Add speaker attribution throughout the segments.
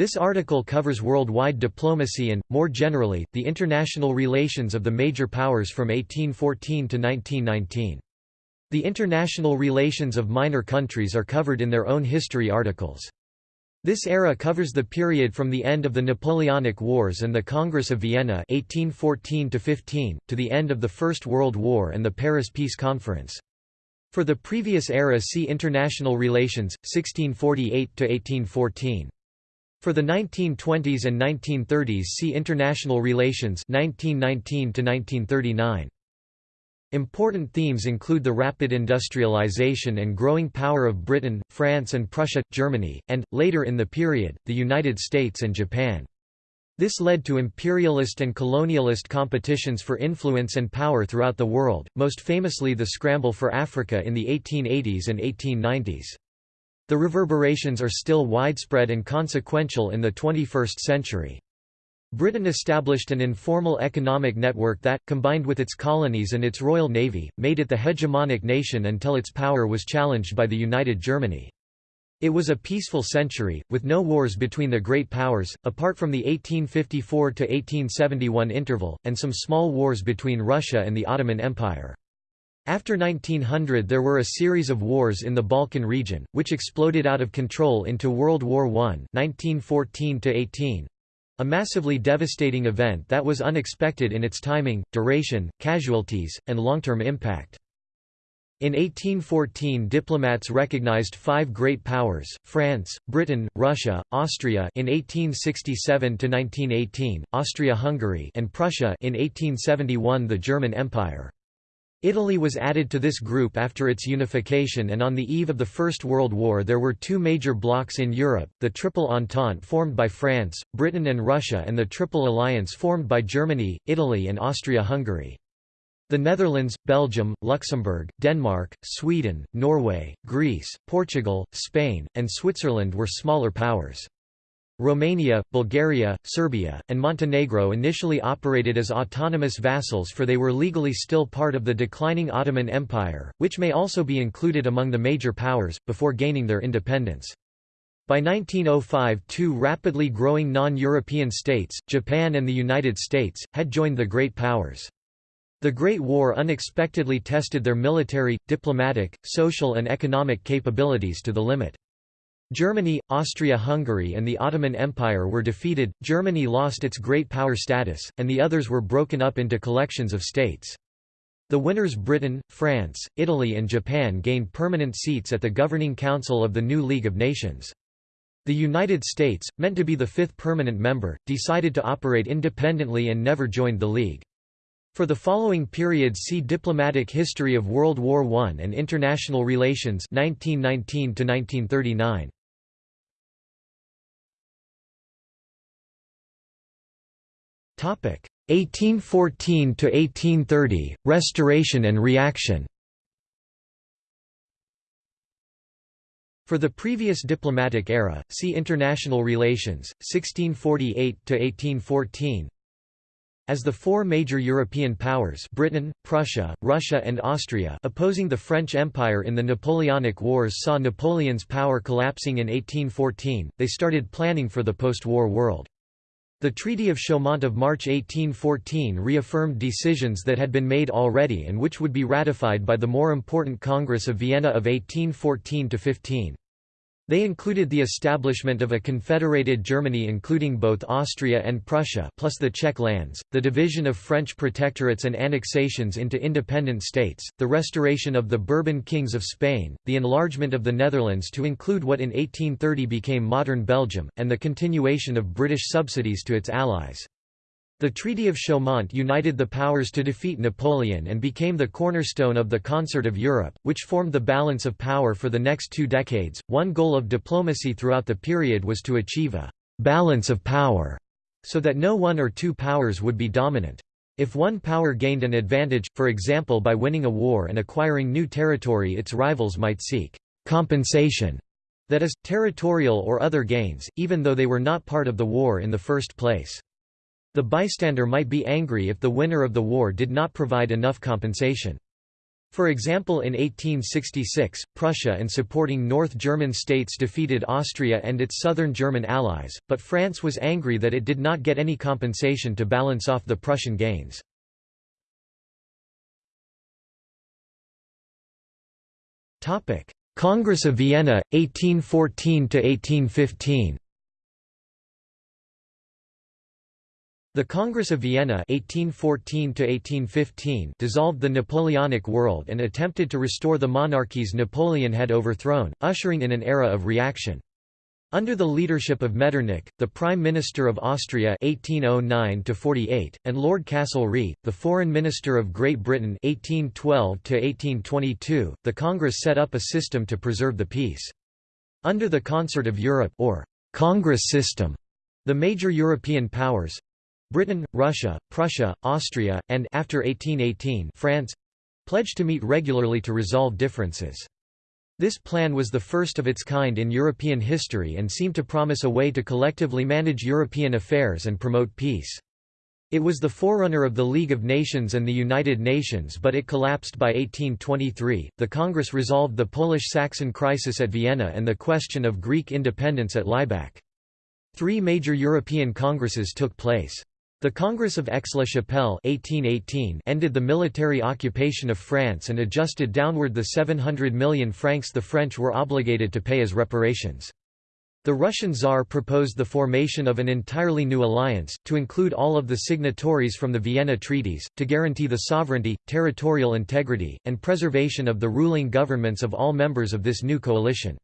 Speaker 1: This article covers worldwide diplomacy and, more generally, the international relations of the major powers from 1814 to 1919. The international relations of minor countries are covered in their own history articles. This era covers the period from the end of the Napoleonic Wars and the Congress of Vienna 1814 to, to the end of the First World War and the Paris Peace Conference. For the previous era see International Relations, 1648–1814. For the 1920s and 1930s see International Relations 1919 1939. Important themes include the rapid industrialization and growing power of Britain, France and Prussia, Germany, and, later in the period, the United States and Japan. This led to imperialist and colonialist competitions for influence and power throughout the world, most famously the scramble for Africa in the 1880s and 1890s. The reverberations are still widespread and consequential in the 21st century. Britain established an informal economic network that, combined with its colonies and its Royal Navy, made it the hegemonic nation until its power was challenged by the United Germany. It was a peaceful century, with no wars between the great powers, apart from the 1854–1871 interval, and some small wars between Russia and the Ottoman Empire. After 1900 there were a series of wars in the Balkan region, which exploded out of control into World War I 1914 a massively devastating event that was unexpected in its timing, duration, casualties, and long-term impact. In 1814 diplomats recognized five great powers, France, Britain, Russia, Austria in 1867–1918, Austria-Hungary and Prussia in 1871 the German Empire. Italy was added to this group after its unification and on the eve of the First World War there were two major blocs in Europe, the Triple Entente formed by France, Britain and Russia and the Triple Alliance formed by Germany, Italy and Austria-Hungary. The Netherlands, Belgium, Luxembourg, Denmark, Sweden, Norway, Greece, Portugal, Spain, and Switzerland were smaller powers. Romania, Bulgaria, Serbia, and Montenegro initially operated as autonomous vassals for they were legally still part of the declining Ottoman Empire, which may also be included among the major powers, before gaining their independence. By 1905 two rapidly growing non-European states, Japan and the United States, had joined the Great Powers. The Great War unexpectedly tested their military, diplomatic, social and economic capabilities to the limit. Germany, Austria-Hungary and the Ottoman Empire were defeated, Germany lost its great power status, and the others were broken up into collections of states. The winners Britain, France, Italy and Japan gained permanent seats at the Governing Council of the new League of Nations. The United States, meant to be the fifth permanent member, decided to operate independently and never joined the League. For the following period see Diplomatic History of World War I and International Relations 1919 -1939. 1814 to 1830 Restoration and reaction. For the previous diplomatic era, see International Relations 1648 to 1814 as the four major European powers Britain, Prussia, Russia and Austria opposing the French Empire in the Napoleonic Wars saw Napoleon's power collapsing in 1814, they started planning for the post-war world. The Treaty of Chaumont of March 1814 reaffirmed decisions that had been made already and which would be ratified by the more important Congress of Vienna of 1814–15. They included the establishment of a confederated Germany including both Austria and Prussia plus the Czech lands, the division of French protectorates and annexations into independent states, the restoration of the Bourbon kings of Spain, the enlargement of the Netherlands to include what in 1830 became modern Belgium, and the continuation of British subsidies to its allies. The Treaty of Chaumont united the powers to defeat Napoleon and became the cornerstone of the Concert of Europe, which formed the balance of power for the next two decades. One goal of diplomacy throughout the period was to achieve a balance of power, so that no one or two powers would be dominant. If one power gained an advantage, for example by winning a war and acquiring new territory its rivals might seek compensation, that is, territorial or other gains, even though they were not part of the war in the first place. The bystander might be angry if the winner of the war did not provide enough compensation. For example in 1866, Prussia and supporting North German states defeated Austria and its southern German allies, but France was angry that it did not get any compensation to balance off the Prussian gains. Congress of Vienna, 1814–1815 The Congress of Vienna 1814 dissolved the Napoleonic world and attempted to restore the monarchies Napoleon had overthrown, ushering in an era of reaction. Under the leadership of Metternich, the Prime Minister of Austria 1809 and Lord Castlereagh, the Foreign Minister of Great Britain 1812 the Congress set up a system to preserve the peace. Under the Concert of Europe or Congress system, the major European powers, Britain, Russia, Prussia, Austria, and after 1818 France pledged to meet regularly to resolve differences. This plan was the first of its kind in European history and seemed to promise a way to collectively manage European affairs and promote peace. It was the forerunner of the League of Nations and the United Nations, but it collapsed by 1823. The Congress resolved the Polish Saxon crisis at Vienna and the question of Greek independence at Laibach. Three major European congresses took place. The Congress of Aix-la-Chapelle ended the military occupation of France and adjusted downward the 700 million francs the French were obligated to pay as reparations. The Russian Tsar proposed the formation of an entirely new alliance, to include all of the signatories from the Vienna Treaties, to guarantee the sovereignty, territorial integrity, and preservation of the ruling governments of all members of this new coalition.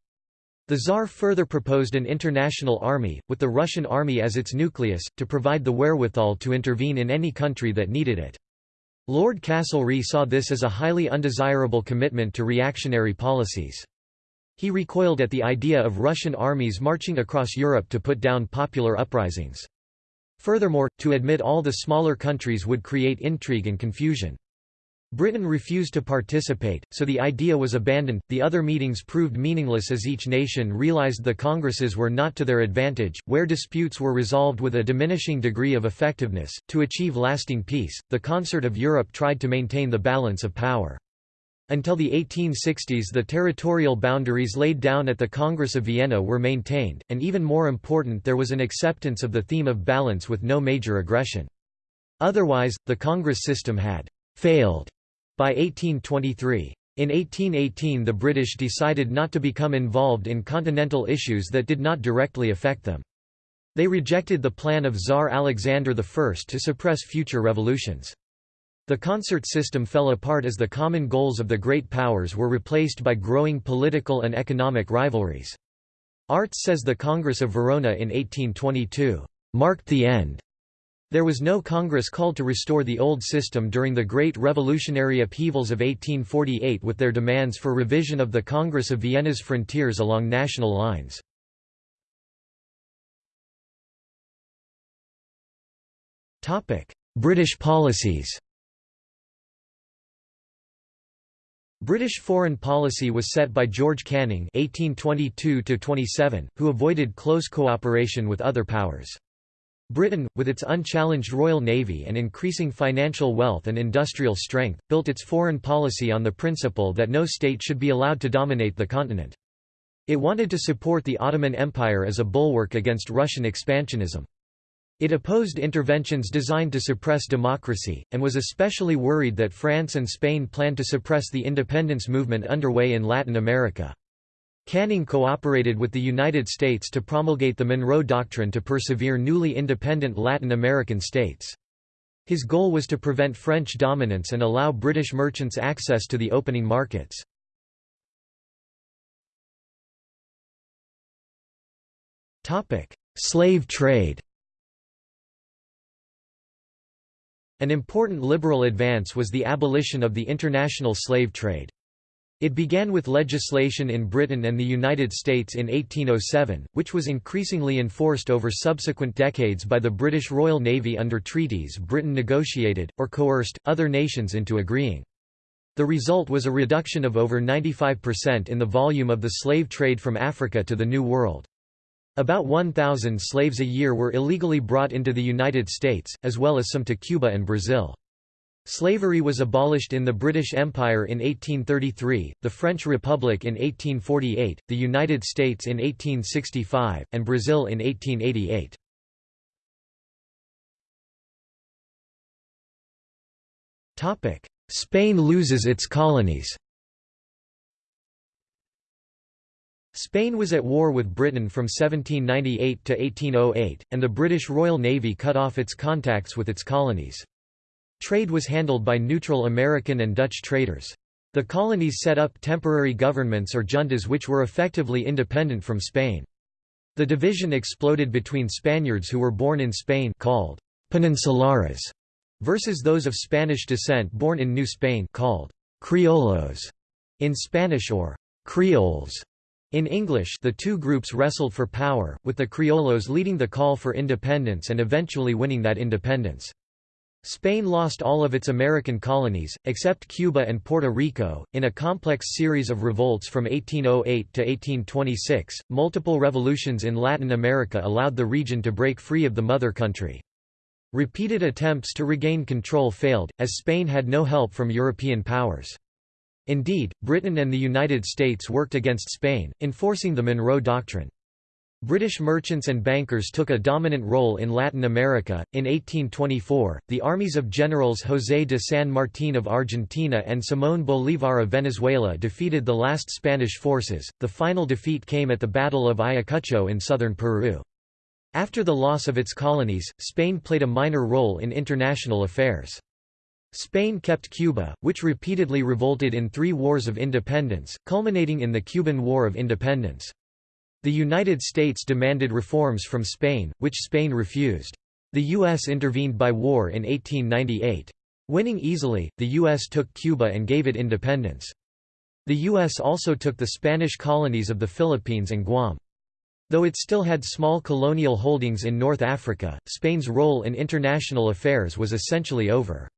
Speaker 1: The Tsar further proposed an international army, with the Russian army as its nucleus, to provide the wherewithal to intervene in any country that needed it. Lord Castlereagh saw this as a highly undesirable commitment to reactionary policies. He recoiled at the idea of Russian armies marching across Europe to put down popular uprisings. Furthermore, to admit all the smaller countries would create intrigue and confusion. Britain refused to participate, so the idea was abandoned. The other meetings proved meaningless as each nation realized the congresses were not to their advantage, where disputes were resolved with a diminishing degree of effectiveness. To achieve lasting peace, the Concert of Europe tried to maintain the balance of power. Until the 1860s, the territorial boundaries laid down at the Congress of Vienna were maintained, and even more important, there was an acceptance of the theme of balance with no major aggression. Otherwise, the Congress system had failed by 1823. In 1818 the British decided not to become involved in continental issues that did not directly affect them. They rejected the plan of Tsar Alexander I to suppress future revolutions. The concert system fell apart as the common goals of the great powers were replaced by growing political and economic rivalries. Artz says the Congress of Verona in 1822, "...marked the end there was no Congress called to restore the old system during the Great Revolutionary Upheavals of 1848 with their demands for revision of the Congress of Vienna's frontiers along national lines. British policies British foreign policy was set by George Canning (1822–27), who avoided close cooperation with other powers. Britain, with its unchallenged Royal Navy and increasing financial wealth and industrial strength, built its foreign policy on the principle that no state should be allowed to dominate the continent. It wanted to support the Ottoman Empire as a bulwark against Russian expansionism. It opposed interventions designed to suppress democracy, and was especially worried that France and Spain planned to suppress the independence movement underway in Latin America. Canning cooperated with the United States to promulgate the Monroe Doctrine to persevere newly independent Latin American states. His goal was to prevent French dominance and allow British merchants access to the opening markets. Slave trade An important liberal advance was the abolition of the international slave trade. It began with legislation in Britain and the United States in 1807, which was increasingly enforced over subsequent decades by the British Royal Navy under treaties Britain negotiated, or coerced, other nations into agreeing. The result was a reduction of over 95% in the volume of the slave trade from Africa to the New World. About 1,000 slaves a year were illegally brought into the United States, as well as some to Cuba and Brazil. Slavery was abolished in the British Empire in 1833, the French Republic in 1848, the United States in 1865, and Brazil in 1888. Spain loses its colonies Spain was at war with Britain from 1798 to 1808, and the British Royal Navy cut off its contacts with its colonies. Trade was handled by neutral American and Dutch traders. The colonies set up temporary governments or juntas which were effectively independent from Spain. The division exploded between Spaniards who were born in Spain called «peninsulares» versus those of Spanish descent born in New Spain called «criollos» in Spanish or «creoles» in English the two groups wrestled for power, with the criollos leading the call for independence and eventually winning that independence. Spain lost all of its American colonies, except Cuba and Puerto Rico, in a complex series of revolts from 1808 to 1826. Multiple revolutions in Latin America allowed the region to break free of the mother country. Repeated attempts to regain control failed, as Spain had no help from European powers. Indeed, Britain and the United States worked against Spain, enforcing the Monroe Doctrine. British merchants and bankers took a dominant role in Latin America. In 1824, the armies of generals José de San Martín of Argentina and Simón Bolívar of Venezuela defeated the last Spanish forces. The final defeat came at the Battle of Ayacucho in southern Peru. After the loss of its colonies, Spain played a minor role in international affairs. Spain kept Cuba, which repeatedly revolted in three wars of independence, culminating in the Cuban War of Independence. The United States demanded reforms from Spain, which Spain refused. The U.S. intervened by war in 1898. Winning easily, the U.S. took Cuba and gave it independence. The U.S. also took the Spanish colonies of the Philippines and Guam. Though it still had small colonial holdings in North Africa, Spain's role in international affairs was essentially over.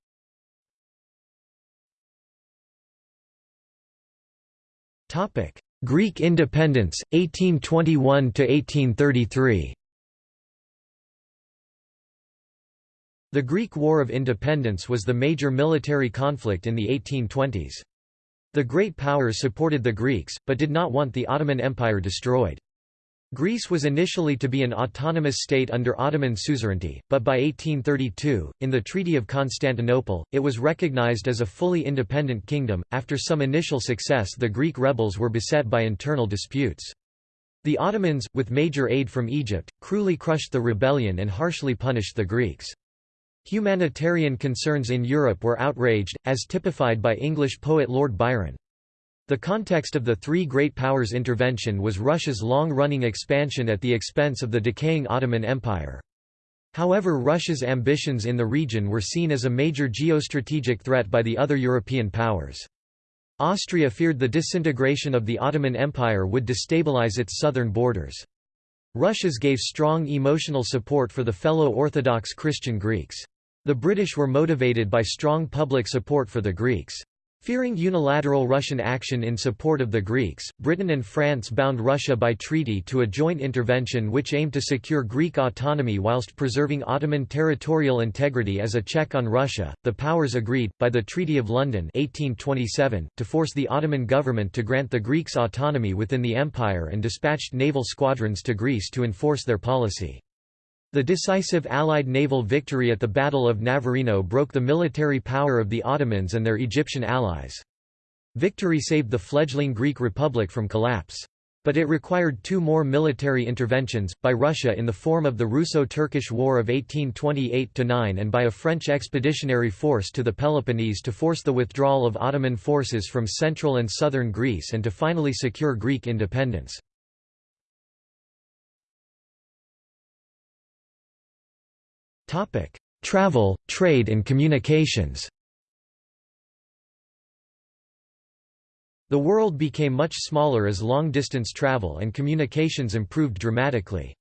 Speaker 1: Greek independence, 1821–1833 The Greek War of Independence was the major military conflict in the 1820s. The great powers supported the Greeks, but did not want the Ottoman Empire destroyed. Greece was initially to be an autonomous state under Ottoman suzerainty, but by 1832, in the Treaty of Constantinople, it was recognized as a fully independent kingdom. After some initial success, the Greek rebels were beset by internal disputes. The Ottomans, with major aid from Egypt, cruelly crushed the rebellion and harshly punished the Greeks. Humanitarian concerns in Europe were outraged, as typified by English poet Lord Byron. The context of the three great powers' intervention was Russia's long-running expansion at the expense of the decaying Ottoman Empire. However Russia's ambitions in the region were seen as a major geostrategic threat by the other European powers. Austria feared the disintegration of the Ottoman Empire would destabilize its southern borders. Russia's gave strong emotional support for the fellow Orthodox Christian Greeks. The British were motivated by strong public support for the Greeks. Fearing unilateral Russian action in support of the Greeks, Britain and France bound Russia by treaty to a joint intervention which aimed to secure Greek autonomy whilst preserving Ottoman territorial integrity as a check on Russia. The powers agreed, by the Treaty of London 1827, to force the Ottoman government to grant the Greeks autonomy within the empire and dispatched naval squadrons to Greece to enforce their policy. The decisive Allied naval victory at the Battle of Navarino broke the military power of the Ottomans and their Egyptian allies. Victory saved the fledgling Greek Republic from collapse. But it required two more military interventions, by Russia in the form of the Russo-Turkish War of 1828–9 and by a French expeditionary force to the Peloponnese to force the withdrawal of Ottoman forces from central and southern Greece and to finally secure Greek independence. Topic: Travel, trade and communications. The world became much smaller as long-distance travel and communications improved dramatically.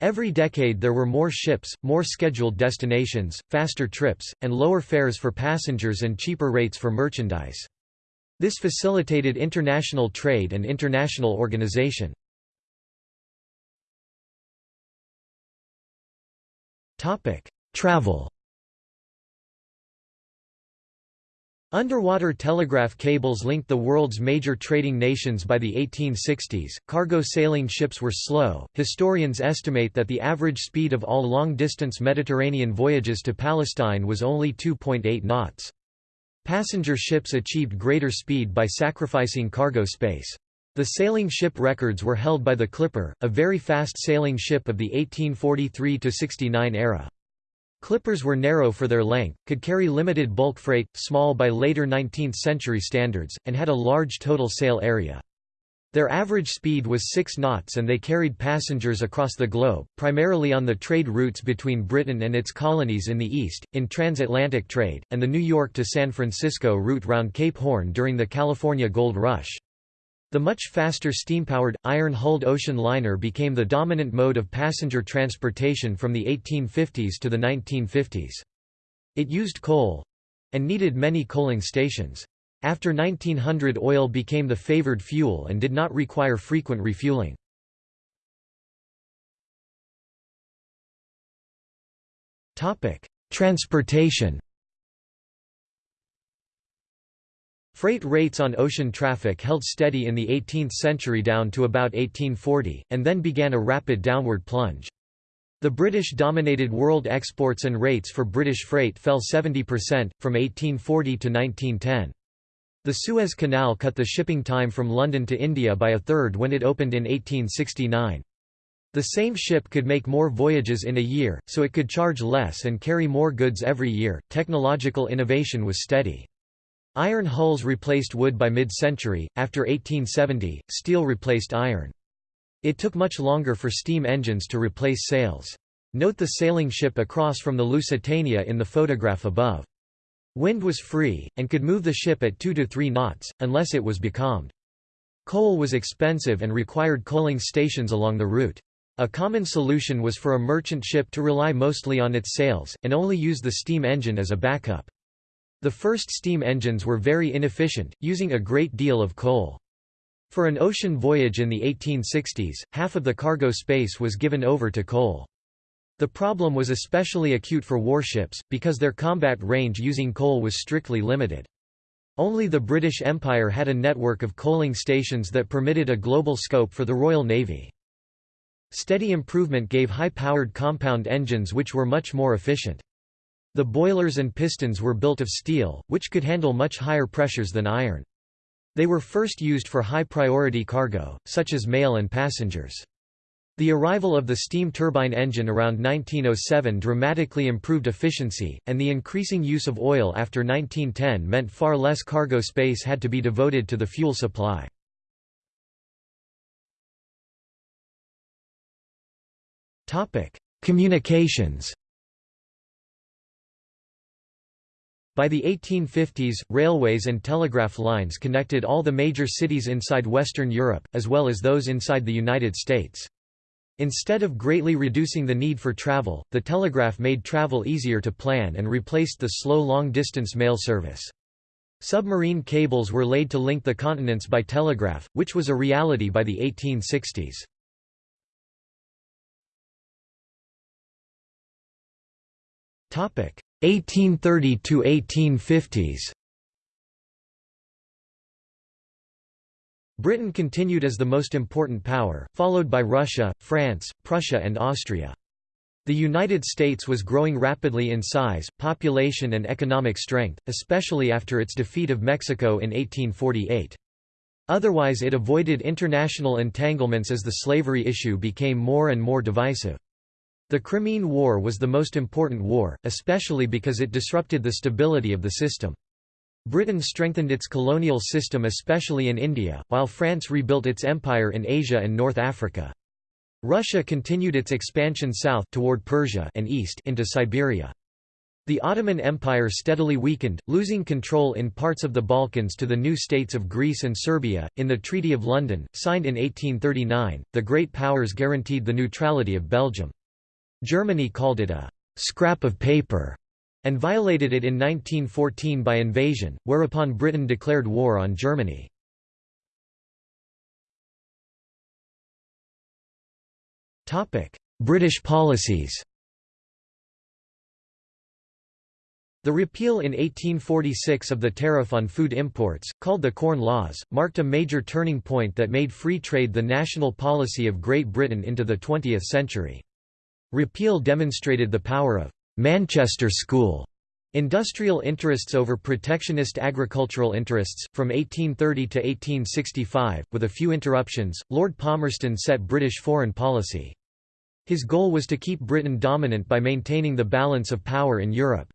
Speaker 1: Every decade there were more ships, more scheduled destinations, faster trips, and lower fares for passengers and cheaper rates for merchandise. This facilitated international trade and international organization. Topic: Travel. Underwater telegraph cables linked the world's major trading nations by the 1860s. Cargo sailing ships were slow. Historians estimate that the average speed of all long distance Mediterranean voyages to Palestine was only 2.8 knots. Passenger ships achieved greater speed by sacrificing cargo space. The sailing ship records were held by the Clipper, a very fast sailing ship of the 1843–69 era. Clippers were narrow for their length, could carry limited bulk freight, small by later 19th-century standards, and had a large total sail area. Their average speed was 6 knots and they carried passengers across the globe, primarily on the trade routes between Britain and its colonies in the east, in transatlantic trade, and the New York to San Francisco route round Cape Horn during the California Gold Rush. The much faster steam-powered, iron-hulled ocean liner became the dominant mode of passenger transportation from the 1850s to the 1950s. It used coal—and needed many coaling stations. After 1900 oil became the favored fuel and did not require frequent refueling. Transportation Freight rates on ocean traffic held steady in the 18th century down to about 1840, and then began a rapid downward plunge. The British-dominated world exports and rates for British freight fell 70%, from 1840 to 1910. The Suez Canal cut the shipping time from London to India by a third when it opened in 1869. The same ship could make more voyages in a year, so it could charge less and carry more goods every year. Technological innovation was steady. Iron hulls replaced wood by mid-century, after 1870, steel replaced iron. It took much longer for steam engines to replace sails. Note the sailing ship across from the Lusitania in the photograph above. Wind was free, and could move the ship at 2 to 3 knots, unless it was becalmed. Coal was expensive and required coaling stations along the route. A common solution was for a merchant ship to rely mostly on its sails, and only use the steam engine as a backup. The first steam engines were very inefficient, using a great deal of coal. For an ocean voyage in the 1860s, half of the cargo space was given over to coal. The problem was especially acute for warships, because their combat range using coal was strictly limited. Only the British Empire had a network of coaling stations that permitted a global scope for the Royal Navy. Steady improvement gave high-powered compound engines which were much more efficient. The boilers and pistons were built of steel, which could handle much higher pressures than iron. They were first used for high-priority cargo, such as mail and passengers. The arrival of the steam turbine engine around 1907 dramatically improved efficiency, and the increasing use of oil after 1910 meant far less cargo space had to be devoted to the fuel supply. Communications By the 1850s, railways and telegraph lines connected all the major cities inside Western Europe, as well as those inside the United States. Instead of greatly reducing the need for travel, the telegraph made travel easier to plan and replaced the slow long-distance mail service. Submarine cables were laid to link the continents by telegraph, which was a reality by the 1860s. Topic: 1830 to 1850s. Britain continued as the most important power, followed by Russia, France, Prussia and Austria. The United States was growing rapidly in size, population and economic strength, especially after its defeat of Mexico in 1848. Otherwise it avoided international entanglements as the slavery issue became more and more divisive. The Crimean War was the most important war, especially because it disrupted the stability of the system. Britain strengthened its colonial system especially in India, while France rebuilt its empire in Asia and North Africa. Russia continued its expansion south toward Persia and east into Siberia. The Ottoman Empire steadily weakened, losing control in parts of the Balkans to the new states of Greece and Serbia. In the Treaty of London, signed in 1839, the Great Powers guaranteed the neutrality of Belgium. Germany called it a «scrap of paper» and violated it in 1914 by invasion, whereupon Britain declared war on Germany. British policies The repeal in 1846 of the tariff on food imports, called the Corn Laws, marked a major turning point that made free trade the national policy of Great Britain into the 20th century. Repeal demonstrated the power of Manchester School industrial interests over protectionist agricultural interests. From 1830 to 1865, with a few interruptions, Lord Palmerston set British foreign policy. His goal was to keep Britain dominant by maintaining the balance of power in Europe.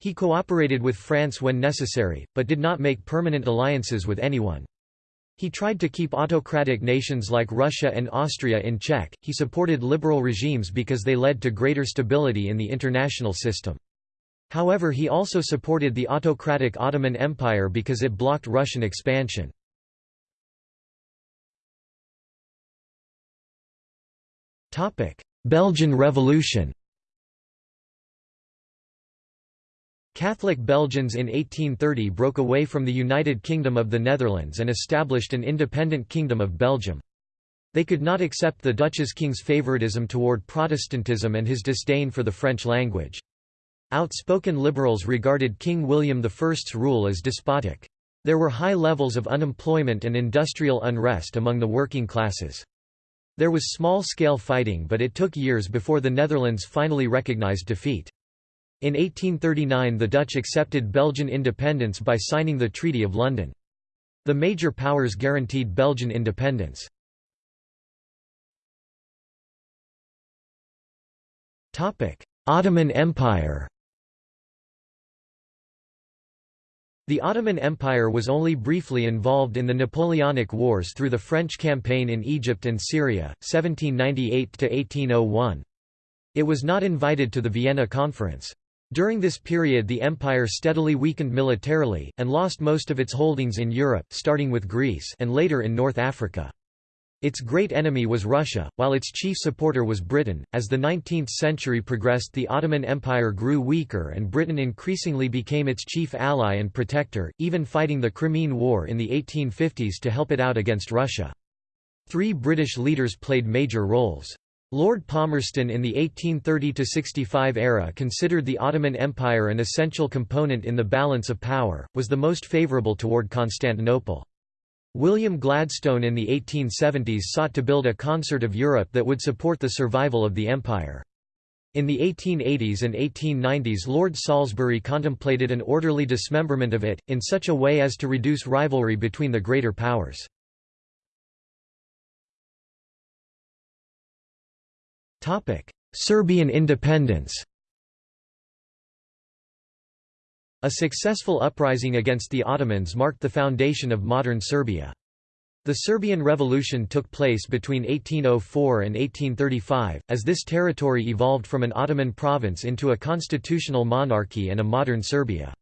Speaker 1: He cooperated with France when necessary, but did not make permanent alliances with anyone. He tried to keep autocratic nations like Russia and Austria in check. He supported liberal regimes because they led to greater stability in the international system. However, he also supported the autocratic Ottoman Empire because it blocked Russian expansion. Belgian Revolution Catholic Belgians in 1830 broke away from the United Kingdom of the Netherlands and established an independent Kingdom of Belgium. They could not accept the Dutch's king's favoritism toward Protestantism and his disdain for the French language. Outspoken liberals regarded King William I's rule as despotic. There were high levels of unemployment and industrial unrest among the working classes. There was small-scale fighting but it took years before the Netherlands finally recognized defeat. In 1839 the Dutch accepted Belgian independence by signing the Treaty of London. The major powers guaranteed Belgian independence. Ottoman Empire The Ottoman Empire was only briefly involved in the Napoleonic Wars through the French campaign in Egypt and Syria, 1798–1801. It was not invited to the Vienna Conference. During this period the empire steadily weakened militarily, and lost most of its holdings in Europe starting with Greece and later in North Africa. Its great enemy was Russia, while its chief supporter was Britain. As the 19th century progressed, the Ottoman Empire grew weaker and Britain increasingly became its chief ally and protector, even fighting the Crimean War in the 1850s to help it out against Russia. Three British leaders played major roles. Lord Palmerston in the 1830–65 era considered the Ottoman Empire an essential component in the balance of power, was the most favourable toward Constantinople. William Gladstone in the 1870s sought to build a concert of Europe that would support the survival of the empire. In the 1880s and 1890s Lord Salisbury contemplated an orderly dismemberment of it, in such a way as to reduce rivalry between the greater powers. Serbian independence A successful uprising against the Ottomans marked the foundation of modern Serbia. The Serbian Revolution took place between 1804 and 1835, as this territory evolved from an Ottoman province into a constitutional monarchy and a modern Serbia.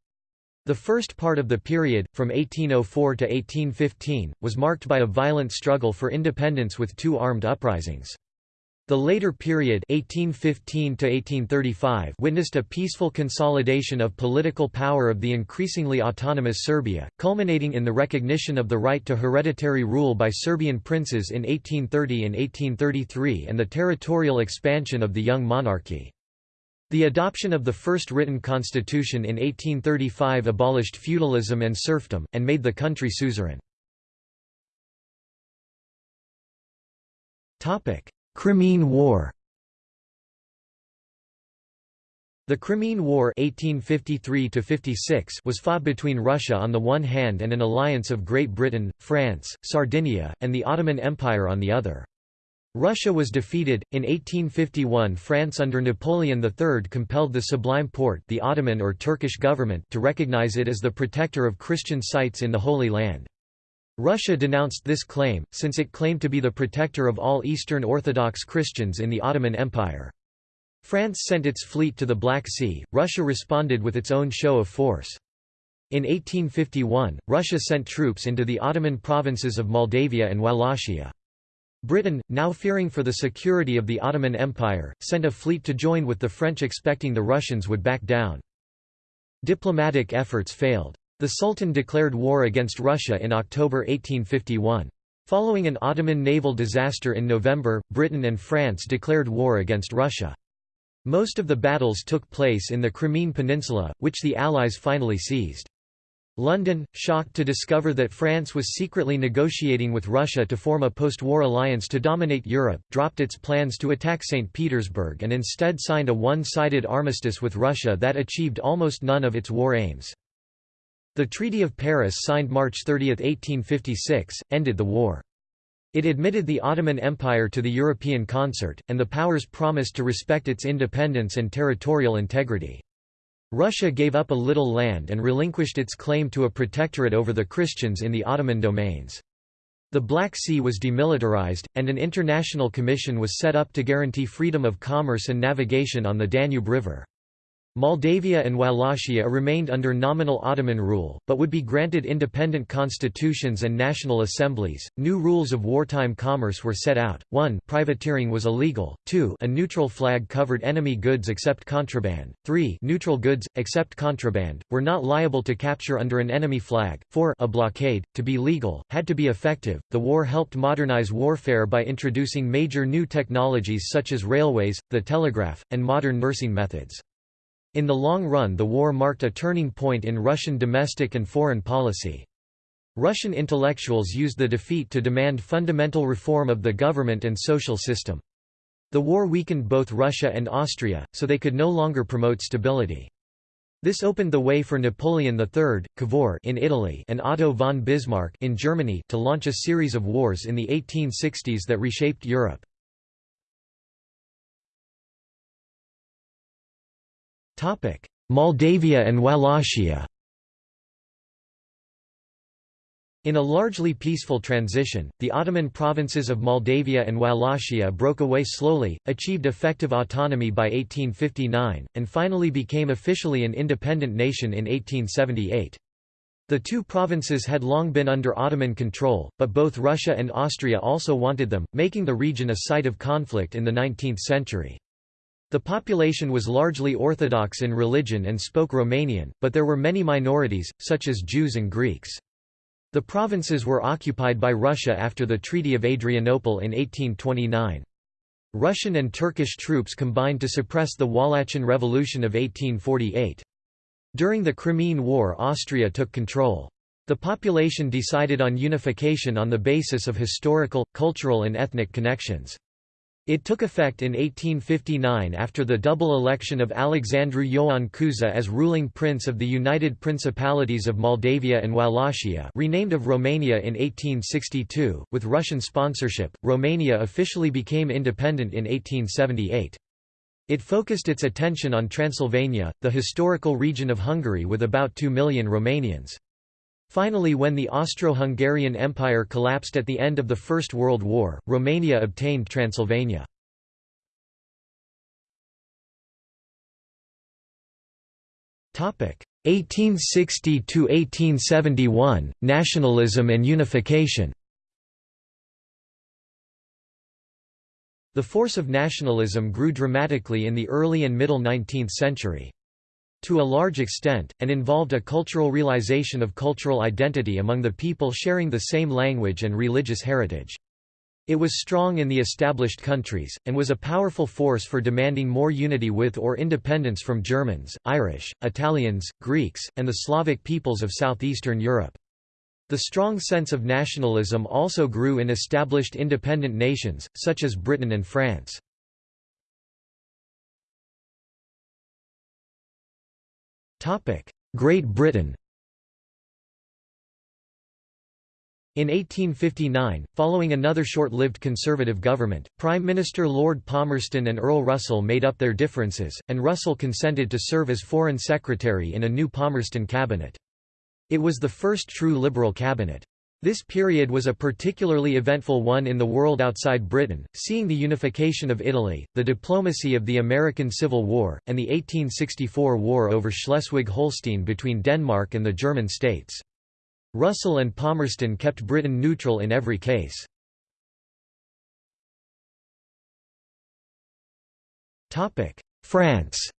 Speaker 1: The first part of the period, from 1804 to 1815, was marked by a violent struggle for independence with two armed uprisings. The later period 1815 witnessed a peaceful consolidation of political power of the increasingly autonomous Serbia, culminating in the recognition of the right to hereditary rule by Serbian princes in 1830 and 1833 and the territorial expansion of the young monarchy. The adoption of the first written constitution in 1835 abolished feudalism and serfdom, and made the country suzerain. Crimean War The Crimean War 1853 was fought between Russia on the one hand and an alliance of Great Britain, France, Sardinia, and the Ottoman Empire on the other. Russia was defeated. In 1851 France under Napoleon III compelled the Sublime Porte the Ottoman or Turkish government to recognize it as the protector of Christian sites in the Holy Land. Russia denounced this claim, since it claimed to be the protector of all Eastern Orthodox Christians in the Ottoman Empire. France sent its fleet to the Black Sea, Russia responded with its own show of force. In 1851, Russia sent troops into the Ottoman provinces of Moldavia and Wallachia. Britain, now fearing for the security of the Ottoman Empire, sent a fleet to join with the French expecting the Russians would back down. Diplomatic efforts failed. The Sultan declared war against Russia in October 1851. Following an Ottoman naval disaster in November, Britain and France declared war against Russia. Most of the battles took place in the Crimean Peninsula, which the Allies finally seized. London, shocked to discover that France was secretly negotiating with Russia to form a post-war alliance to dominate Europe, dropped its plans to attack St. Petersburg and instead signed a one-sided armistice with Russia that achieved almost none of its war aims. The Treaty of Paris signed March 30, 1856, ended the war. It admitted the Ottoman Empire to the European concert, and the powers promised to respect its independence and territorial integrity. Russia gave up a little land and relinquished its claim to a protectorate over the Christians in the Ottoman domains. The Black Sea was demilitarized, and an international commission was set up to guarantee freedom of commerce and navigation on the Danube River. Moldavia and Wallachia remained under nominal Ottoman rule, but would be granted independent constitutions and national assemblies. New rules of wartime commerce were set out. 1. Privateering was illegal. 2. A neutral flag covered enemy goods except contraband. 3. Neutral goods, except contraband, were not liable to capture under an enemy flag. 4. A blockade, to be legal, had to be effective. The war helped modernize warfare by introducing major new technologies such as railways, the telegraph, and modern nursing methods. In the long run the war marked a turning point in Russian domestic and foreign policy. Russian intellectuals used the defeat to demand fundamental reform of the government and social system. The war weakened both Russia and Austria, so they could no longer promote stability. This opened the way for Napoleon III, Cavour in Italy and Otto von Bismarck in Germany to launch a series of wars in the 1860s that reshaped Europe. Moldavia and Wallachia In a largely peaceful transition, the Ottoman provinces of Moldavia and Wallachia broke away slowly, achieved effective autonomy by 1859, and finally became officially an independent nation in 1878. The two provinces had long been under Ottoman control, but both Russia and Austria also wanted them, making the region a site of conflict in the 19th century. The population was largely Orthodox in religion and spoke Romanian, but there were many minorities, such as Jews and Greeks. The provinces were occupied by Russia after the Treaty of Adrianople in 1829. Russian and Turkish troops combined to suppress the Wallachian Revolution of 1848. During the Crimean War Austria took control. The population decided on unification on the basis of historical, cultural and ethnic connections. It took effect in 1859 after the double election of Alexandru Ioan Cuza as ruling prince of the United Principalities of Moldavia and Wallachia renamed of Romania in 1862. With Russian sponsorship, Romania officially became independent in 1878. It focused its attention on Transylvania, the historical region of Hungary with about 2 million Romanians. Finally when the Austro-Hungarian Empire collapsed at the end of the First World War, Romania obtained Transylvania. Topic 1860 to 1871 Nationalism and unification. The force of nationalism grew dramatically in the early and middle 19th century to a large extent, and involved a cultural realization of cultural identity among the people sharing the same language and religious heritage. It was strong in the established countries, and was a powerful force for demanding more unity with or independence from Germans, Irish, Italians, Greeks, and the Slavic peoples of southeastern Europe. The strong sense of nationalism also grew in established independent nations, such as Britain and France. Great Britain In 1859, following another short-lived Conservative government, Prime Minister Lord Palmerston and Earl Russell made up their differences, and Russell consented to serve as Foreign Secretary in a new Palmerston cabinet. It was the first true Liberal cabinet. This period was a particularly eventful one in the world outside Britain, seeing the unification of Italy, the diplomacy of the American Civil War, and the 1864 war over Schleswig-Holstein between Denmark and the German states. Russell and Palmerston kept Britain neutral in every case. France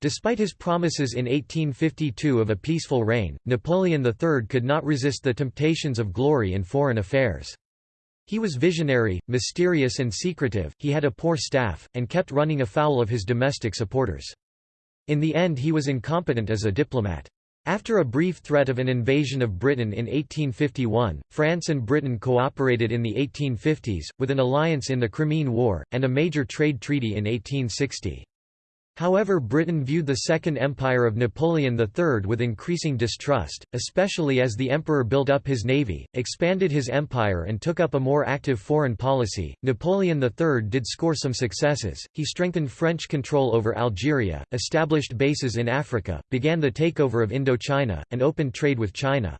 Speaker 1: Despite his promises in 1852 of a peaceful reign, Napoleon III could not resist the temptations of glory in foreign affairs. He was visionary, mysterious and secretive, he had a poor staff, and kept running afoul of his domestic supporters. In the end he was incompetent as a diplomat. After a brief threat of an invasion of Britain in 1851, France and Britain cooperated in the 1850s, with an alliance in the Crimean War, and a major trade treaty in 1860. However Britain viewed the Second Empire of Napoleon III with increasing distrust, especially as the emperor built up his navy, expanded his empire and took up a more active foreign policy. Napoleon III did score some successes, he strengthened French control over Algeria, established bases in Africa, began the takeover of Indochina, and opened trade with China.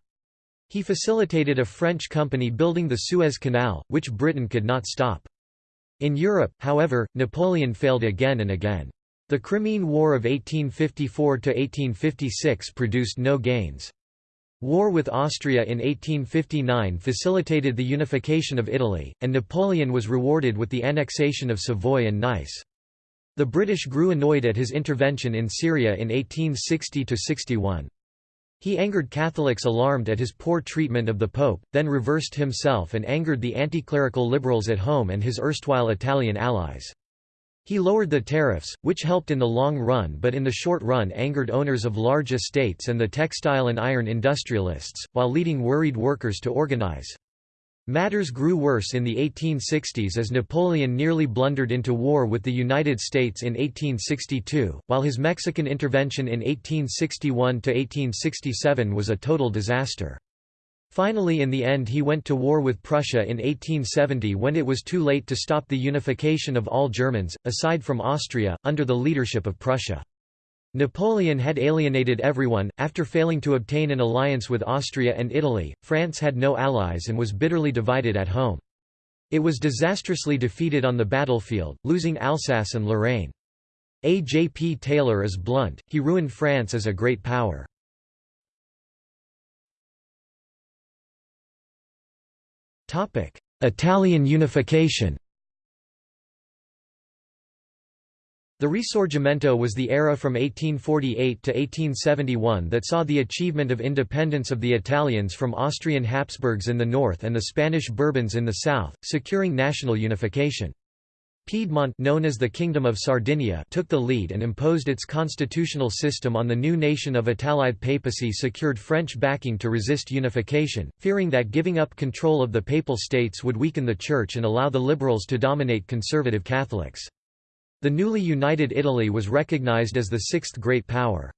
Speaker 1: He facilitated a French company building the Suez Canal, which Britain could not stop. In Europe, however, Napoleon failed again and again. The Crimean War of 1854–1856 produced no gains. War with Austria in 1859 facilitated the unification of Italy, and Napoleon was rewarded with the annexation of Savoy and Nice. The British grew annoyed at his intervention in Syria in 1860–61. He angered Catholics alarmed at his poor treatment of the Pope, then reversed himself and angered the anti-clerical liberals at home and his erstwhile Italian allies. He lowered the tariffs, which helped in the long run but in the short run angered owners of large estates and the textile and iron industrialists, while leading worried workers to organize. Matters grew worse in the 1860s as Napoleon nearly blundered into war with the United States in 1862, while his Mexican intervention in 1861–1867 was a total disaster. Finally in the end he went to war with Prussia in 1870 when it was too late to stop the unification of all Germans, aside from Austria, under the leadership of Prussia. Napoleon had alienated everyone. After failing to obtain an alliance with Austria and Italy, France had no allies and was bitterly divided at home. It was disastrously defeated on the battlefield, losing Alsace and Lorraine. A. J. P. Taylor is blunt, he ruined France as a great power. Italian unification The Risorgimento was the era from 1848 to 1871 that saw the achievement of independence of the Italians from Austrian Habsburgs in the north and the Spanish Bourbons in the south, securing national unification. Piedmont known as the Kingdom of Sardinia took the lead and imposed its constitutional system on the new nation of Italide papacy secured French backing to resist unification, fearing that giving up control of the Papal States would weaken the Church and allow the liberals to dominate conservative Catholics. The newly united Italy was recognized as the sixth great power.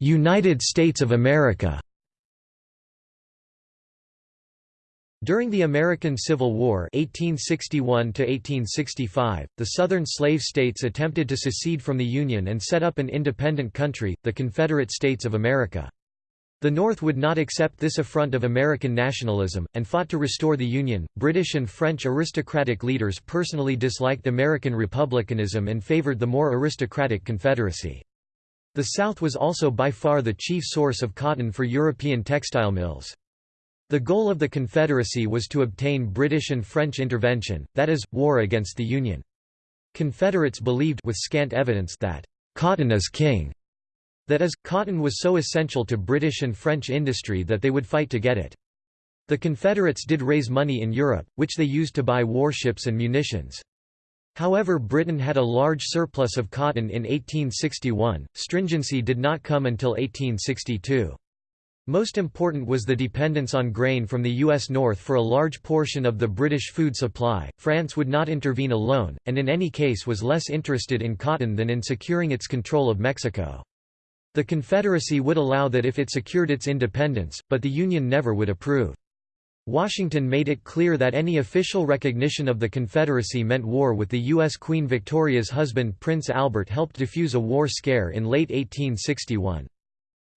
Speaker 1: United States of America During the American Civil War 1861 the Southern slave states attempted to secede from the Union and set up an independent country, the Confederate States of America. The North would not accept this affront of American nationalism, and fought to restore the Union. British and French aristocratic leaders personally disliked American republicanism and favored the more aristocratic Confederacy. The South was also by far the chief source of cotton for European textile mills. The goal of the Confederacy was to obtain British and French intervention, that is, war against the Union. Confederates believed with scant evidence that «cotton is king», that is, cotton was so essential to British and French industry that they would fight to get it. The Confederates did raise money in Europe, which they used to buy warships and munitions. However Britain had a large surplus of cotton in 1861, stringency did not come until 1862. Most important was the dependence on grain from the U.S. North for a large portion of the British food supply. France would not intervene alone, and in any case was less interested in cotton than in securing its control of Mexico. The Confederacy would allow that if it secured its independence, but the Union never would approve. Washington made it clear that any official recognition of the Confederacy meant war with the U.S. Queen Victoria's husband Prince Albert helped defuse a war scare in late 1861.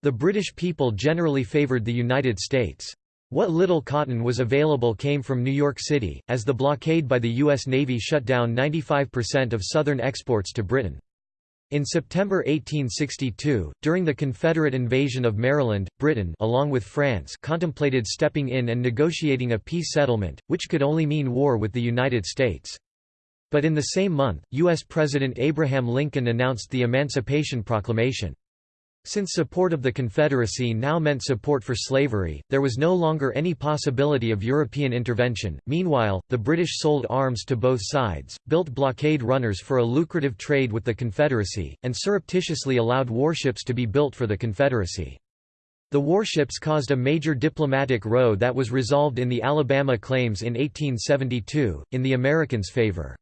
Speaker 1: The British people generally favoured the United States. What little cotton was available came from New York City, as the blockade by the U.S. Navy shut down 95% of Southern exports to Britain. In September 1862, during the Confederate invasion of Maryland, Britain along with France contemplated stepping in and negotiating a peace settlement, which could only mean war with the United States. But in the same month, U.S. President Abraham Lincoln announced the Emancipation Proclamation. Since support of the Confederacy now meant support for slavery, there was no longer any possibility of European intervention. Meanwhile, the British sold arms to both sides, built blockade runners for a lucrative trade with the Confederacy, and surreptitiously allowed warships to be built for the Confederacy. The warships caused a major diplomatic row that was resolved in the Alabama claims in 1872, in the Americans' favor.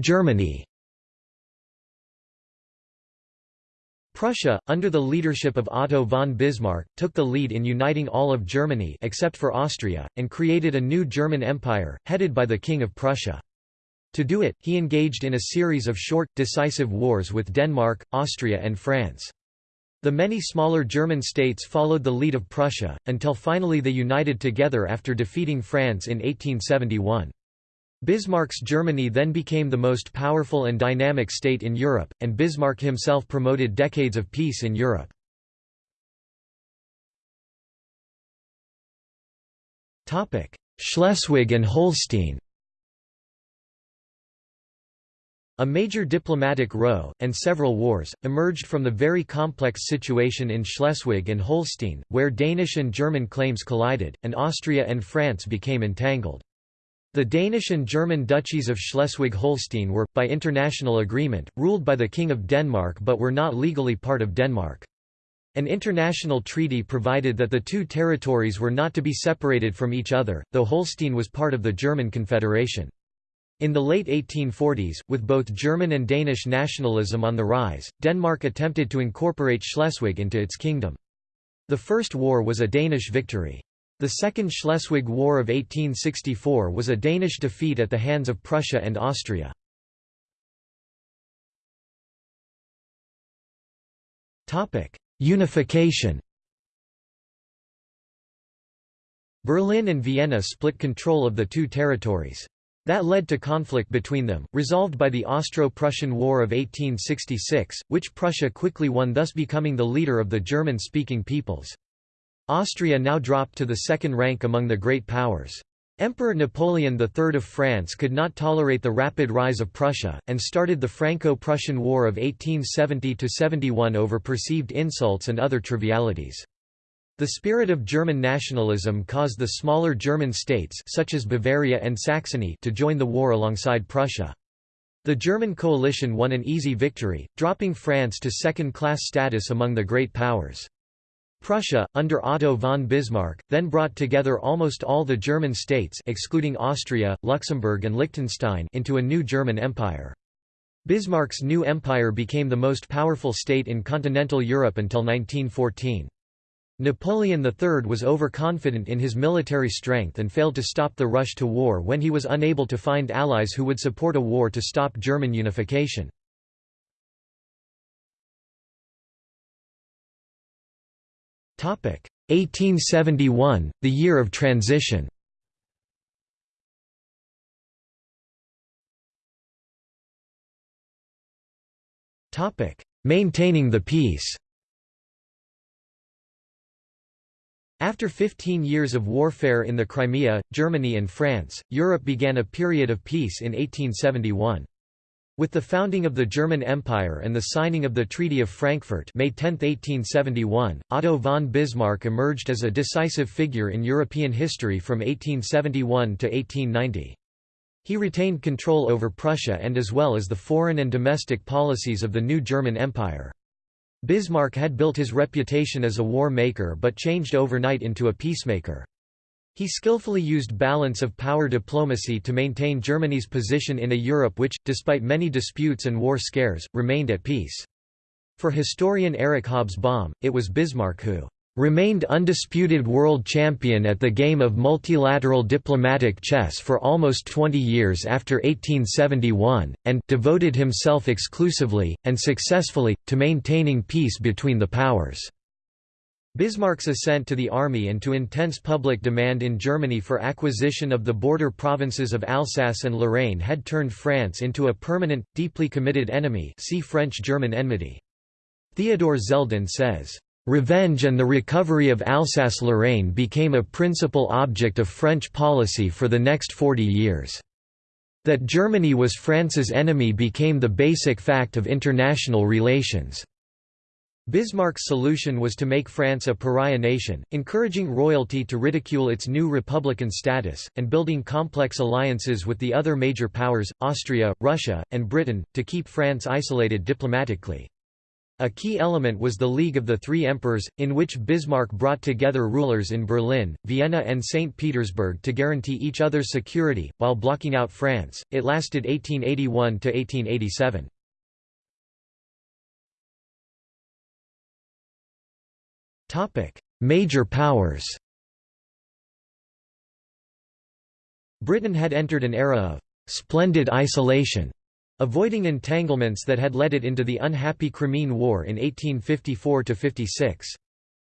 Speaker 1: Germany Prussia, under the leadership of Otto von Bismarck, took the lead in uniting all of Germany except for Austria, and created a new German Empire, headed by the King of Prussia. To do it, he engaged in a series of short, decisive wars with Denmark, Austria and France. The many smaller German states followed the lead of Prussia, until finally they united together after defeating France in 1871. Bismarck's Germany then became the most powerful and dynamic state in Europe, and Bismarck himself promoted decades of peace in Europe. Schleswig and Holstein A major diplomatic row, and several wars, emerged from the very complex situation in Schleswig and Holstein, where Danish and German claims collided, and Austria and France became entangled. The Danish and German duchies of Schleswig-Holstein were, by international agreement, ruled by the King of Denmark but were not legally part of Denmark. An international treaty provided that the two territories were not to be separated from each other, though Holstein was part of the German Confederation. In the late 1840s, with both German and Danish nationalism on the rise, Denmark attempted to incorporate Schleswig into its kingdom. The First War was a Danish victory. The Second Schleswig War of 1864 was a Danish defeat at the hands of Prussia and Austria. Unification Berlin and Vienna split control of the two territories. That led to conflict between them, resolved by the Austro-Prussian War of 1866, which Prussia quickly won thus becoming the leader of the German-speaking peoples. Austria now dropped to the second rank among the great powers. Emperor Napoleon III of France could not tolerate the rapid rise of Prussia, and started the Franco-Prussian War of 1870–71 over perceived insults and other trivialities. The spirit of German nationalism caused the smaller German states such as Bavaria and Saxony to join the war alongside Prussia. The German coalition won an easy victory, dropping France to second-class status among the great powers. Prussia, under Otto von Bismarck, then brought together almost all the German states excluding Austria, Luxembourg and Liechtenstein into a new German empire. Bismarck's new empire became the most powerful state in continental Europe until 1914. Napoleon III was overconfident in his military strength and failed to stop the rush to war when he was unable to find allies who would support a war to stop German unification. 1871, the year of transition. Maintaining the peace. After 15 years of warfare in the Crimea, Germany and France, Europe began a period of peace in 1871. With the founding of the German Empire and the signing of the Treaty of Frankfurt May 10, 1871, Otto von Bismarck emerged as a decisive figure in European history from 1871 to 1890. He retained control over Prussia and as well as the foreign and domestic policies of the new German Empire. Bismarck had built his reputation as a war maker but changed overnight into a peacemaker. He skillfully used balance of power diplomacy to maintain Germany's position in a Europe which, despite many disputes and war scares, remained at peace. For historian Eric Hobsbawm, it was Bismarck who remained undisputed world champion at the game of multilateral diplomatic chess for almost 20 years after 1871, and devoted himself exclusively, and successfully, to maintaining peace between the powers. Bismarck's assent to the army and to intense public demand in Germany for acquisition of the border provinces of Alsace and Lorraine had turned France into a permanent, deeply committed enemy see French-German enmity. Theodore Zeldin says, "...revenge and the recovery of Alsace-Lorraine became a principal object of French policy for the next 40 years." That Germany was France's enemy became the basic fact of international relations. Bismarck's solution was to make France a pariah nation, encouraging royalty to ridicule its new republican status, and building complex alliances with the other major powers, Austria, Russia, and Britain, to keep France isolated diplomatically. A key element was the League of the Three Emperors, in which Bismarck brought together rulers in Berlin, Vienna and St. Petersburg to guarantee each other's security, while blocking out France. It lasted 1881 to 1887. Major powers Britain had entered an era of «splendid isolation», avoiding entanglements that had led it into the unhappy Crimean War in 1854–56.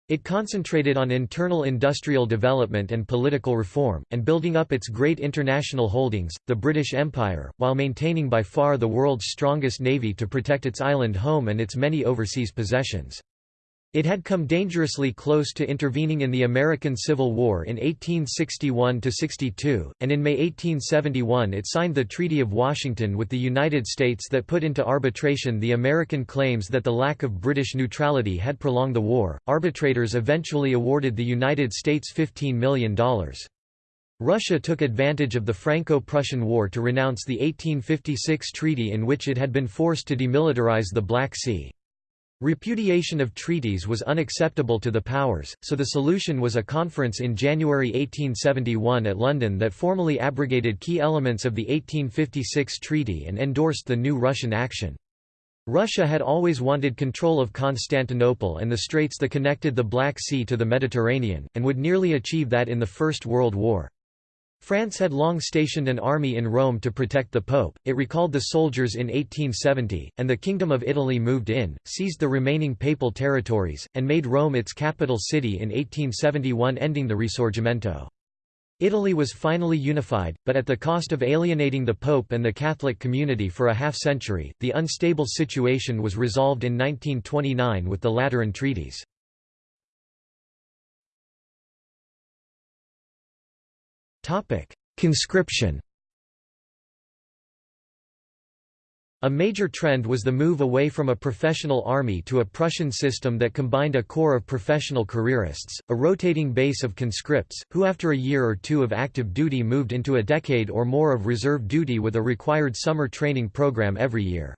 Speaker 1: It concentrated on internal industrial development and political reform, and building up its great international holdings, the British Empire, while maintaining by far the world's strongest navy to protect its island home and its many overseas possessions. It had come dangerously close to intervening in the American Civil War in 1861–62, and in May 1871 it signed the Treaty of Washington with the United States that put into arbitration the American claims that the lack of British neutrality had prolonged the war. Arbitrators eventually awarded the United States $15 million. Russia took advantage of the Franco-Prussian War to renounce the 1856 treaty in which it had been forced to demilitarize the Black Sea. Repudiation of treaties was unacceptable to the powers, so the solution was a conference in January 1871 at London that formally abrogated key elements of the 1856 treaty and endorsed the new Russian action. Russia had always wanted control of Constantinople and the straits that connected the Black Sea to the Mediterranean, and would nearly achieve that in the First World War. France had long stationed an army in Rome to protect the Pope, it recalled the soldiers in 1870, and the Kingdom of Italy moved in, seized the remaining papal territories, and made Rome its capital city in 1871 ending the Risorgimento. Italy was finally unified, but at the cost of alienating the Pope and the Catholic community for a half-century. The unstable situation was resolved in 1929 with the Lateran Treaties. Conscription A major trend was the move away from a professional army to a Prussian system that combined a corps of professional careerists, a rotating base of conscripts, who after a year or two of active duty moved into a decade or more of reserve duty with a required summer training program every year.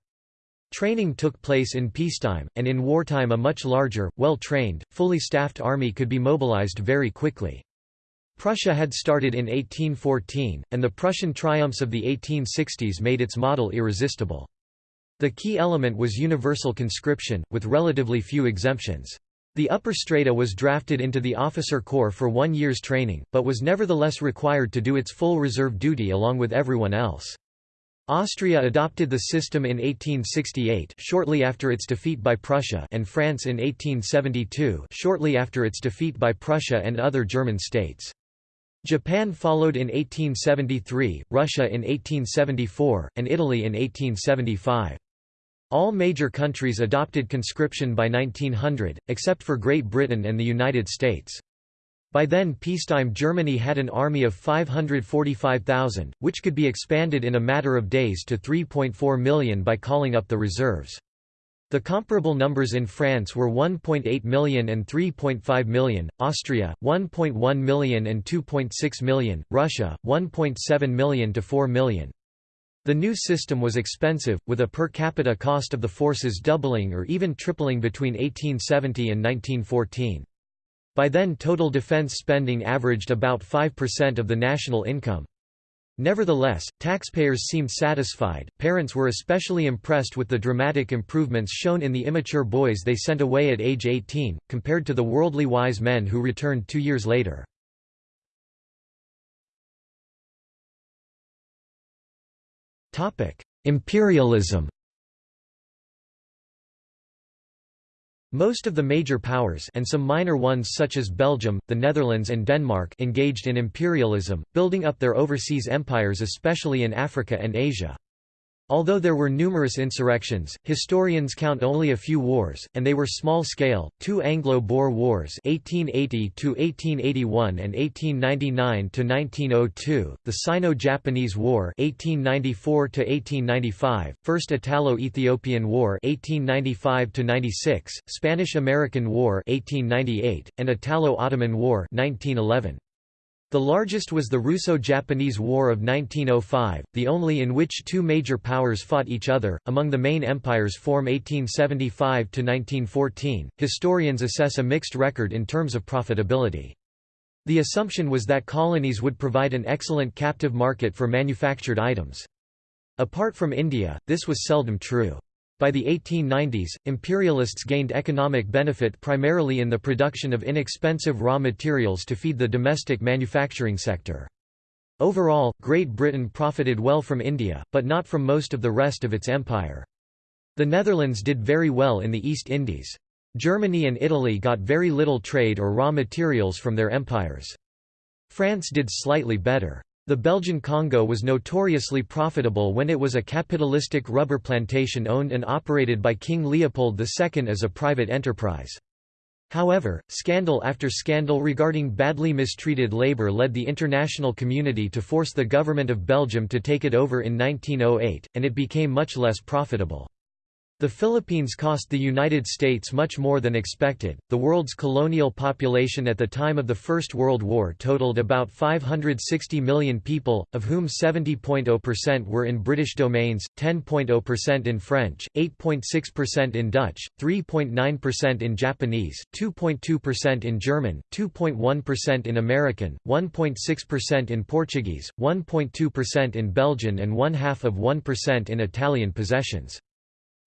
Speaker 1: Training took place in peacetime, and in wartime a much larger, well-trained, fully staffed army could be mobilized very quickly. Prussia had started in 1814, and the Prussian triumphs of the 1860s made its model irresistible. The key element was universal conscription, with relatively few exemptions. The upper strata was drafted into the officer corps for one year's training, but was nevertheless required to do its full reserve duty along with everyone else. Austria adopted the system in 1868 shortly after its defeat by Prussia and France in 1872 shortly after its defeat by Prussia and other German states. Japan followed in 1873, Russia in 1874, and Italy in 1875. All major countries adopted conscription by 1900, except for Great Britain and the United States. By then peacetime Germany had an army of 545,000, which could be expanded in a matter of days to 3.4 million by calling up the reserves. The comparable numbers in France were 1.8 million and 3.5 million, Austria, 1.1 million and 2.6 million, Russia, 1.7 million to 4 million. The new system was expensive, with a per capita cost of the forces doubling or even tripling between 1870 and 1914. By then total defense spending averaged about 5% of the national income. Nevertheless, taxpayers seemed satisfied. Parents were especially impressed with the dramatic improvements shown in the immature boys they sent away at age 18, compared to the worldly wise men who returned two years later. Imperialism Most of the major powers and some minor ones such as Belgium, the Netherlands and Denmark engaged in imperialism, building up their overseas empires especially in Africa and Asia. Although there were numerous insurrections, historians count only a few wars, and they were small-scale, two Anglo-Boer Wars 1880–1881 and 1899–1902, the Sino-Japanese War 1894–1895, First Italo-Ethiopian War 1895–96, Spanish-American War 1898, and Italo-Ottoman War 1911. The largest was the Russo-Japanese War of 1905, the only in which two major powers fought each other. Among the main empires form 1875 to 1914, historians assess a mixed record in terms of profitability. The assumption was that colonies would provide an excellent captive market for manufactured items. Apart from India, this was seldom true. By the 1890s, imperialists gained economic benefit primarily in the production of inexpensive raw materials to feed the domestic manufacturing sector. Overall, Great Britain profited well from India, but not from most of the rest of its empire. The Netherlands did very well in the East Indies. Germany and Italy got very little trade or raw materials from their empires. France did slightly better. The Belgian Congo was notoriously profitable when it was a capitalistic rubber plantation owned and operated by King Leopold II as a private enterprise. However, scandal after scandal regarding badly mistreated labor led the international community to force the government of Belgium to take it over in 1908, and it became much less profitable. The Philippines cost the United States much more than expected. The world's colonial population at the time of the First World War totaled about 560 million people, of whom 70.0% were in British domains, 10.0% in French, 8.6% in Dutch, 3.9% in Japanese, 2.2% in German, 2.1% in American, 1.6% in Portuguese, 1.2% in Belgian, and one half of 1% in Italian possessions.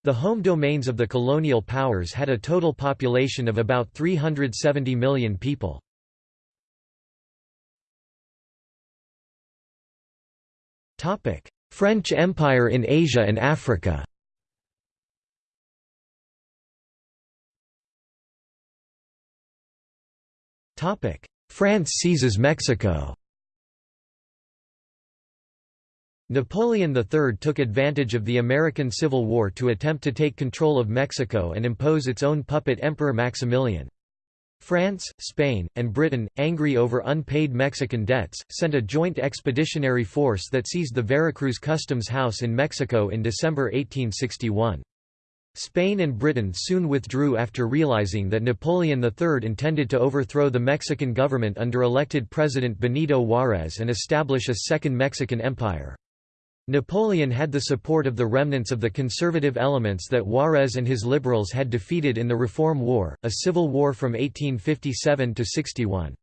Speaker 1: The home domains of the colonial powers had a total population of about 370 million people. French Empire in Asia and Africa. France seizes Mexico Napoleon III took advantage of the American Civil War to attempt to take control of Mexico and impose its own puppet Emperor Maximilian. France, Spain, and Britain, angry over unpaid Mexican debts, sent a joint expeditionary force that seized the Veracruz customs house in Mexico in December 1861. Spain and Britain soon withdrew after realizing that Napoleon III intended to overthrow the Mexican government under elected President Benito Juárez and establish a second Mexican empire. Napoleon had the support of the remnants of the conservative elements that Juarez and his liberals had defeated in the Reform War, a civil war from 1857 to 61.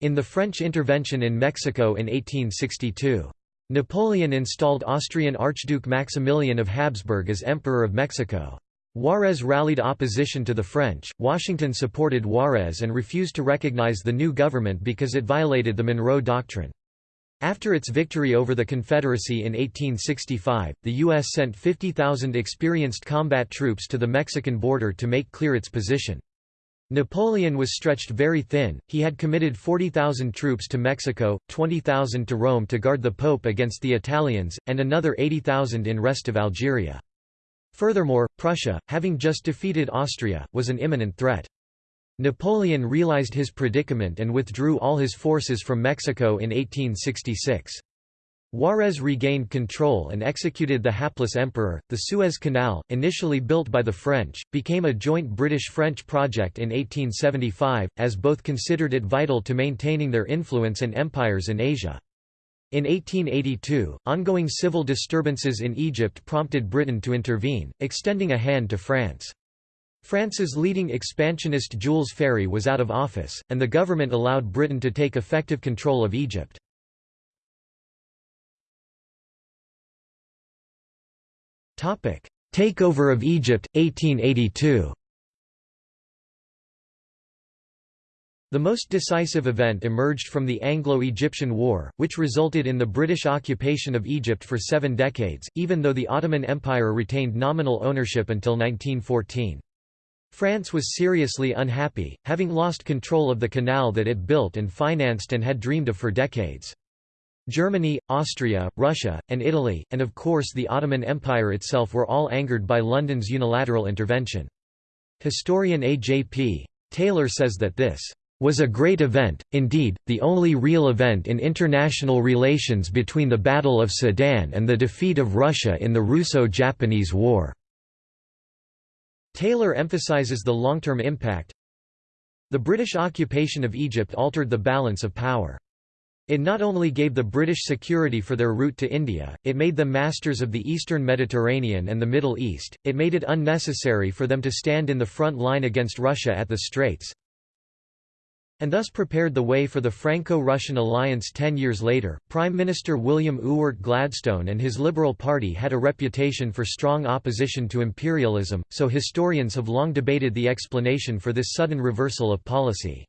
Speaker 1: In the French intervention in Mexico in 1862. Napoleon installed Austrian Archduke Maximilian of Habsburg as Emperor of Mexico. Juarez rallied opposition to the French, Washington supported Juarez and refused to recognize the new government because it violated the Monroe Doctrine. After its victory over the Confederacy in 1865, the U.S. sent 50,000 experienced combat troops to the Mexican border to make clear its position. Napoleon was stretched very thin, he had committed 40,000 troops to Mexico, 20,000 to Rome to guard the Pope against the Italians, and another 80,000 in rest of Algeria. Furthermore, Prussia, having just defeated Austria, was an imminent threat. Napoleon realized his predicament and withdrew all his forces from Mexico in 1866. Juarez regained control and executed the hapless emperor. The Suez Canal, initially built by the French, became a joint British-French project in 1875, as both considered it vital to maintaining their influence and empires in Asia. In 1882, ongoing civil disturbances in Egypt prompted Britain to intervene, extending a hand to France. France's leading expansionist Jules Ferry was out of office, and the government allowed Britain to take effective control of Egypt. Takeover of Egypt, 1882 The most decisive event emerged from the Anglo-Egyptian War, which resulted in the British occupation of Egypt for seven decades, even though the Ottoman Empire retained nominal ownership until 1914. France was seriously unhappy, having lost control of the canal that it built and financed and had dreamed of for decades. Germany, Austria, Russia, and Italy, and of course the Ottoman Empire itself were all angered by London's unilateral intervention. Historian A. J. P. Taylor says that this was a great event, indeed, the only real event in international relations between the Battle of Sedan and the defeat of Russia in the Russo-Japanese War." Taylor emphasizes the long-term impact. The British occupation of Egypt altered the balance of power. It not only gave the British security for their route to India, it made them masters of the eastern Mediterranean and the Middle East, it made it unnecessary for them to stand in the front line against Russia at the Straits, and thus prepared the way for the Franco-Russian alliance ten years later. Prime Minister William Ewart Gladstone and his Liberal Party had a reputation for strong opposition to imperialism, so historians have long debated the explanation for this sudden reversal of policy.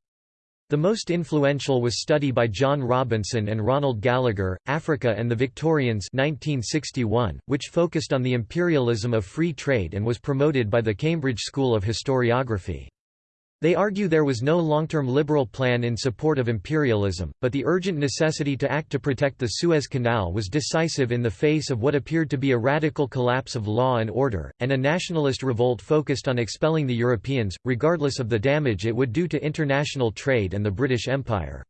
Speaker 1: The most influential was study by John Robinson and Ronald Gallagher, Africa and the Victorians 1961, which focused on the imperialism of free trade and was promoted by the Cambridge School of Historiography. They argue there was no long-term liberal plan in support of imperialism, but the urgent necessity to act to protect the Suez Canal was decisive in the face of what appeared to be a radical collapse of law and order, and a nationalist revolt focused on expelling the Europeans, regardless of the damage it would do to international trade and the British Empire.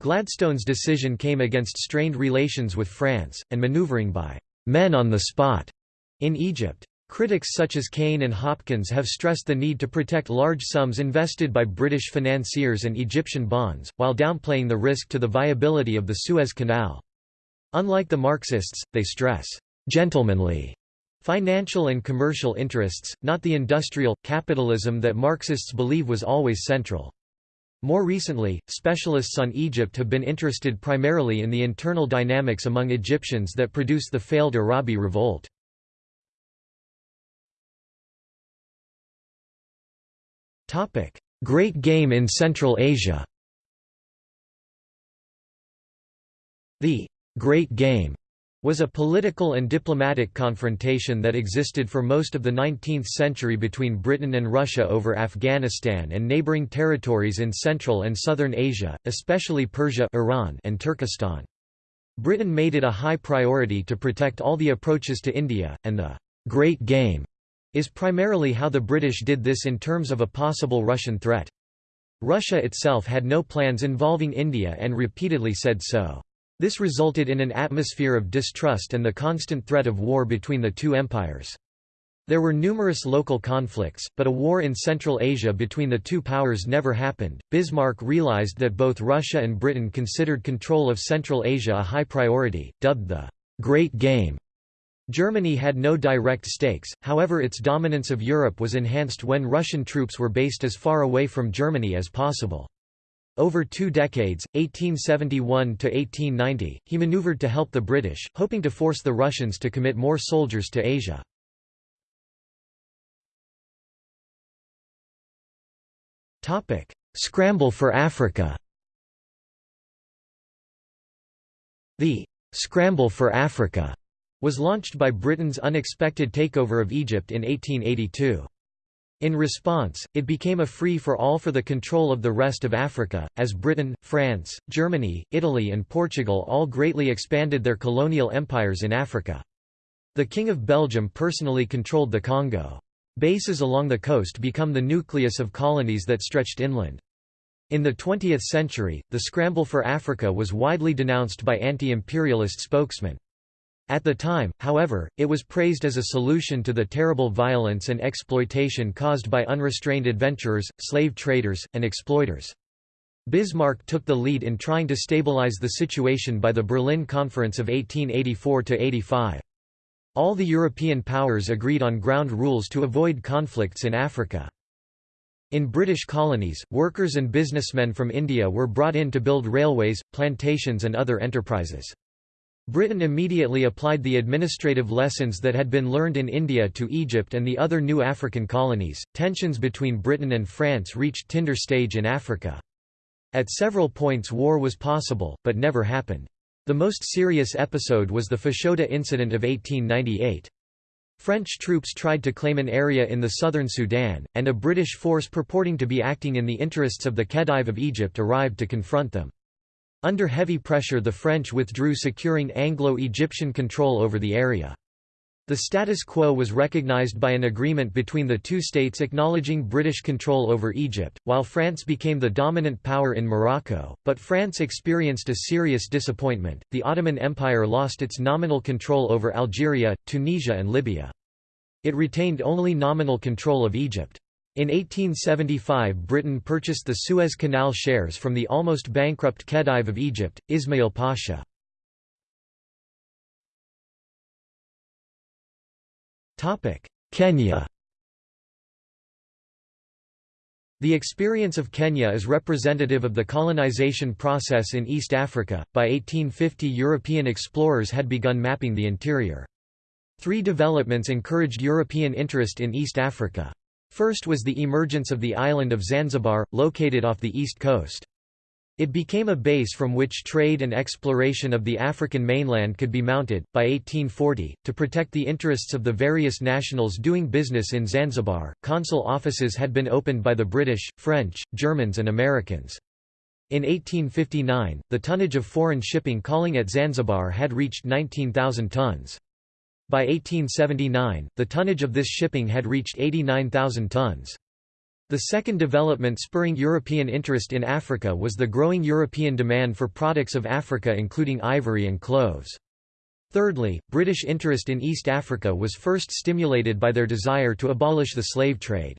Speaker 1: Gladstone's decision came against strained relations with France, and manoeuvring by «men on the spot» in Egypt. Critics such as Cain and Hopkins have stressed the need to protect large sums invested by British financiers and Egyptian bonds, while downplaying the risk to the viability of the Suez Canal. Unlike the Marxists, they stress, "...gentlemanly." Financial and commercial interests, not the industrial, capitalism that Marxists believe was always central. More recently, specialists on Egypt have been interested primarily in the internal dynamics among Egyptians that produced the failed Arabi revolt. Great Game in Central Asia The Great Game was a political and diplomatic confrontation that existed for most of the 19th century between Britain and Russia over Afghanistan and neighboring territories in Central and Southern Asia, especially Persia Iran and Turkestan. Britain made it a high priority to protect all the approaches to India, and the Great Game is primarily how the British did this in terms of a possible Russian threat. Russia itself had no plans involving India and repeatedly said so. This resulted in an atmosphere of distrust and the constant threat of war between the two empires. There were numerous local conflicts, but a war in Central Asia between the two powers never happened. Bismarck realized that both Russia and Britain considered control of Central Asia a high priority, dubbed the Great Game. Germany had no direct stakes, however its dominance of Europe was enhanced when Russian troops were based as far away from Germany as possible. Over two decades, 1871–1890, he maneuvered to help the British, hoping to force the Russians to commit more soldiers to Asia. Scramble for Africa The «Scramble for Africa» was launched by Britain's unexpected takeover of Egypt in 1882. In response, it became a free-for-all for the control of the rest of Africa, as Britain, France, Germany, Italy and Portugal all greatly expanded their colonial empires in Africa. The King of Belgium personally controlled the Congo. Bases along the coast become the nucleus of colonies that stretched inland. In the 20th century, the scramble for Africa was widely denounced by anti-imperialist spokesmen. At the time, however, it was praised as a solution to the terrible violence and exploitation caused by unrestrained adventurers, slave traders, and exploiters. Bismarck took the lead in trying to stabilize the situation by the Berlin Conference of 1884–85. All the European powers agreed on ground rules to avoid conflicts in Africa. In British colonies, workers and businessmen from India were brought in to build railways, plantations and other enterprises. Britain immediately applied the administrative lessons that had been learned in India to Egypt and the other new African colonies. Tensions between Britain and France reached tinder stage in Africa. At several points war was possible, but never happened. The most serious episode was the Fashoda incident of 1898. French troops tried to claim an area in the southern Sudan, and a British force purporting to be acting in the interests of the Khedive of Egypt arrived to confront them. Under heavy pressure the French withdrew securing Anglo-Egyptian control over the area. The status quo was recognized by an agreement between the two states acknowledging British control over Egypt, while France became the dominant power in Morocco, but France experienced a serious disappointment. The Ottoman Empire lost its nominal control over Algeria, Tunisia, and Libya. It retained only nominal control of Egypt. In 1875 Britain purchased the Suez Canal shares from the almost bankrupt Khedive of Egypt, Ismail Pasha. Kenya The experience of Kenya is representative of the colonization process in East Africa. By 1850, European explorers had begun mapping the interior. Three developments encouraged European interest in East Africa. First was the emergence of the island of Zanzibar, located off the east coast. It became a base from which trade and exploration of the African mainland could be mounted. By 1840, to protect the interests of the various nationals doing business in Zanzibar, consul offices had been opened by the British, French, Germans, and Americans. In 1859, the tonnage of foreign shipping calling at Zanzibar had reached 19,000 tons. By 1879, the tonnage of this shipping had reached 89,000 tons. The second development spurring European interest in Africa was the growing European demand for products of Africa including ivory and cloves. Thirdly, British interest in East Africa was first stimulated by their desire to abolish the slave trade.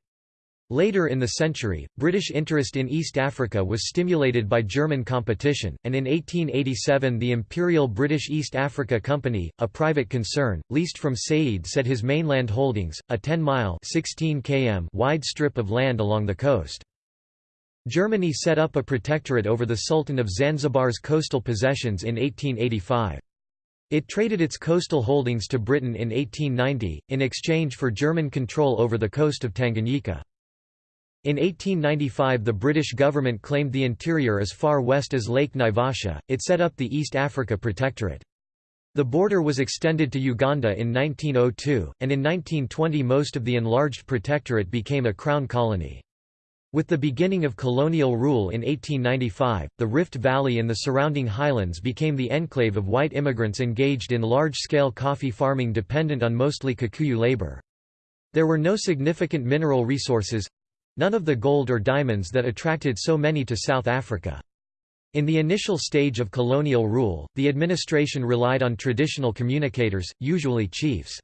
Speaker 1: Later in the century, British interest in East Africa was stimulated by German competition, and in 1887 the Imperial British East Africa Company, a private concern, leased from Said said his mainland holdings, a 10-mile km wide strip of land along the coast. Germany set up a protectorate over the Sultan of Zanzibar's coastal possessions in 1885. It traded its coastal holdings to Britain in 1890, in exchange for German control over the coast of Tanganyika. In 1895 the British government claimed the interior as far west as Lake Naivasha, it set up the East Africa Protectorate. The border was extended to Uganda in 1902, and in 1920 most of the enlarged protectorate became a crown colony. With the beginning of colonial rule in 1895, the Rift Valley and the surrounding highlands became the enclave of white immigrants engaged in large-scale coffee farming dependent on mostly Kikuyu labor. There were no significant mineral resources, None of the gold or diamonds that attracted so many to South Africa. In the initial stage of colonial rule, the administration relied on traditional communicators, usually chiefs.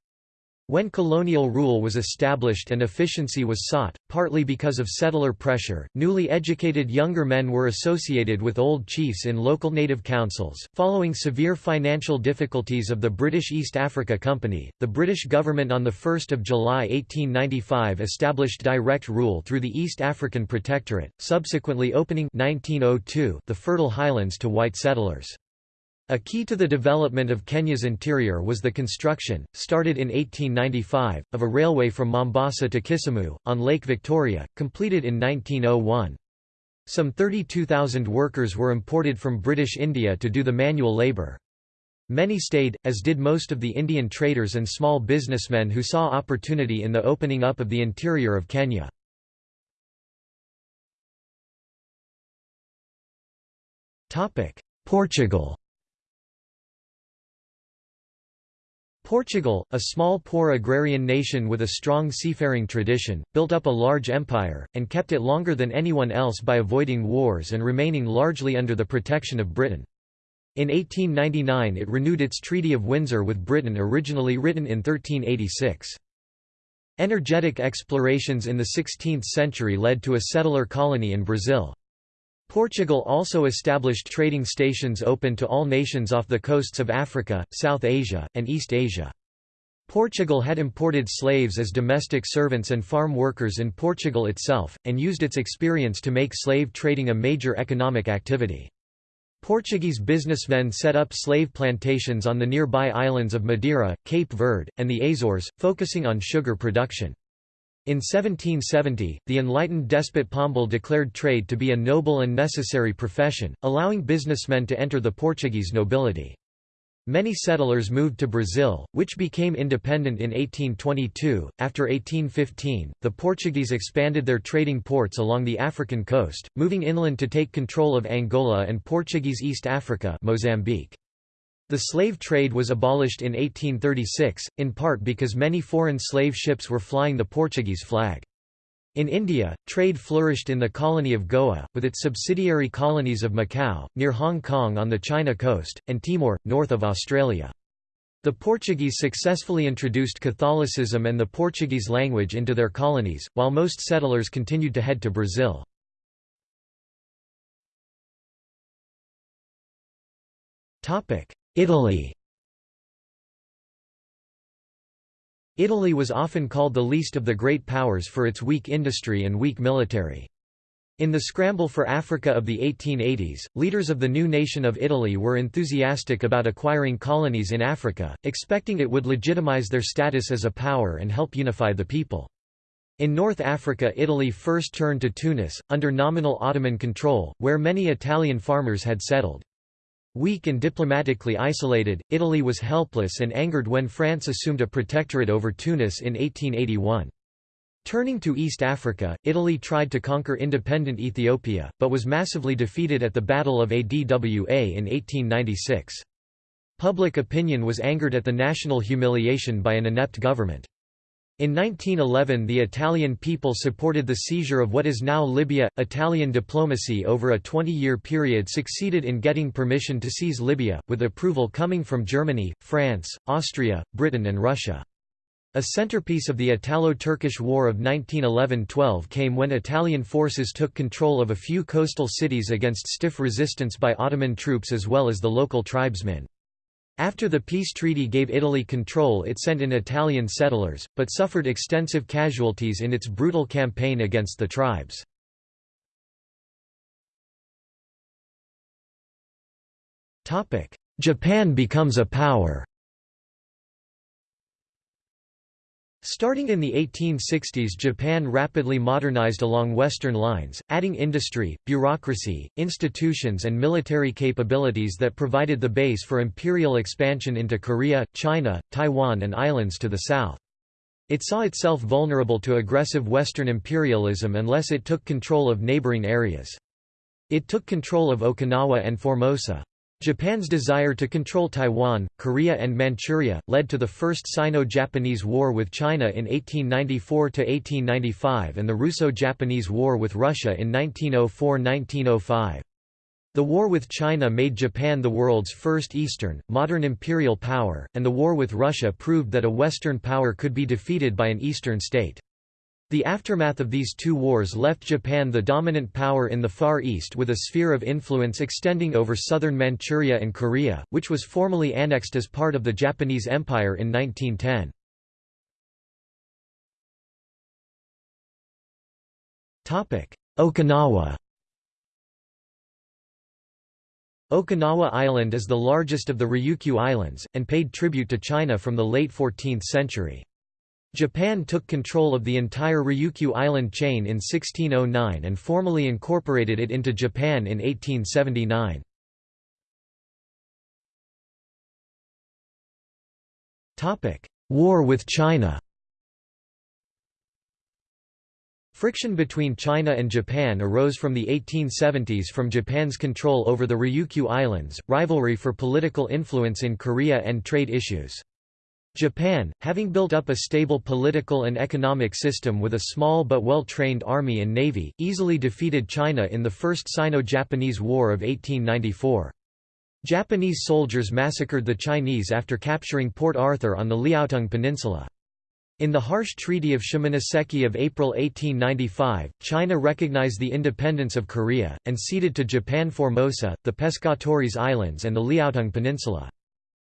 Speaker 1: When colonial rule was established and efficiency was sought, partly because of settler pressure, newly educated younger men were associated with old chiefs in local native councils. Following severe financial difficulties of the British East Africa Company, the British government on 1 July 1895 established direct rule through the East African Protectorate, subsequently opening 1902 the fertile highlands to white settlers. A key to the development of Kenya's interior was the construction, started in 1895, of a railway from Mombasa to Kisumu, on Lake Victoria, completed in 1901. Some 32,000 workers were imported from British India to do the manual labour. Many stayed, as did most of the Indian traders and small businessmen who saw opportunity in the opening up of the interior of Kenya. Portugal Portugal, a small poor agrarian nation with a strong seafaring tradition, built up a large empire, and kept it longer than anyone else by avoiding wars and remaining largely under the protection of Britain. In 1899 it renewed its Treaty of Windsor with Britain originally written in 1386. Energetic explorations in the 16th century led to a settler colony in Brazil. Portugal also established trading stations open to all nations off the coasts of Africa, South Asia, and East Asia. Portugal had imported slaves as domestic servants and farm workers in Portugal itself, and used its experience to make slave trading a major economic activity. Portuguese businessmen set up slave plantations on the nearby islands of Madeira, Cape Verde, and the Azores, focusing on sugar production. In 1770, the enlightened despot Pombal declared trade to be a noble and necessary profession, allowing businessmen to enter the Portuguese nobility. Many settlers moved to Brazil, which became independent in 1822. After 1815, the Portuguese expanded their trading ports along the African coast, moving inland to take control of Angola and Portuguese East Africa, Mozambique. The slave trade was abolished in 1836, in part because many foreign slave ships were flying the Portuguese flag. In India, trade flourished in the colony of Goa, with its subsidiary colonies of Macau, near Hong Kong on the China coast, and Timor, north of Australia. The Portuguese successfully introduced Catholicism and the Portuguese language into their colonies, while most settlers continued to head to Brazil. Italy Italy was often called the least of the great powers for its weak industry and weak military. In the scramble for Africa of the 1880s, leaders of the new nation of Italy were enthusiastic about acquiring colonies in Africa, expecting it would legitimize their status as a power and help unify the people. In North Africa Italy first turned to Tunis, under nominal Ottoman control, where many Italian farmers had settled. Weak and diplomatically isolated, Italy was helpless and angered when France assumed a protectorate over Tunis in 1881. Turning to East Africa, Italy tried to conquer independent Ethiopia, but was massively defeated at the Battle of Adwa in 1896. Public opinion was angered at the national humiliation by an inept government. In 1911 the Italian people supported the seizure of what is now Libya. Italian diplomacy over a 20-year period succeeded in getting permission to seize Libya, with approval coming from Germany, France, Austria, Britain and Russia. A centerpiece of the Italo-Turkish War of 1911–12 came when Italian forces took control of a few coastal cities against stiff resistance by Ottoman troops as well as the local tribesmen. After the peace treaty gave Italy control it sent in Italian settlers, but suffered extensive casualties in its brutal campaign against the tribes. Japan becomes a power Starting in the 1860s Japan rapidly modernized along Western lines, adding industry, bureaucracy, institutions and military capabilities that provided the base for imperial expansion into Korea, China, Taiwan and islands to the south. It saw itself vulnerable to aggressive Western imperialism unless it took control of neighboring areas. It took control of Okinawa and Formosa. Japan's desire to control Taiwan, Korea and Manchuria, led to the First Sino-Japanese War with China in 1894–1895 and the Russo-Japanese War with Russia in 1904–1905. The war with China made Japan the world's first Eastern, modern imperial power, and the war with Russia proved that a Western power could be defeated by an Eastern state. The aftermath of these two wars left Japan the dominant power in the Far East with a sphere of influence extending over southern Manchuria and Korea, which was formally annexed as part of the Japanese Empire in 1910. Okinawa Okinawa Island is the largest of the Ryukyu Islands, and paid tribute to China from the late 14th century. Japan took control of the entire Ryukyu island chain in 1609 and formally incorporated it into Japan in 1879. War with China Friction between China and Japan arose from the 1870s from Japan's control over the Ryukyu Islands, rivalry for political influence in Korea and trade issues. Japan, having built up a stable political and economic system with a small but well-trained army and navy, easily defeated China in the First Sino-Japanese War of 1894. Japanese soldiers massacred the Chinese after capturing Port Arthur on the Liaotung Peninsula. In the harsh Treaty of Shimonoseki of April 1895, China recognized the independence of Korea, and ceded to Japan Formosa, the Pescadores Islands and the Liaotung Peninsula.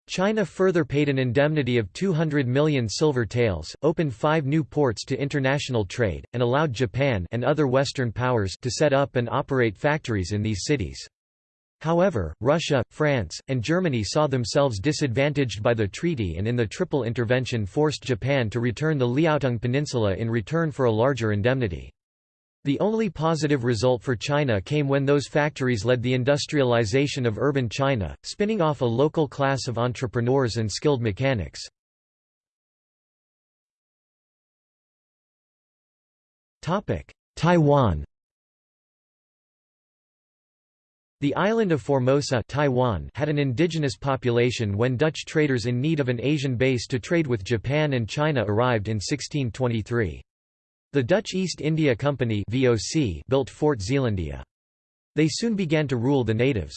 Speaker 1: China further paid an indemnity of 200 million silver taels, opened five new ports to international trade, and allowed Japan and other Western powers to set up and operate factories in these cities. However, Russia, France, and Germany saw themselves disadvantaged by the treaty and in the Triple Intervention forced Japan to return the Liaotung Peninsula in return for a larger indemnity. The only positive result for China came when those factories led the industrialization of urban China, spinning off a local class of entrepreneurs and skilled mechanics. Taiwan The island of Formosa Taiwan had an indigenous population when Dutch traders in need of an Asian base to trade with Japan and China arrived in 1623. The Dutch East India Company VOC built Fort Zeelandia. They soon began to rule the natives.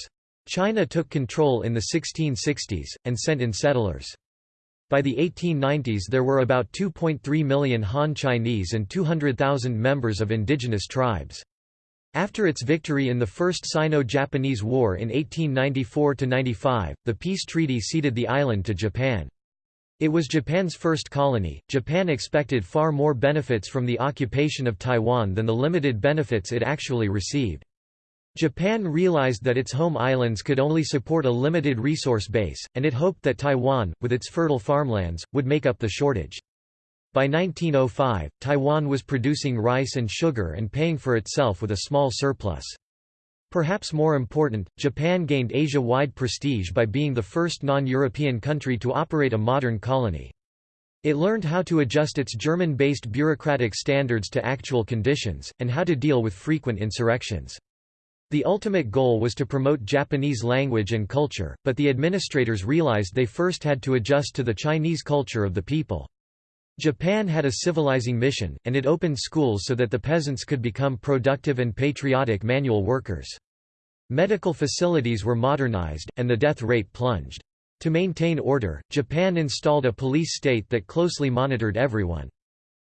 Speaker 1: China took control in the 1660s, and sent in settlers. By the 1890s there were about 2.3 million Han Chinese and 200,000 members of indigenous tribes. After its victory in the First Sino-Japanese War in 1894–95, the peace treaty ceded the island to Japan. It was Japan's first colony. Japan expected far more benefits from the occupation of Taiwan than the limited benefits it actually received. Japan realized that its home islands could only support a limited resource base, and it hoped that Taiwan, with its fertile farmlands, would make up the shortage. By 1905, Taiwan was producing rice and sugar and paying for itself with a small surplus. Perhaps more important, Japan gained Asia-wide prestige by being the first non-European country to operate a modern colony. It learned how to adjust its German-based bureaucratic standards to actual conditions, and how to deal with frequent insurrections. The ultimate goal was to promote Japanese language and culture, but the administrators realized they first had to adjust to the Chinese culture of the people. Japan had a civilizing mission, and it opened schools so that the peasants could become productive and patriotic manual workers. Medical facilities were modernized, and the death rate plunged. To maintain order, Japan installed a police state that closely monitored everyone.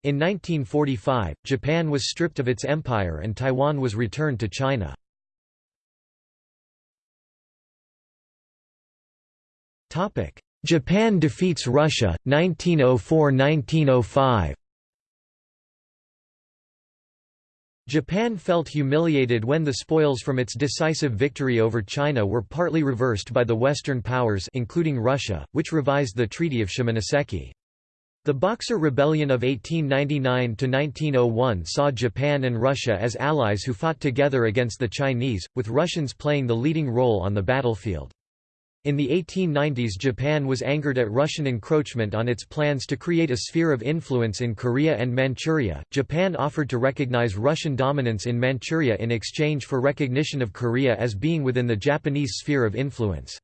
Speaker 1: In 1945, Japan was stripped of its empire and Taiwan was returned to China. Japan defeats Russia, 1904–1905 Japan felt humiliated when the spoils from its decisive victory over China were partly reversed by the Western powers including Russia, which revised the Treaty of Shimonoseki. The Boxer Rebellion of 1899–1901 saw Japan and Russia as allies who fought together against the Chinese, with Russians playing the leading role on the battlefield. In the 1890s Japan was angered at Russian encroachment on its plans to create a sphere of influence in Korea and Manchuria. Japan offered to recognize Russian dominance in Manchuria in exchange for recognition of Korea as being within the Japanese sphere of influence.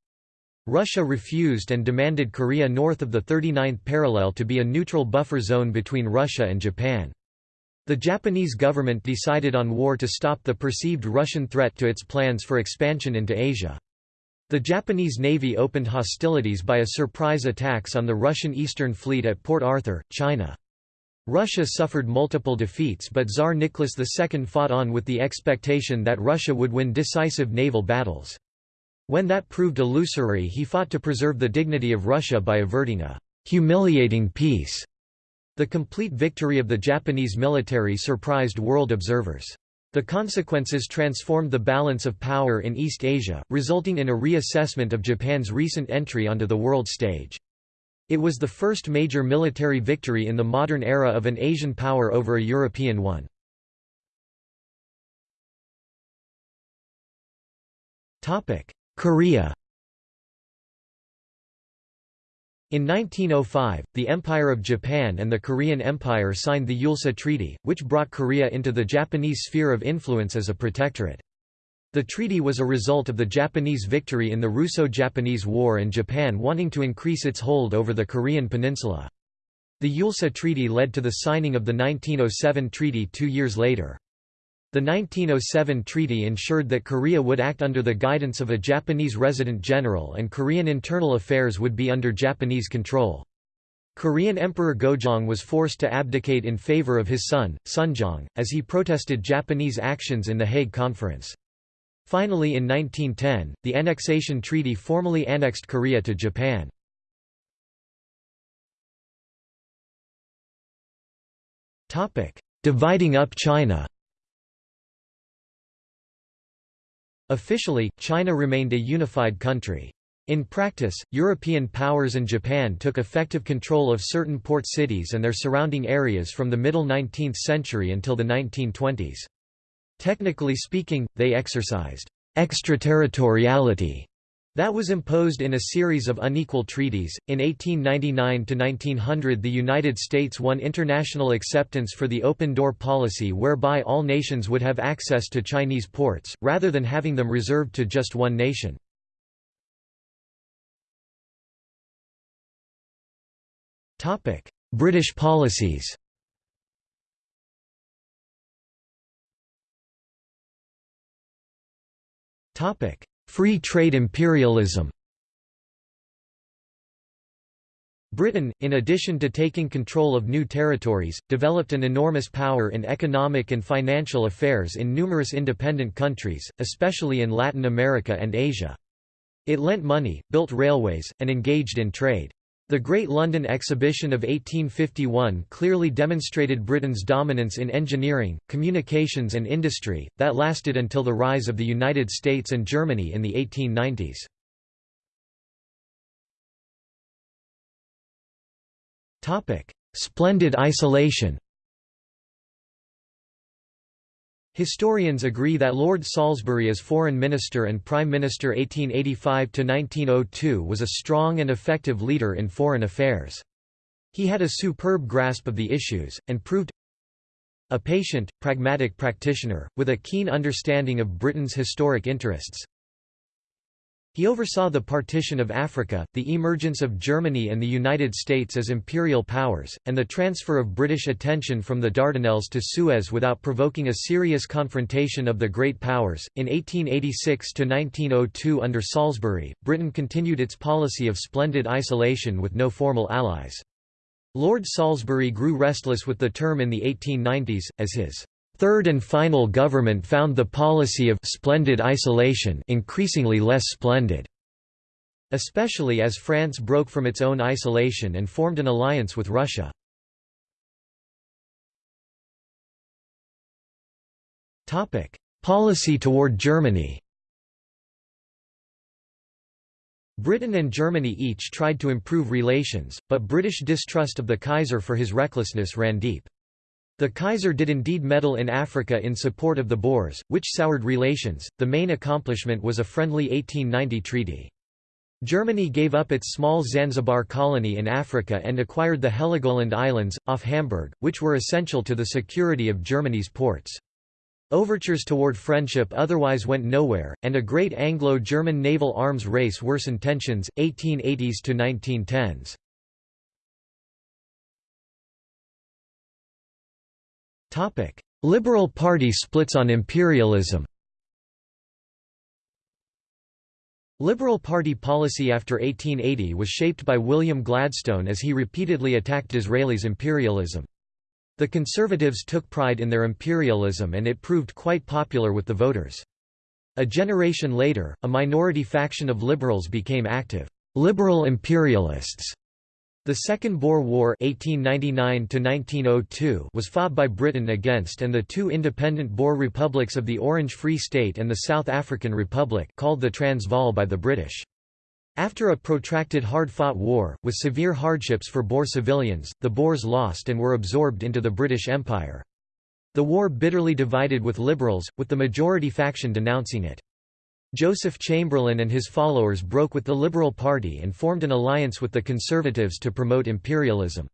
Speaker 1: Russia refused and demanded Korea north of the 39th parallel to be a neutral buffer zone between Russia and Japan. The Japanese government decided on war to stop the perceived Russian threat to its plans for expansion into Asia. The Japanese Navy opened hostilities by a surprise attacks on the Russian Eastern Fleet at Port Arthur, China. Russia suffered multiple defeats but Tsar Nicholas II fought on with the expectation that Russia would win decisive naval battles. When that proved illusory he fought to preserve the dignity of Russia by averting a «humiliating peace». The complete victory of the Japanese military surprised world observers. The consequences transformed the balance of power in East Asia, resulting in a reassessment of Japan's recent entry onto the world stage. It was the first major military victory in the modern era of an Asian power over a European one. Korea In 1905, the Empire of Japan and the Korean Empire signed the Eulsa Treaty, which brought Korea into the Japanese sphere of influence as a protectorate. The treaty was a result of the Japanese victory in the Russo-Japanese War and Japan wanting to increase its hold over the Korean peninsula. The Eulsa Treaty led to the signing of the 1907 treaty two years later. The 1907 treaty ensured that Korea would act under the guidance of a Japanese resident general and Korean internal affairs would be under Japanese control. Korean Emperor Gojong was forced to abdicate in favor of his son, Sunjong, as he protested Japanese actions in the Hague Conference. Finally in 1910, the annexation treaty formally annexed Korea to Japan. Dividing up China Officially, China remained a unified country. In practice, European powers and Japan took effective control of certain port cities and their surrounding areas from the middle 19th century until the 1920s. Technically speaking, they exercised extraterritoriality that was imposed in a series of unequal treaties. In 1899 to 1900, the United States won international acceptance for the open door policy whereby all nations would have access to Chinese ports, rather than having them reserved to just one nation. Topic: British policies Topic: Free trade imperialism Britain, in addition to taking control of new territories, developed an enormous power in economic and financial affairs in numerous independent countries, especially in Latin America and Asia. It lent money, built railways, and engaged in trade. The Great London Exhibition of 1851 clearly demonstrated Britain's dominance in engineering, communications and industry, that lasted until the rise of the United States and Germany in the 1890s. Splendid isolation Historians agree that Lord Salisbury as Foreign Minister and Prime Minister 1885–1902 was a strong and effective leader in foreign affairs. He had a superb grasp of the issues, and proved a patient, pragmatic practitioner, with a keen understanding of Britain's historic interests, he oversaw the partition of Africa, the emergence of Germany and the United States as imperial powers, and the transfer of British attention from the Dardanelles to Suez without provoking a serious confrontation of the great powers. In 1886 to 1902 under Salisbury, Britain continued its policy of splendid isolation with no formal allies. Lord Salisbury grew restless with the term in the 1890s, as his Third and final government found the policy of splendid isolation increasingly less splendid, especially as France broke from its own isolation and formed an alliance with Russia. Policy toward Germany Britain and Germany each tried to improve relations, but British distrust of the Kaiser for his recklessness ran deep. The Kaiser did indeed meddle in Africa in support of the Boers, which soured relations. The main accomplishment was a friendly 1890 treaty. Germany gave up its small Zanzibar colony in Africa and acquired the Heligoland Islands, off Hamburg, which were essential to the security of Germany's ports. Overtures toward friendship otherwise went nowhere, and a great Anglo-German naval arms race worsened tensions, 1880s to 1910s. Liberal Party splits on imperialism Liberal Party policy after 1880 was shaped by William Gladstone as he repeatedly attacked Disraeli's imperialism. The Conservatives took pride in their imperialism and it proved quite popular with the voters. A generation later, a minority faction of liberals became active, liberal imperialists the Second Boer War (1899–1902) was fought by Britain against and the two independent Boer republics of the Orange Free State and the South African Republic called the Transvaal by the British. After a protracted hard-fought war, with severe hardships for Boer civilians, the Boers lost and were absorbed into the British Empire. The war bitterly divided with liberals, with the majority faction denouncing it. Joseph Chamberlain and his followers broke with the Liberal Party and formed an alliance with the Conservatives to promote imperialism.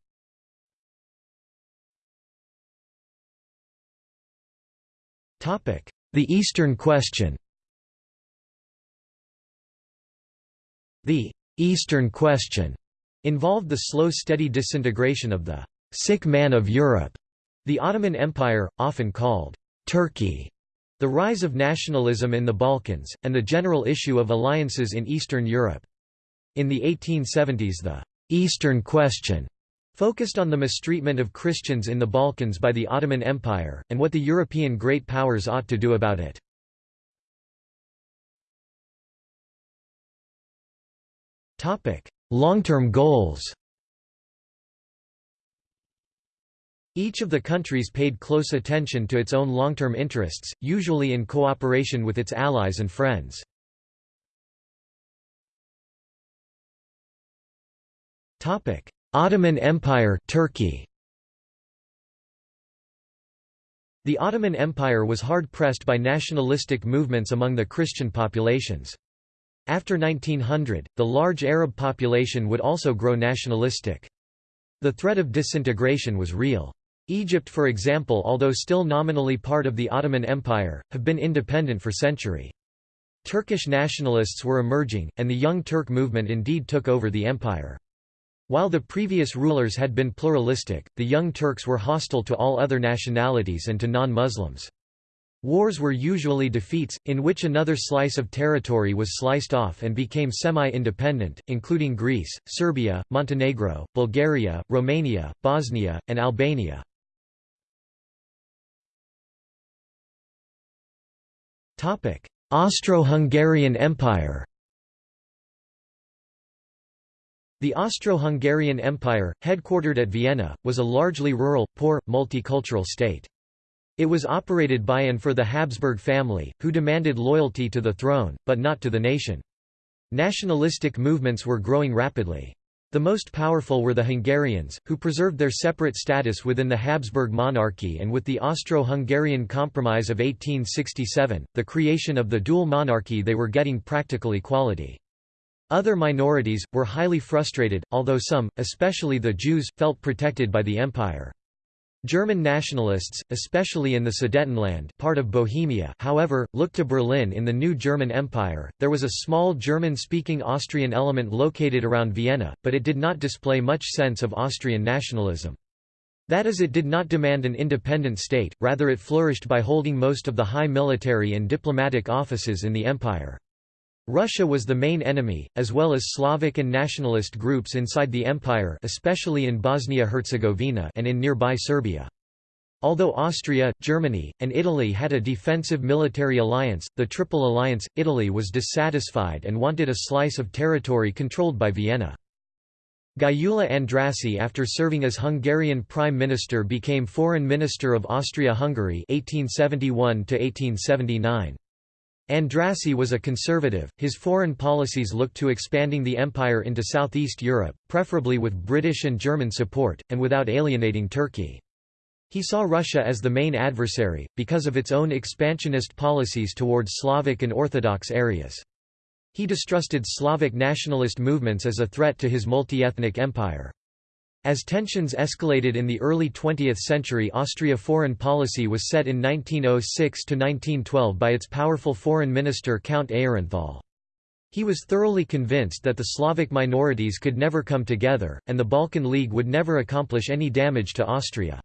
Speaker 1: The Eastern Question The «Eastern Question» involved the slow steady disintegration of the «sick man of Europe», the Ottoman Empire, often called «Turkey», the rise of nationalism in the Balkans, and the general issue of alliances in Eastern Europe. In the 1870s the «Eastern Question» focused on the mistreatment of Christians in the Balkans by the Ottoman Empire, and what the European great powers ought to do about it. Long-term goals Each of the countries paid close attention to its own long-term interests, usually in cooperation with its allies and friends. Ottoman Empire Turkey The Ottoman Empire was hard-pressed by nationalistic movements among the Christian populations. After 1900, the large Arab population would also grow nationalistic. The threat of disintegration was real. Egypt for example although still nominally part of the Ottoman Empire, have been independent for century. Turkish nationalists were emerging, and the Young Turk movement indeed took over the empire. While the previous rulers had been pluralistic, the Young Turks were hostile to all other nationalities and to non-Muslims. Wars were usually defeats, in which another slice of territory was sliced off and became semi-independent, including Greece, Serbia, Montenegro, Bulgaria, Romania, Bosnia, and Albania. Austro-Hungarian Empire The Austro-Hungarian Empire, headquartered at Vienna, was a largely rural, poor, multicultural state. It was operated by and for the Habsburg family, who demanded loyalty to the throne, but not to the nation. Nationalistic movements were growing rapidly. The most powerful were the Hungarians, who preserved their separate status within the Habsburg monarchy and with the Austro-Hungarian Compromise of 1867, the creation of the dual monarchy they were getting practical equality. Other minorities, were highly frustrated, although some, especially the Jews, felt protected by the empire. German nationalists, especially in the Sudetenland part of Bohemia however, looked to Berlin in the new German Empire. There was a small German-speaking Austrian element located around Vienna, but it did not display much sense of Austrian nationalism. That is it did not demand an independent state, rather it flourished by holding most of the high military and diplomatic offices in the empire. Russia was the main enemy, as well as Slavic and nationalist groups inside the empire especially in Bosnia-Herzegovina and in nearby Serbia. Although Austria, Germany, and Italy had a defensive military alliance, the Triple Alliance, Italy was dissatisfied and wanted a slice of territory controlled by Vienna. Gyula Andrássy after serving as Hungarian Prime Minister became Foreign Minister of Austria-Hungary 1871 -1879. Andrássy was a conservative, his foreign policies looked to expanding the empire into southeast Europe, preferably with British and German support, and without alienating Turkey. He saw Russia as the main adversary, because of its own expansionist policies towards Slavic and Orthodox areas. He distrusted Slavic nationalist movements as a threat to his multi-ethnic empire. As tensions escalated in the early 20th century Austria foreign policy was set in 1906–1912 by its powerful foreign minister Count Aehrenthal. He was thoroughly convinced that the Slavic minorities could never come together, and the Balkan League would never accomplish any damage to Austria.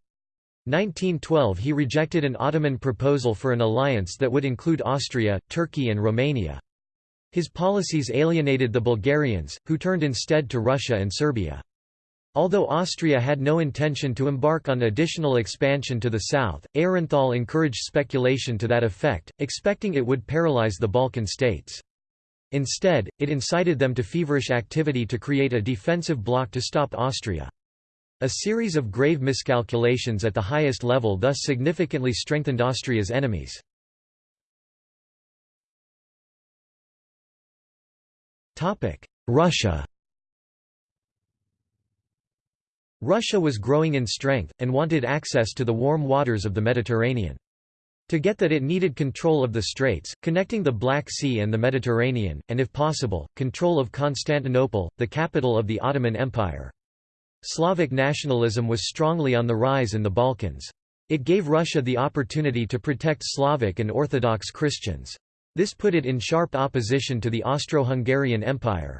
Speaker 1: 1912 he rejected an Ottoman proposal for an alliance that would include Austria, Turkey and Romania. His policies alienated the Bulgarians, who turned instead to Russia and Serbia. Although Austria had no intention to embark on additional expansion to the south, Aehrenthal encouraged speculation to that effect, expecting it would paralyze the Balkan states. Instead, it incited them to feverish activity to create a defensive bloc to stop Austria. A series of grave miscalculations at the highest level thus significantly strengthened Austria's enemies. Russia Russia was growing in strength, and wanted access to the warm waters of the Mediterranean. To get that it needed control of the straits, connecting the Black Sea and the Mediterranean, and if possible, control of Constantinople, the capital of the Ottoman Empire. Slavic nationalism was strongly on the rise in the Balkans. It gave Russia the opportunity to protect Slavic and Orthodox Christians. This put it in sharp opposition to the Austro-Hungarian Empire.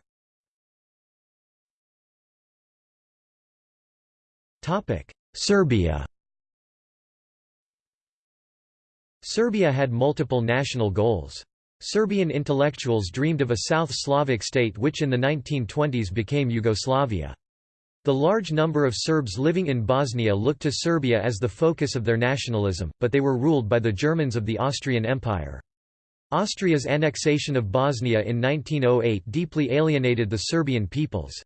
Speaker 1: Serbia Serbia had multiple national goals. Serbian intellectuals dreamed of a South Slavic state which in the 1920s became Yugoslavia. The large number of Serbs living in Bosnia looked to Serbia as the focus of their nationalism, but they were ruled by the Germans of the Austrian Empire. Austria's annexation of Bosnia in 1908 deeply alienated the Serbian peoples.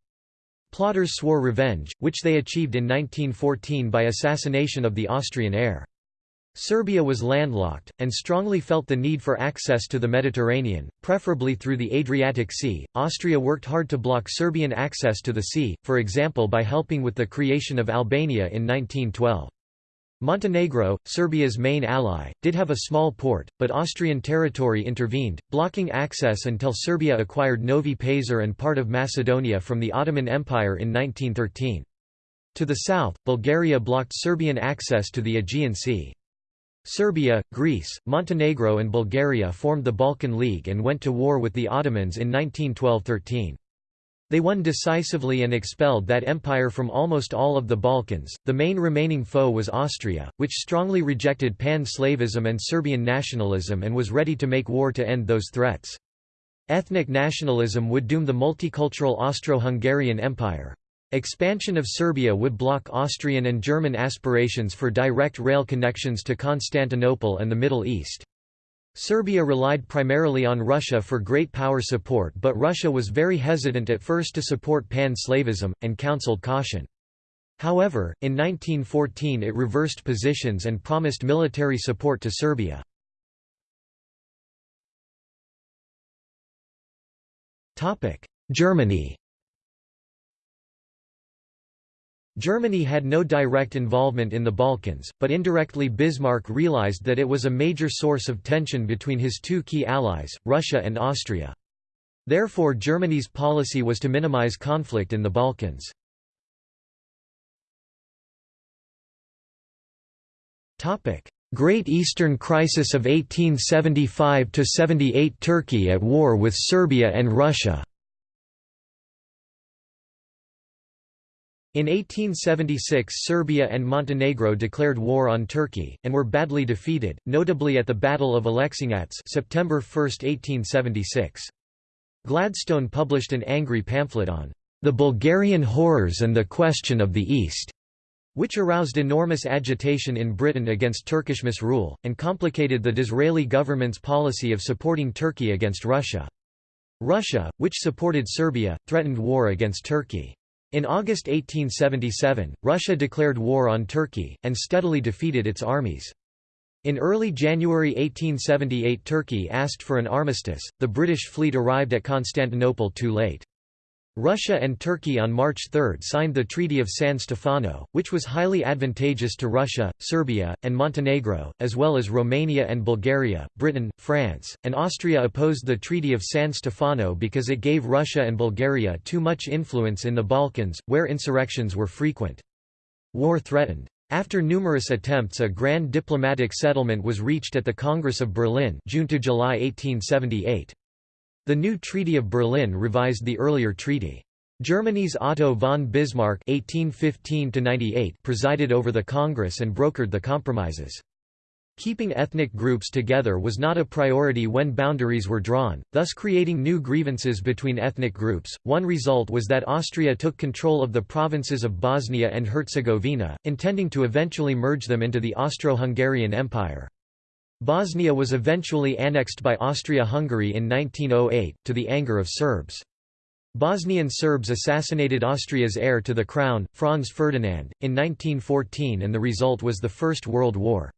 Speaker 1: Plotters swore revenge, which they achieved in 1914 by assassination of the Austrian heir. Serbia was landlocked, and strongly felt the need for access to the Mediterranean, preferably through the Adriatic Sea. Austria worked hard to block Serbian access to the sea, for example by helping with the creation of Albania in 1912. Montenegro, Serbia's main ally, did have a small port, but Austrian territory intervened, blocking access until Serbia acquired Novi Pazar and part of Macedonia from the Ottoman Empire in 1913. To the south, Bulgaria blocked Serbian access to the Aegean Sea. Serbia, Greece, Montenegro and Bulgaria formed the Balkan League and went to war with the Ottomans in 1912–13. They won decisively and expelled that empire from almost all of the Balkans. The main remaining foe was Austria, which strongly rejected pan-Slavism and Serbian nationalism and was ready to make war to end those threats. Ethnic nationalism would doom the multicultural Austro-Hungarian Empire. Expansion of Serbia would block Austrian and German aspirations for direct rail connections to Constantinople and the Middle East. Serbia relied primarily on Russia for great power support but Russia was very hesitant at first to support pan-Slavism, and counseled caution. However, in 1914 it reversed positions and promised military support to Serbia. Germany Germany had no direct involvement in the Balkans, but indirectly Bismarck realized that it was a major source of tension between his two key allies, Russia and Austria. Therefore Germany's policy was to minimize conflict in the Balkans. Great Eastern Crisis of 1875–78 Turkey at war with Serbia and Russia In 1876 Serbia and Montenegro declared war on Turkey, and were badly defeated, notably at the Battle of Aleksinac September 1, 1876. Gladstone published an angry pamphlet on "...the Bulgarian horrors and the question of the East", which aroused enormous agitation in Britain against Turkish misrule, and complicated the Disraeli government's policy of supporting Turkey against Russia. Russia, which supported Serbia, threatened war against Turkey. In August 1877, Russia declared war on Turkey, and steadily defeated its armies. In early January 1878 Turkey asked for an armistice, the British fleet arrived at Constantinople too late. Russia and Turkey on March 3 signed the Treaty of San Stefano, which was highly advantageous to Russia, Serbia, and Montenegro, as well as Romania and Bulgaria. Britain, France, and Austria opposed the Treaty of San Stefano because it gave Russia and Bulgaria too much influence in the Balkans, where insurrections were frequent. War threatened. After numerous attempts a grand diplomatic settlement was reached at the Congress of Berlin June to July 1878. The new Treaty of Berlin revised the earlier treaty. Germany's Otto von Bismarck (1815–98) presided over the Congress and brokered the compromises. Keeping ethnic groups together was not a priority when boundaries were drawn, thus creating new grievances between ethnic groups. One result was that Austria took control of the provinces of Bosnia and Herzegovina, intending to eventually merge them into the Austro-Hungarian Empire. Bosnia was eventually annexed by Austria-Hungary in 1908, to the anger of Serbs. Bosnian Serbs assassinated Austria's heir to the crown, Franz Ferdinand, in 1914 and the result was the First World War.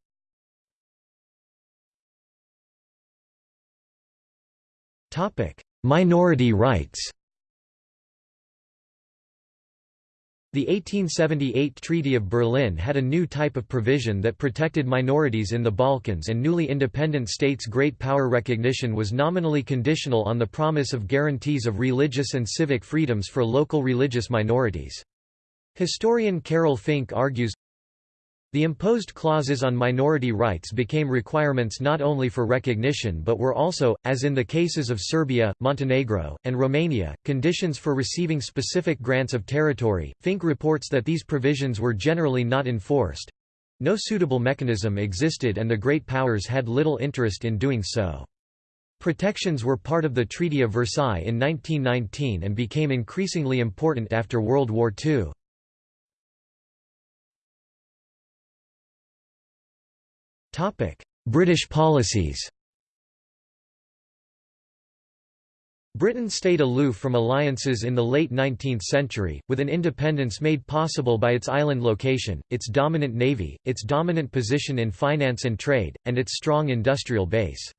Speaker 1: Minority rights The 1878 Treaty of Berlin had a new type of provision that protected minorities in the Balkans and newly independent states' great power recognition was nominally conditional on the promise of guarantees of religious and civic freedoms for local religious minorities. Historian Carole Fink argues, the imposed clauses on minority rights became requirements not only for recognition but were also, as in the cases of Serbia, Montenegro, and Romania, conditions for receiving specific grants of territory. Fink reports that these provisions were generally not enforced. No suitable mechanism existed and the Great Powers had little interest in doing so. Protections were part of the Treaty of Versailles in 1919 and became increasingly important after World War II. British policies Britain stayed aloof from alliances in the late 19th century, with an independence made possible by its island location, its dominant navy, its dominant position in finance and trade, and its strong industrial base.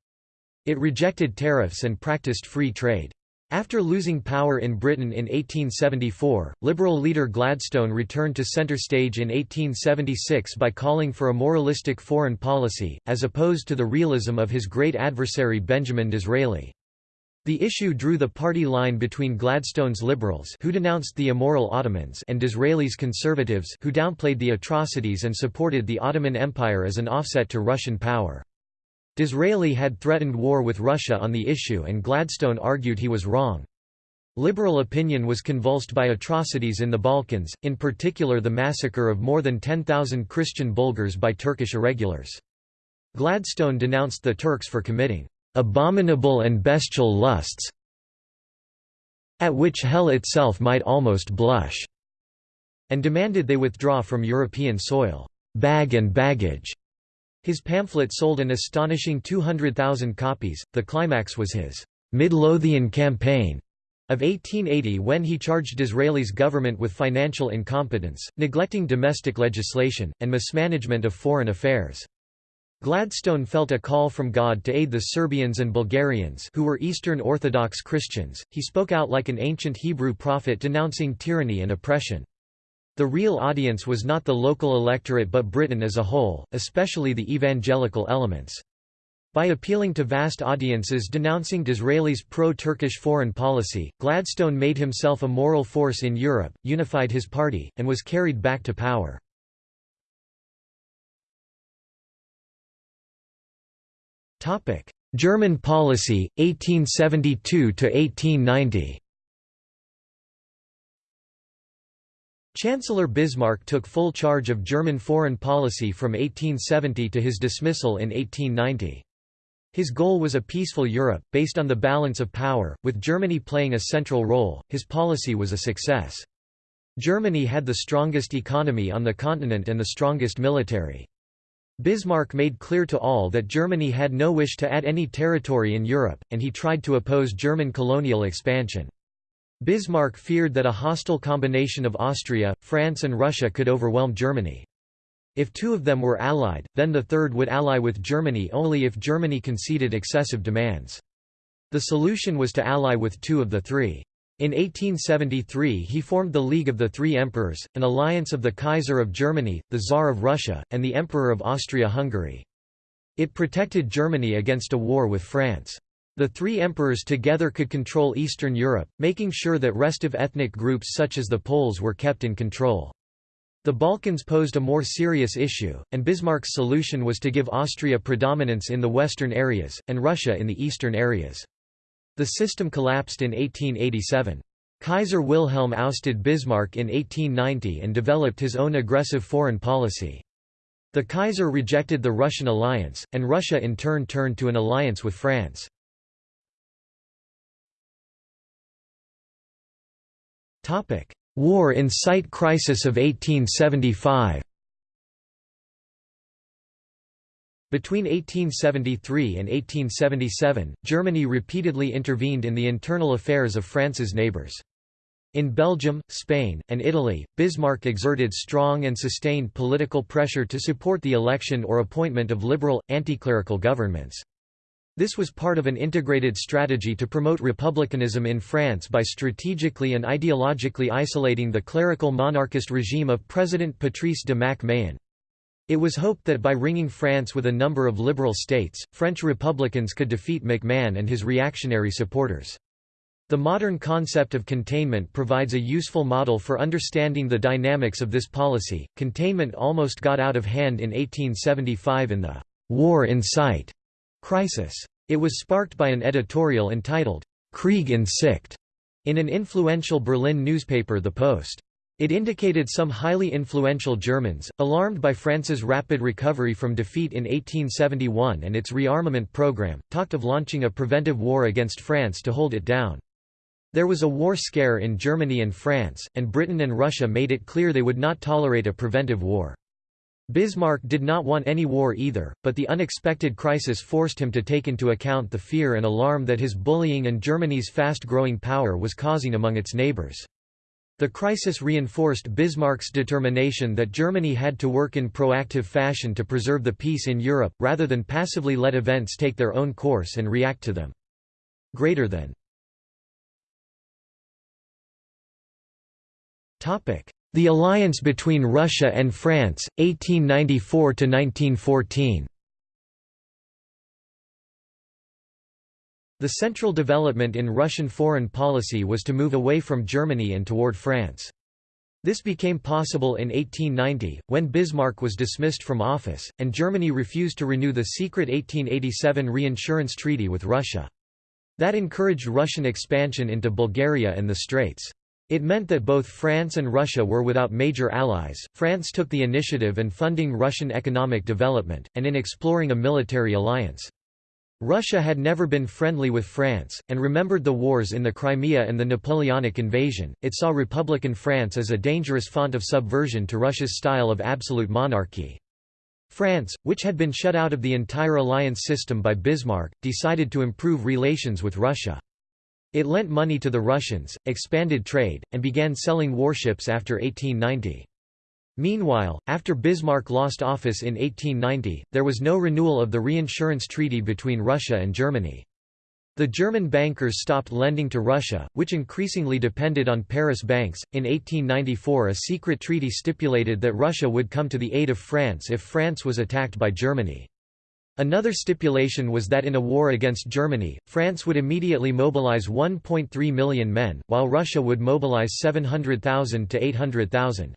Speaker 1: It rejected tariffs and practiced free trade. After losing power in Britain in 1874, Liberal leader Gladstone returned to centre stage in 1876 by calling for a moralistic foreign policy, as opposed to the realism of his great adversary Benjamin Disraeli. The issue drew the party line between Gladstone's Liberals who denounced the immoral Ottomans and Disraeli's Conservatives who downplayed the atrocities and supported the Ottoman Empire as an offset to Russian power. Disraeli had threatened war with Russia on the issue and Gladstone argued he was wrong. Liberal opinion was convulsed by atrocities in the Balkans, in particular the massacre of more than 10,000 Christian Bulgars by Turkish irregulars. Gladstone denounced the Turks for committing "...abominable and bestial lusts at which hell itself might almost blush," and demanded they withdraw from European soil, "...bag and baggage." His pamphlet sold an astonishing 200,000 copies. The climax was his Midlothian campaign of 1880 when he charged Disraeli's government with financial incompetence, neglecting domestic legislation, and mismanagement of foreign affairs. Gladstone felt a call from God to aid the Serbians and Bulgarians who were Eastern Orthodox Christians. He spoke out like an ancient Hebrew prophet denouncing tyranny and oppression. The real audience was not the local electorate but Britain as a whole, especially the evangelical elements. By appealing to vast audiences denouncing Disraeli's pro-Turkish foreign policy, Gladstone made himself a moral force in Europe, unified his party, and was carried back to power. German policy, 1872–1890 Chancellor Bismarck took full charge of German foreign policy from 1870 to his dismissal in 1890. His goal was a peaceful Europe, based on the balance of power, with Germany playing a central role. His policy was a success. Germany had the strongest economy on the continent and the strongest military. Bismarck made clear to all that Germany had no wish to add any territory in Europe, and he tried to oppose German colonial expansion. Bismarck feared that a hostile combination of Austria, France and Russia could overwhelm Germany. If two of them were allied, then the third would ally with Germany only if Germany conceded excessive demands. The solution was to ally with two of the three. In 1873 he formed the League of the Three Emperors, an alliance of the Kaiser of Germany, the Tsar of Russia, and the Emperor of Austria-Hungary. It protected Germany against a war with France. The three emperors together could control Eastern Europe, making sure that restive ethnic groups such as the Poles were kept in control. The Balkans posed a more serious issue, and Bismarck's solution was to give Austria predominance in the western areas, and Russia in the eastern areas. The system collapsed in 1887. Kaiser Wilhelm ousted Bismarck in 1890 and developed his own aggressive foreign policy. The Kaiser rejected the Russian alliance, and Russia in turn turned to an alliance with France. War in Sight crisis of 1875 Between 1873 and 1877, Germany repeatedly intervened in the internal affairs of France's neighbours. In Belgium, Spain, and Italy, Bismarck exerted strong and sustained political pressure to support the election or appointment of liberal, anti-clerical governments. This was part of an integrated strategy to promote republicanism in France by strategically and ideologically isolating the clerical monarchist regime of President Patrice de Mac-Mahon. It was hoped that by ringing France with a number of liberal states, French republicans could defeat McMahon and his reactionary supporters. The modern concept of containment provides a useful model for understanding the dynamics of this policy. Containment almost got out of hand in 1875 in the war in sight crisis. It was sparked by an editorial entitled, Krieg in Sicht, in an influential Berlin newspaper The Post. It indicated some highly influential Germans, alarmed by France's rapid recovery from defeat in 1871 and its rearmament program, talked of launching a preventive war against France to hold it down. There was a war scare in Germany and France, and Britain and Russia made it clear they would not tolerate a preventive war. Bismarck did not want any war either, but the unexpected crisis forced him to take into account the fear and alarm that his bullying and Germany's fast-growing power was causing among its neighbors. The crisis reinforced Bismarck's determination that Germany had to work in proactive fashion to preserve the peace in Europe, rather than passively let events take their own course and react to them. Greater than the alliance between Russia and France, 1894–1914 The central development in Russian foreign policy was to move away from Germany and toward France. This became possible in 1890, when Bismarck was dismissed from office, and Germany refused to renew the secret 1887 reinsurance treaty with Russia. That encouraged Russian expansion into Bulgaria and the Straits. It meant that both France and Russia were without major allies. France took the initiative in funding Russian economic development, and in exploring a military alliance. Russia had never been friendly with France, and remembered the wars in the Crimea and the Napoleonic invasion. It saw Republican France as a dangerous font of subversion to Russia's style of absolute monarchy. France, which had been shut out of the entire alliance system by Bismarck, decided to improve relations with Russia. It lent money to the Russians, expanded trade, and began selling warships after 1890. Meanwhile, after Bismarck lost office in 1890, there was no renewal of the reinsurance treaty between Russia and Germany. The German bankers stopped lending to Russia, which increasingly depended on Paris banks. In 1894, a secret treaty stipulated that Russia would come to the aid of France if France was attacked by Germany. Another stipulation was that in a war against Germany, France would immediately mobilize 1.3 million men, while Russia would mobilize 700,000 to 800,000.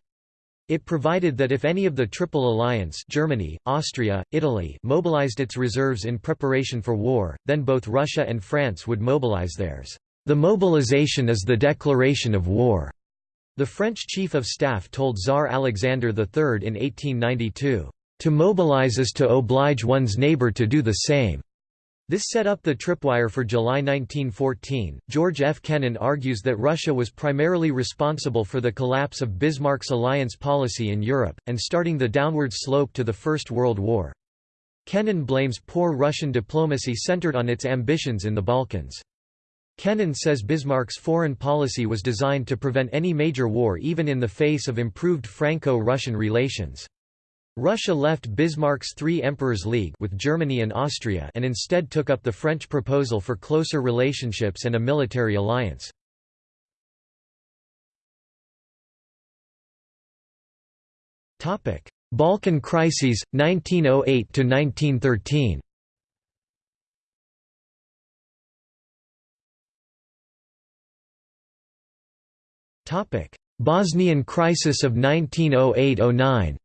Speaker 1: It provided that if any of the Triple Alliance Germany, Austria, Italy mobilized its reserves in preparation for war, then both Russia and France would mobilize theirs. The mobilization is the declaration of war, the French chief of staff told Tsar Alexander III in 1892. To mobilize is to oblige one's neighbor to do the same. This set up the tripwire for July 1914. George F. Kennan argues that Russia was primarily responsible for the collapse of Bismarck's alliance policy in Europe, and starting the downward slope to the First World War. Kennan blames poor Russian diplomacy centered on its ambitions in the Balkans. Kennan says Bismarck's foreign policy was designed to prevent any major war even in the face of improved Franco-Russian relations. Russia left Bismarck's Three Emperors League with Germany and Austria and instead took up the French proposal for closer relationships and a military alliance. Balkan crises, 1908–1913 Bosnian crisis of 1908–09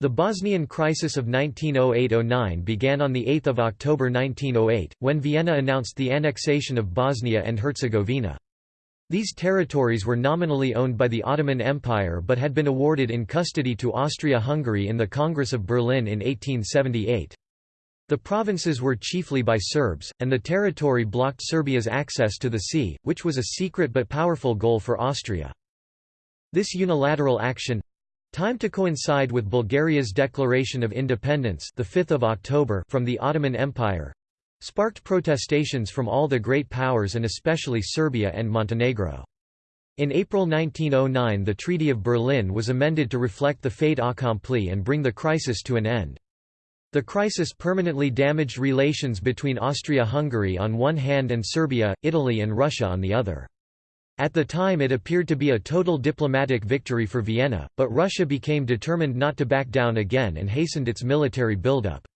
Speaker 1: The Bosnian crisis of 1908–09 began on 8 October 1908, when Vienna announced the annexation of Bosnia and Herzegovina. These territories were nominally owned by the Ottoman Empire but had been awarded in custody to Austria-Hungary in the Congress of Berlin in 1878. The provinces were chiefly by Serbs, and the territory blocked Serbia's access to the sea, which was a secret but powerful goal for Austria. This unilateral action, Time to coincide with Bulgaria's declaration of independence the 5th of October from the Ottoman Empire sparked protestations from all the great powers and especially Serbia and Montenegro. In April 1909 the Treaty of Berlin was amended to reflect the fait accompli and bring the crisis to an end. The crisis permanently damaged relations between Austria-Hungary on one hand and Serbia, Italy and Russia on the other. At the time it appeared to be a total diplomatic victory for Vienna, but Russia became determined not to back down again and hastened its military buildup.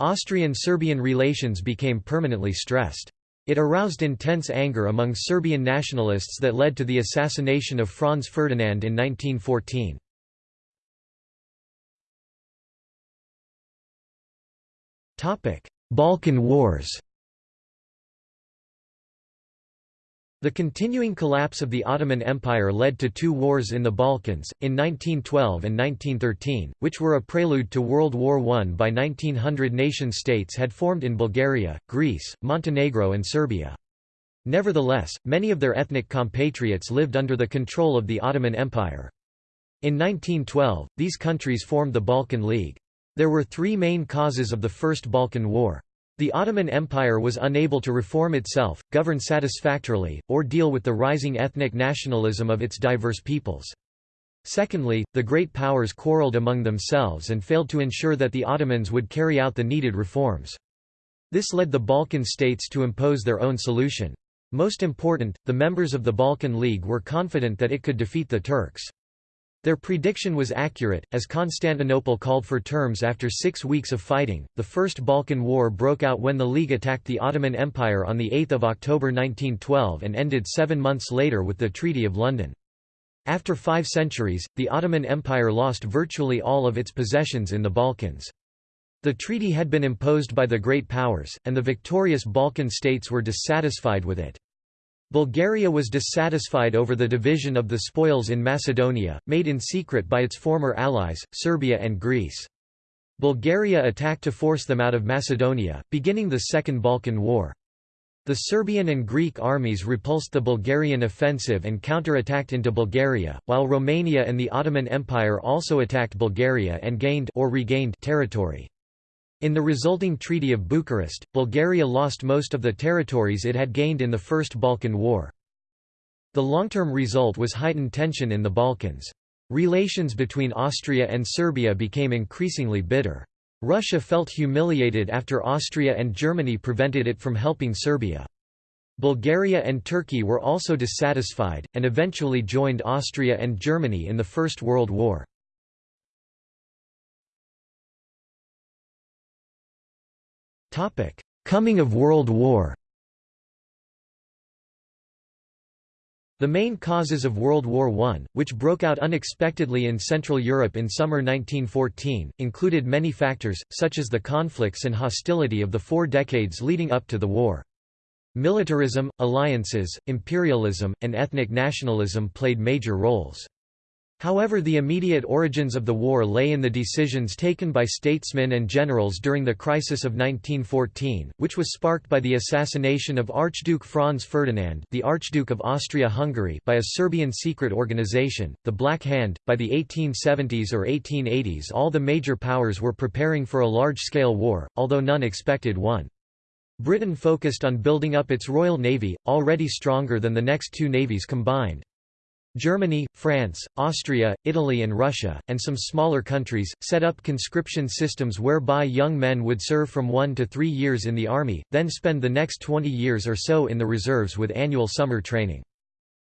Speaker 1: Austrian-Serbian relations became permanently stressed. It aroused intense anger among Serbian nationalists that led to the assassination of Franz Ferdinand in 1914. Balkan Wars The continuing collapse of the Ottoman Empire led to two wars in the Balkans, in 1912 and 1913, which were a prelude to World War I. By 1900 nation-states had formed in Bulgaria, Greece, Montenegro and Serbia. Nevertheless, many of their ethnic compatriots lived under the control of the Ottoman Empire. In 1912, these countries formed the Balkan League. There were three main causes of the First Balkan War. The Ottoman Empire was unable to reform itself, govern satisfactorily, or deal with the rising ethnic nationalism of its diverse peoples. Secondly, the great powers quarreled among themselves and failed to ensure that the Ottomans would carry out the needed reforms. This led the Balkan states to impose their own solution. Most important, the members of the Balkan League were confident that it could defeat the Turks. Their prediction was accurate, as Constantinople called for terms after six weeks of fighting. The First Balkan War broke out when the League attacked the Ottoman Empire on 8 October 1912 and ended seven months later with the Treaty of London. After five centuries, the Ottoman Empire lost virtually all of its possessions in the Balkans. The treaty had been imposed by the Great Powers, and the victorious Balkan states were dissatisfied with it. Bulgaria was dissatisfied over the division of the spoils in Macedonia, made in secret by its former allies, Serbia and Greece. Bulgaria attacked to force them out of Macedonia, beginning the Second Balkan War. The Serbian and Greek armies repulsed the Bulgarian offensive and counter-attacked into Bulgaria, while Romania and the Ottoman Empire also attacked Bulgaria and gained or regained territory. In the resulting Treaty of Bucharest, Bulgaria lost most of the territories it had gained in the First Balkan War. The long-term result was heightened tension in the Balkans. Relations between Austria and Serbia became increasingly bitter. Russia felt humiliated after Austria and Germany prevented it from helping Serbia. Bulgaria and Turkey were also dissatisfied, and eventually joined Austria and Germany in the First World War. Coming of World War The main causes of World War I, which broke out unexpectedly in Central Europe in summer 1914, included many factors, such as the conflicts and hostility of the four decades leading up to the war. Militarism, alliances, imperialism, and ethnic nationalism played major roles. However the immediate origins of the war lay in the decisions taken by statesmen and generals during the crisis of 1914, which was sparked by the assassination of Archduke Franz Ferdinand the Archduke of Austria-Hungary by a Serbian secret organization, the Black Hand. By the 1870s or 1880s all the major powers were preparing for a large-scale war, although none expected one. Britain focused on building up its Royal Navy, already stronger than the next two navies combined. Germany, France, Austria, Italy and Russia, and some smaller countries, set up conscription systems whereby young men would serve from one to three years in the army, then spend the next 20 years or so in the reserves with annual summer training.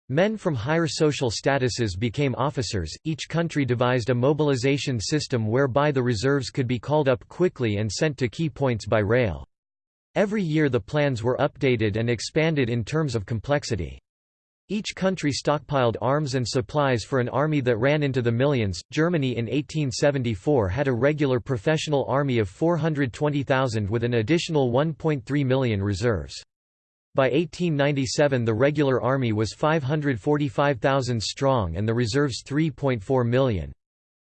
Speaker 1: Men from higher social statuses became officers. Each country devised a mobilization system whereby the reserves could be called up quickly and sent to key points by rail. Every year the plans were updated and expanded in terms of complexity. Each country stockpiled arms and supplies for an army that ran into the millions. Germany in 1874 had a regular professional army of 420,000 with an additional 1.3 million reserves. By 1897 the regular army was 545,000 strong and the reserves 3.4 million.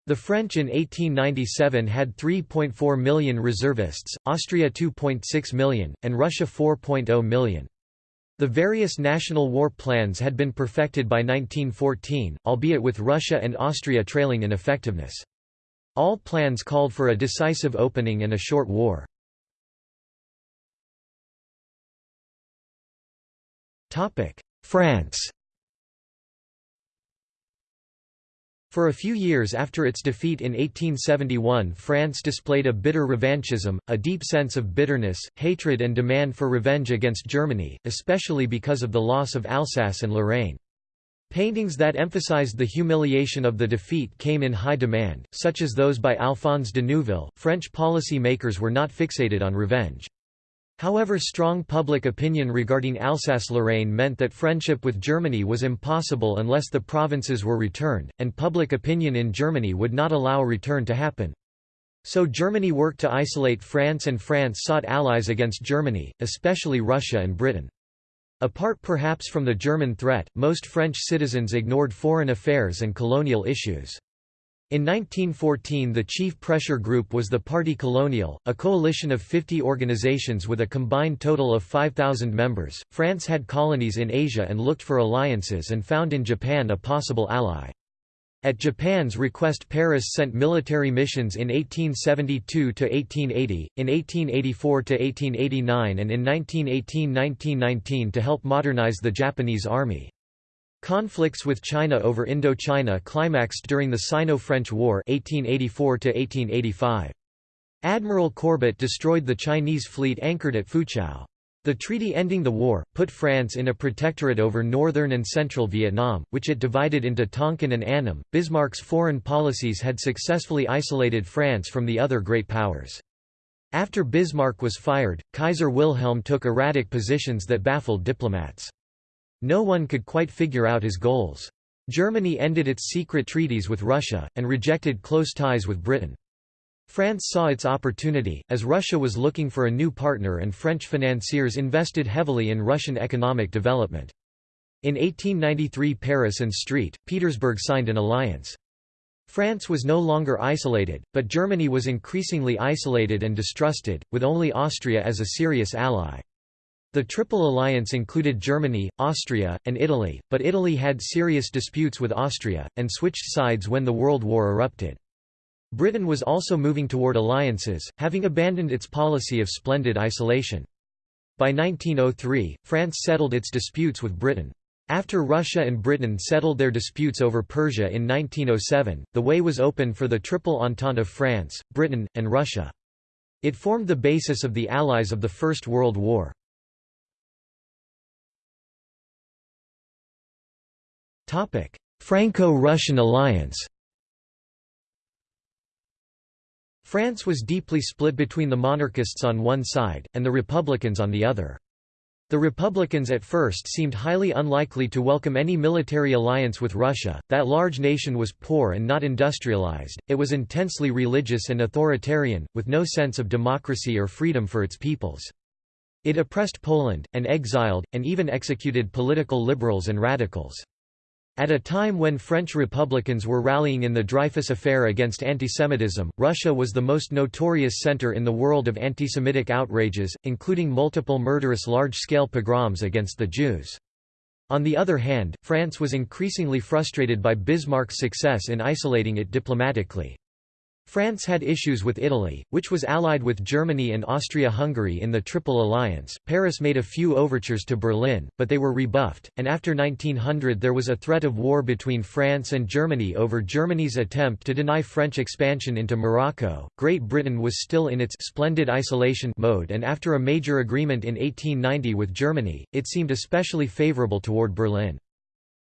Speaker 1: The French in 1897 had 3.4 million reservists, Austria 2.6 million, and Russia 4.0 million. The various national war plans had been perfected by 1914, albeit with Russia and Austria trailing in effectiveness. All plans called for a decisive opening and a short war. France For a few years after its defeat in 1871 France displayed a bitter revanchism, a deep sense of bitterness, hatred and demand for revenge against Germany, especially because of the loss of Alsace and Lorraine. Paintings that emphasized the humiliation of the defeat came in high demand, such as those by Alphonse de Neuville. French policy makers were not fixated on revenge. However strong public opinion regarding Alsace-Lorraine meant that friendship with Germany was impossible unless the provinces were returned, and public opinion in Germany would not allow a return to happen. So Germany worked to isolate France and France sought allies against Germany, especially Russia and Britain. Apart perhaps from the German threat, most French citizens ignored foreign affairs and colonial issues. In 1914 the chief pressure group was the Parti Colonial, a coalition of 50 organizations with a combined total of 5,000 members. France had colonies in Asia and looked for alliances and found in Japan a possible ally. At Japan's request Paris sent military missions in 1872–1880, in 1884–1889 and in 1918–1919 to help modernize the Japanese army. Conflicts with China over Indochina climaxed during the Sino-French War 1884 Admiral Courbet destroyed the Chinese fleet anchored at Foochow. The treaty ending the war, put France in a protectorate over northern and central Vietnam, which it divided into Tonkin and Annam. Bismarck's foreign policies had successfully isolated France from the other great powers. After Bismarck was fired, Kaiser Wilhelm took erratic positions that baffled diplomats. No one could quite figure out his goals. Germany ended its secret treaties with Russia, and rejected close ties with Britain. France saw its opportunity, as Russia was looking for a new partner and French financiers invested heavily in Russian economic development. In 1893 Paris and St. Petersburg signed an alliance. France was no longer isolated, but Germany was increasingly isolated and distrusted, with only Austria as a serious ally. The Triple Alliance included Germany, Austria, and Italy, but Italy had serious disputes with Austria, and switched sides when the World War erupted. Britain was also moving toward alliances, having abandoned its policy of splendid isolation. By 1903, France settled its disputes with Britain. After Russia and Britain settled their disputes over Persia in 1907, the way was open for the Triple Entente of France, Britain, and Russia. It formed the basis of the Allies of the First World War. Franco-Russian alliance France was deeply split between the monarchists on one side, and the republicans on the other. The Republicans at first seemed highly unlikely to welcome any military alliance with Russia. That large nation was poor and not industrialized, it was intensely religious and authoritarian, with no sense of democracy or freedom for its peoples. It oppressed Poland, and exiled, and even executed political liberals and radicals. At a time when French Republicans were rallying in the Dreyfus Affair against antisemitism, Russia was the most notorious center in the world of antisemitic outrages, including multiple murderous large-scale pogroms against the Jews. On the other hand, France was increasingly frustrated by Bismarck's success in isolating it diplomatically. France had issues with Italy, which was allied with Germany and Austria-Hungary in the Triple Alliance. Paris made a few overtures to Berlin, but they were rebuffed, and after 1900 there was a threat of war between France and Germany over Germany's attempt to deny French expansion into Morocco. Great Britain was still in its splendid isolation mode and after a major agreement in 1890 with Germany, it seemed especially favorable toward Berlin.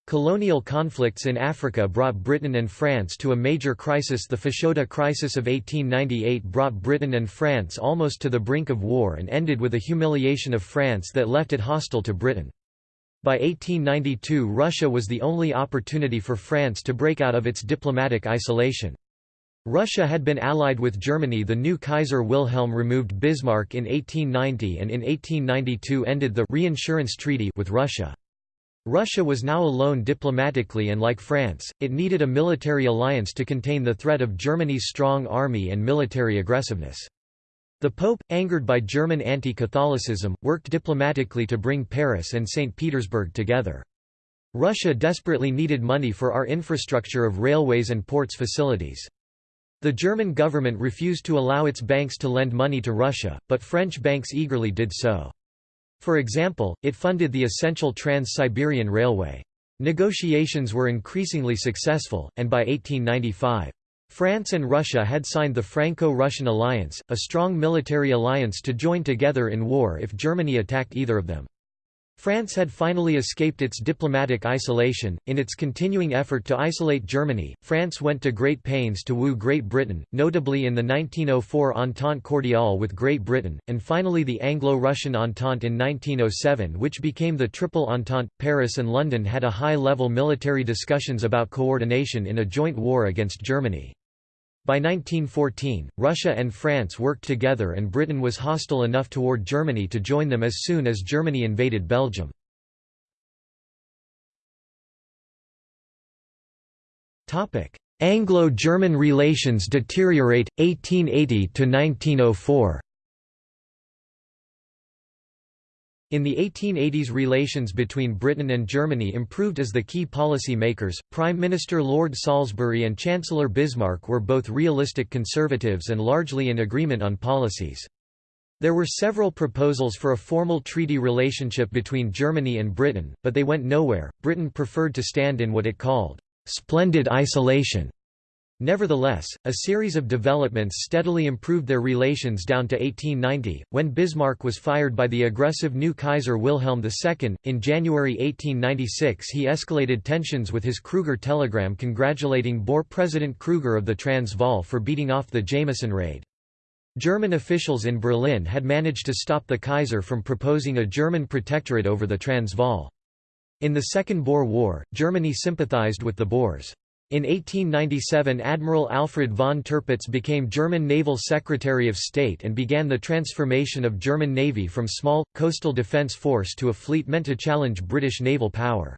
Speaker 1: Colonial conflicts in Africa brought Britain and France to a major crisis The Fashoda crisis of 1898 brought Britain and France almost to the brink of war and ended with a humiliation of France that left it hostile to Britain. By 1892 Russia was the only opportunity for France to break out of its diplomatic isolation. Russia had been allied with Germany the new Kaiser Wilhelm removed Bismarck in 1890 and in 1892 ended the «reinsurance treaty» with Russia. Russia was now alone diplomatically and like France, it needed a military alliance to contain the threat of Germany's strong army and military aggressiveness. The Pope, angered by German anti-Catholicism, worked diplomatically to bring Paris and St. Petersburg together. Russia desperately needed money for our infrastructure of railways and ports facilities. The German government refused to allow its banks to lend money to Russia, but French banks eagerly did so. For example, it funded the essential Trans-Siberian Railway. Negotiations were increasingly successful, and by 1895, France and Russia had signed the Franco-Russian alliance, a strong military alliance to join together in war if Germany attacked either of them. France had finally escaped its diplomatic isolation. In its continuing effort to isolate Germany, France went to great pains to woo Great Britain, notably in the 1904 Entente Cordiale with Great Britain, and finally the Anglo-Russian Entente in 1907 which became the Triple Entente. Paris and London had a high-level military discussions about coordination in a joint war against Germany. By 1914, Russia and France worked together and Britain was hostile enough toward Germany to join them as soon as Germany invaded Belgium. Anglo-German relations deteriorate, 1880–1904 In the 1880s relations between Britain and Germany improved as the key policy makers, Prime Minister Lord Salisbury and Chancellor Bismarck were both realistic conservatives and largely in agreement on policies. There were several proposals for a formal treaty relationship between Germany and Britain, but they went nowhere. Britain preferred to stand in what it called splendid isolation. Nevertheless, a series of developments steadily improved their relations down to 1890, when Bismarck was fired by the aggressive new Kaiser Wilhelm II. In January 1896, he escalated tensions with his Kruger telegram congratulating Boer President Kruger of the Transvaal for beating off the Jameson raid. German officials in Berlin had managed to stop the Kaiser from proposing a German protectorate over the Transvaal. In the Second Boer War, Germany sympathized with the Boers. In 1897 Admiral Alfred von Tirpitz became German Naval Secretary of State and began the transformation of German Navy from small, coastal defence force to a fleet meant to challenge British naval power.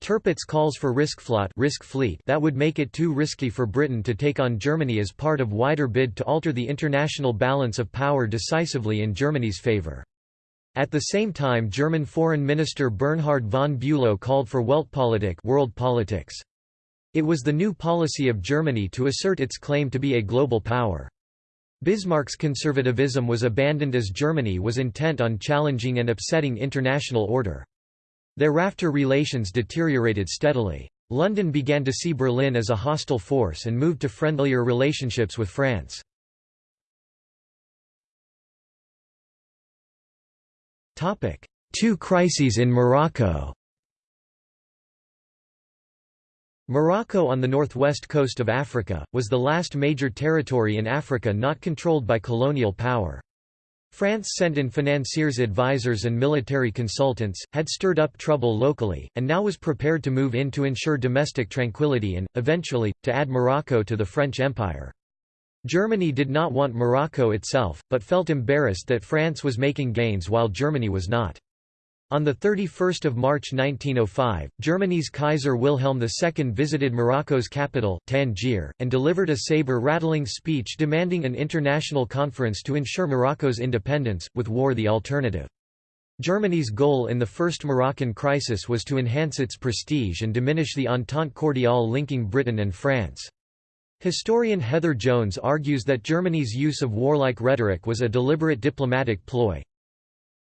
Speaker 1: Tirpitz calls for Risikoflotte, risk fleet that would make it too risky for Britain to take on Germany as part of wider bid to alter the international balance of power decisively in Germany's favour. At the same time German Foreign Minister Bernhard von Bülow called for Weltpolitik world politics. It was the new policy of Germany to assert its claim to be a global power. Bismarck's conservatism was abandoned as Germany was intent on challenging and upsetting international order. Thereafter relations deteriorated steadily. London began to see Berlin as a hostile force and moved to friendlier relationships with France. Two crises in Morocco Morocco on the northwest coast of Africa, was the last major territory in Africa not controlled by colonial power. France sent in financiers advisors and military consultants, had stirred up trouble locally, and now was prepared to move in to ensure domestic tranquility and, eventually, to add Morocco to the French Empire. Germany did not want Morocco itself, but felt embarrassed that France was making gains while Germany was not. On 31 March 1905, Germany's Kaiser Wilhelm II visited Morocco's capital, Tangier, and delivered a saber-rattling speech demanding an international conference to ensure Morocco's independence, with war the alternative. Germany's goal in the First Moroccan crisis was to enhance its prestige and diminish the Entente cordiale linking Britain and France. Historian Heather Jones argues that Germany's use of warlike rhetoric was a deliberate diplomatic ploy,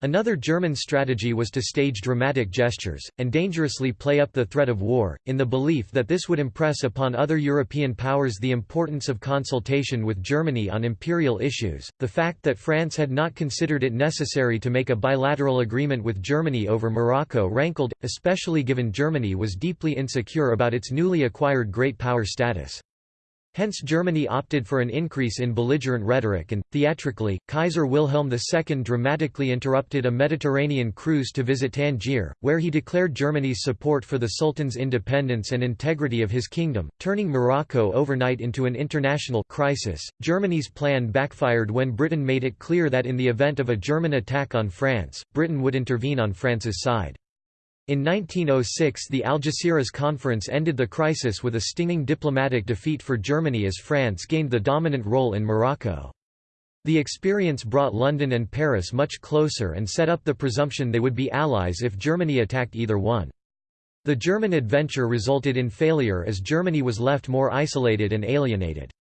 Speaker 1: Another German strategy was to stage dramatic gestures, and dangerously play up the threat of war, in the belief that this would impress upon other European powers the importance of consultation with Germany on imperial issues. The fact that France had not considered it necessary to make a bilateral agreement with Germany over Morocco rankled, especially given Germany was deeply insecure about its newly acquired great power status. Hence Germany opted for an increase in belligerent rhetoric and, theatrically, Kaiser Wilhelm II dramatically interrupted a Mediterranean cruise to visit Tangier, where he declared Germany's support for the Sultan's independence and integrity of his kingdom, turning Morocco overnight into an international crisis. Germany's plan backfired when Britain made it clear that in the event of a German attack on France, Britain would intervene on France's side. In 1906 the Algeciras Conference ended the crisis with a stinging diplomatic defeat for Germany as France gained the dominant role in Morocco. The experience brought London and Paris much closer and set up the presumption they would be allies if Germany attacked either one. The German adventure resulted in failure as Germany was left more isolated and alienated.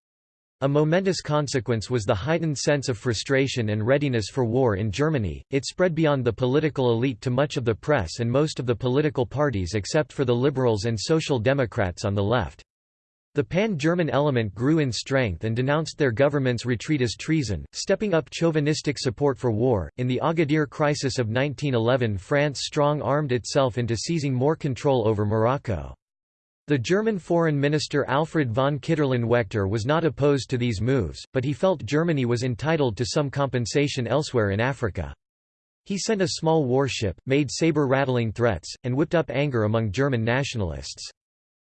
Speaker 1: A momentous consequence was the heightened sense of frustration and readiness for war in Germany. It spread beyond the political elite to much of the press and most of the political parties except for the Liberals and Social Democrats on the left. The pan-German element grew in strength and denounced their government's retreat as treason, stepping up chauvinistic support for war. In the Agadir crisis of 1911, France strong-armed itself into seizing more control over Morocco. The German foreign minister Alfred von Kiderlen-Waechter was not opposed to these moves, but he felt Germany was entitled to some compensation elsewhere in Africa. He sent a small warship, made saber-rattling threats, and whipped up anger among German nationalists.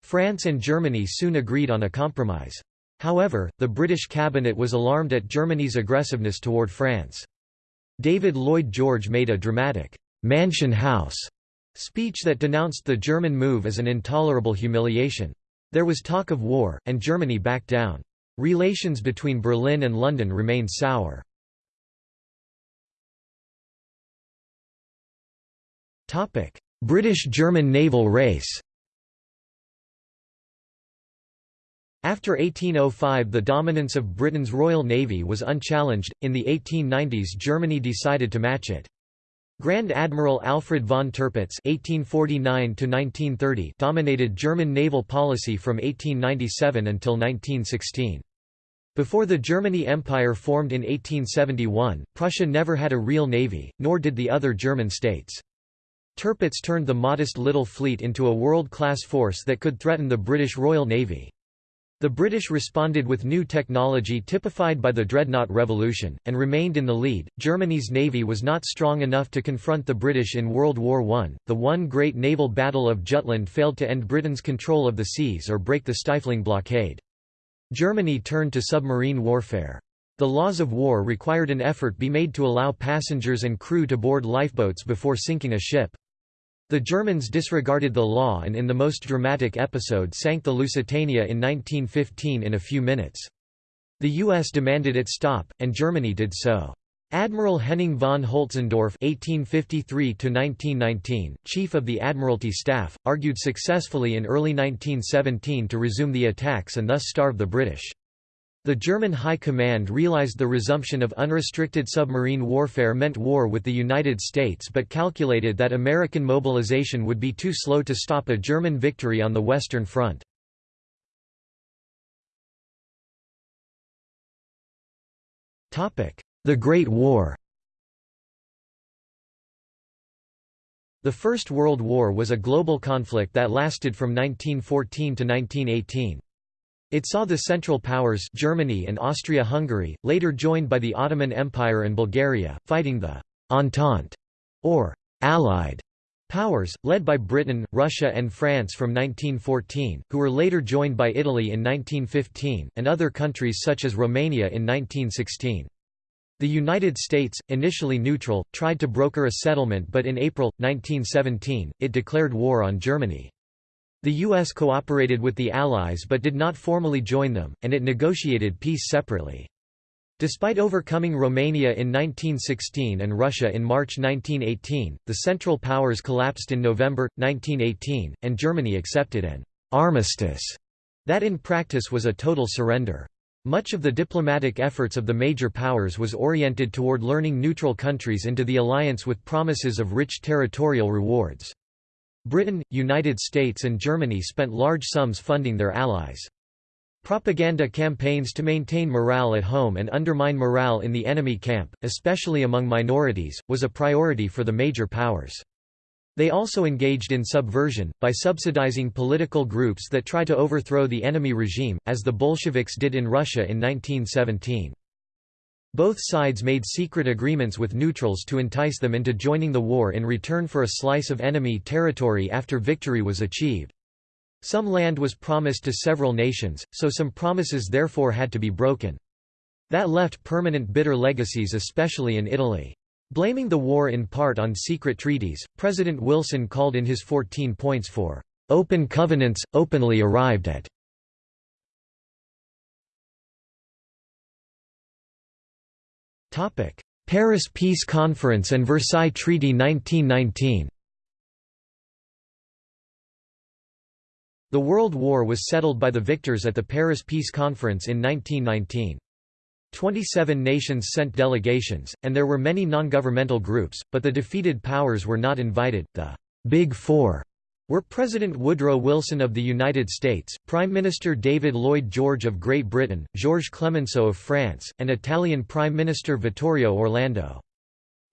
Speaker 1: France and Germany soon agreed on a compromise. However, the British cabinet was alarmed at Germany's aggressiveness toward France. David Lloyd George made a dramatic, "'Mansion House' Speech that denounced the German move as an intolerable humiliation. There was talk of war, and Germany backed down. Relations between Berlin and London remained sour. British-German naval race After 1805 the dominance of Britain's Royal Navy was unchallenged, in the 1890s Germany decided to match it. Grand Admiral Alfred von Tirpitz (1849–1930) dominated German naval policy from 1897 until 1916. Before the Germany Empire formed in 1871, Prussia never had a real navy, nor did the other German states. Tirpitz turned the modest little fleet into a world-class force that could threaten the British Royal Navy. The British responded with new technology typified by the Dreadnought Revolution, and remained in the lead. Germany's navy was not strong enough to confront the British in World War I. The one great naval battle of Jutland failed to end Britain's control of the seas or break the stifling blockade. Germany turned to submarine warfare. The laws of war required an effort be made to allow passengers and crew to board lifeboats before sinking a ship. The Germans disregarded the law and in the most dramatic episode sank the Lusitania in 1915 in a few minutes. The U.S. demanded it stop, and Germany did so. Admiral Henning von Holtzendorff (1853–1919), chief of the Admiralty Staff, argued successfully in early 1917 to resume the attacks and thus starve the British. The German High Command realized the resumption of unrestricted submarine warfare meant war with the United States but calculated that American mobilization would be too slow to stop a German victory on the Western Front. The Great War The First World War was a global conflict that lasted from 1914 to 1918. It saw the Central Powers Germany and Austria-Hungary, later joined by the Ottoman Empire and Bulgaria, fighting the «Entente» or «Allied» powers, led by Britain, Russia and France from 1914, who were later joined by Italy in 1915, and other countries such as Romania in 1916. The United States, initially neutral, tried to broker a settlement but in April, 1917, it declared war on Germany. The U.S. cooperated with the Allies but did not formally join them, and it negotiated peace separately. Despite overcoming Romania in 1916 and Russia in March 1918, the Central Powers collapsed in November, 1918, and Germany accepted an «armistice» that in practice was a total surrender. Much of the diplomatic efforts of the major powers was oriented toward luring neutral countries into the alliance with promises of rich territorial rewards. Britain, United States and Germany spent large sums funding their allies. Propaganda campaigns to maintain morale at home and undermine morale in the enemy camp, especially among minorities, was a priority for the major powers. They also engaged in subversion, by subsidizing political groups that try to overthrow the enemy regime, as the Bolsheviks did in Russia in 1917. Both sides made secret agreements with neutrals to entice them into joining the war in return for a slice of enemy territory after victory was achieved. Some land was promised to several nations, so some promises therefore had to be broken. That left permanent bitter legacies especially in Italy. Blaming the war in part on secret treaties, President Wilson called in his 14 points for "...open covenants, openly arrived at." Paris Peace Conference and Versailles Treaty 1919 The World War was settled by the victors at the Paris Peace Conference in 1919. Twenty-seven nations sent delegations, and there were many non-governmental groups, but the defeated powers were not invited. The Big Four were President Woodrow Wilson of the United States, Prime Minister David Lloyd George of Great Britain, Georges Clemenceau of France, and Italian Prime Minister Vittorio Orlando.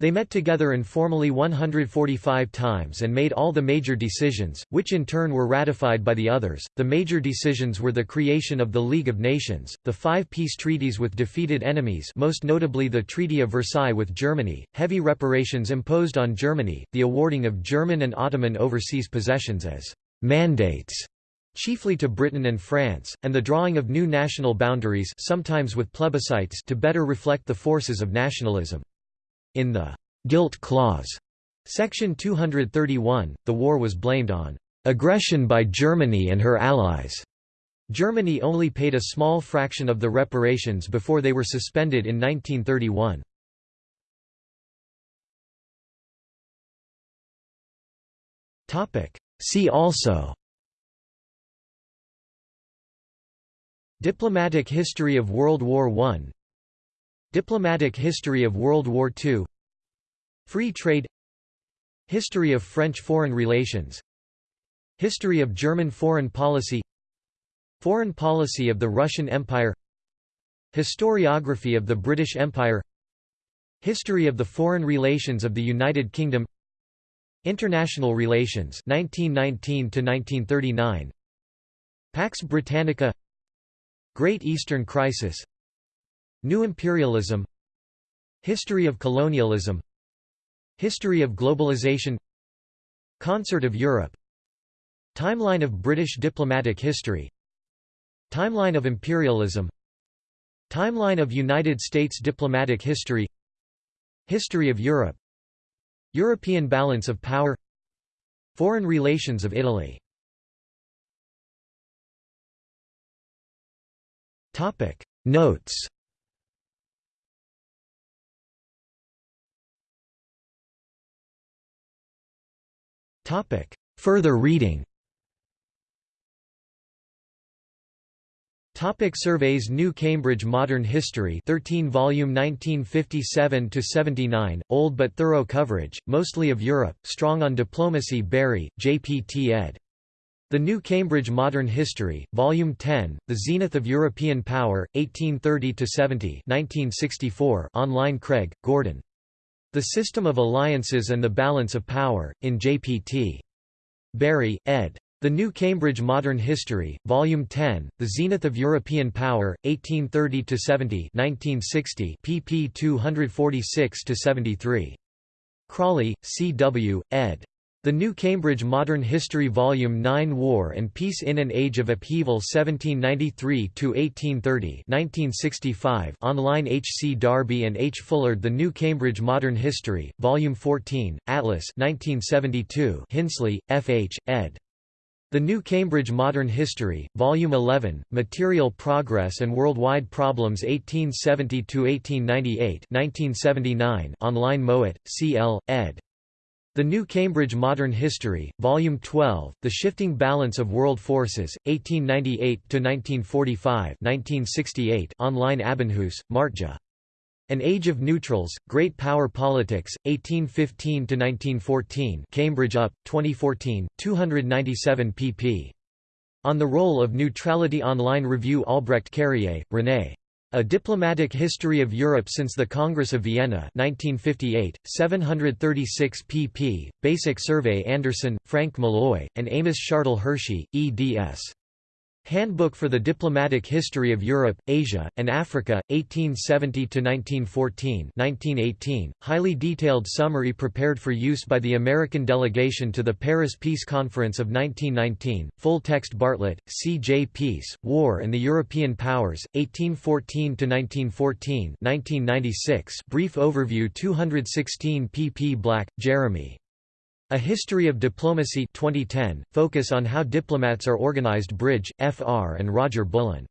Speaker 1: They met together informally 145 times and made all the major decisions, which in turn were ratified by the others. The major decisions were the creation of the League of Nations, the five peace treaties with defeated enemies, most notably the Treaty of Versailles with Germany, heavy reparations imposed on Germany, the awarding of German and Ottoman overseas possessions as mandates chiefly to Britain and France, and the drawing of new national boundaries sometimes with plebiscites to better reflect the forces of nationalism. In the «guilt clause» Section 231, the war was blamed on «aggression by Germany and her allies». Germany only paid a small fraction of the reparations before they were suspended in 1931. See also Diplomatic history of World War I Diplomatic history of World War II Free trade History of French foreign relations History of German foreign policy Foreign policy of the Russian Empire Historiography of the British Empire History of the foreign relations of the United Kingdom International relations 1919 to 1939 Pax Britannica Great Eastern Crisis New Imperialism History of colonialism History of globalization Concert of Europe Timeline of British diplomatic history Timeline of imperialism Timeline of United States diplomatic history History of Europe European balance of power Foreign relations of Italy. Notes Further reading Topic surveys New Cambridge Modern History 13 volume 1957 to 79 old but thorough coverage mostly of Europe strong on diplomacy Bury JPT ed. The New Cambridge Modern History volume 10 The Zenith of European Power 1830 to 70 1964 online Craig Gordon The System of Alliances and the Balance of Power in JPT Bury, ed the New Cambridge Modern History, Volume 10, The Zenith of European Power, 1830–70 1960 pp 246–73. Crawley, C. W., ed. The New Cambridge Modern History Volume 9 War and Peace in an Age of Upheaval 1793–1830 online H. C. Darby and H. Fullard The New Cambridge Modern History, Volume 14, Atlas 1972 Hinsley, F. H., ed. The New Cambridge Modern History, Volume 11, Material Progress and Worldwide Problems 1870–1898 online Mowat, C. L., ed. The New Cambridge Modern History, Volume 12, The Shifting Balance of World Forces, 1898–1945 online Abbenhuis, Martja. An Age of Neutrals, Great Power Politics, 1815–1914 Cambridge UP, 2014, 297 pp. On the Role of Neutrality Online Review Albrecht Carrié, René. A Diplomatic History of Europe Since the Congress of Vienna 1958, 736 pp. Basic Survey Anderson, Frank Malloy, and Amos Shartle Hershey, eds. Handbook for the Diplomatic History of Europe, Asia, and Africa, 1870–1914 1918, highly detailed summary prepared for use by the American delegation to the Paris Peace Conference of 1919, full text Bartlett, C. J. Peace, War and the European Powers, 1814–1914 1996, brief overview 216 pp Black, Jeremy. A History of Diplomacy 2010, focus on how diplomats are organized Bridge, Fr. and Roger Bullen.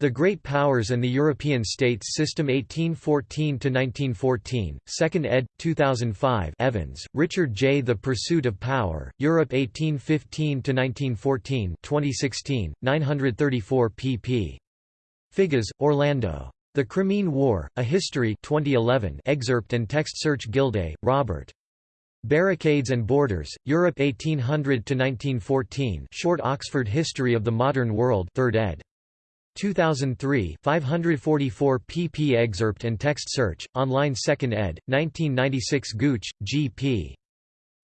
Speaker 1: The Great Powers and the European States System 1814–1914, 2nd ed., 2005 Evans, Richard J. The Pursuit of Power, Europe 1815–1914 2016, 934 pp. Figes, Orlando. The Crimean War, A History 2011 excerpt and text search Gildea, Robert. Barricades and Borders, Europe 1800–1914 Short Oxford History of the Modern World 3rd ed. 2003 544 pp excerpt and text search, online 2nd ed., 1996 Gooch, G.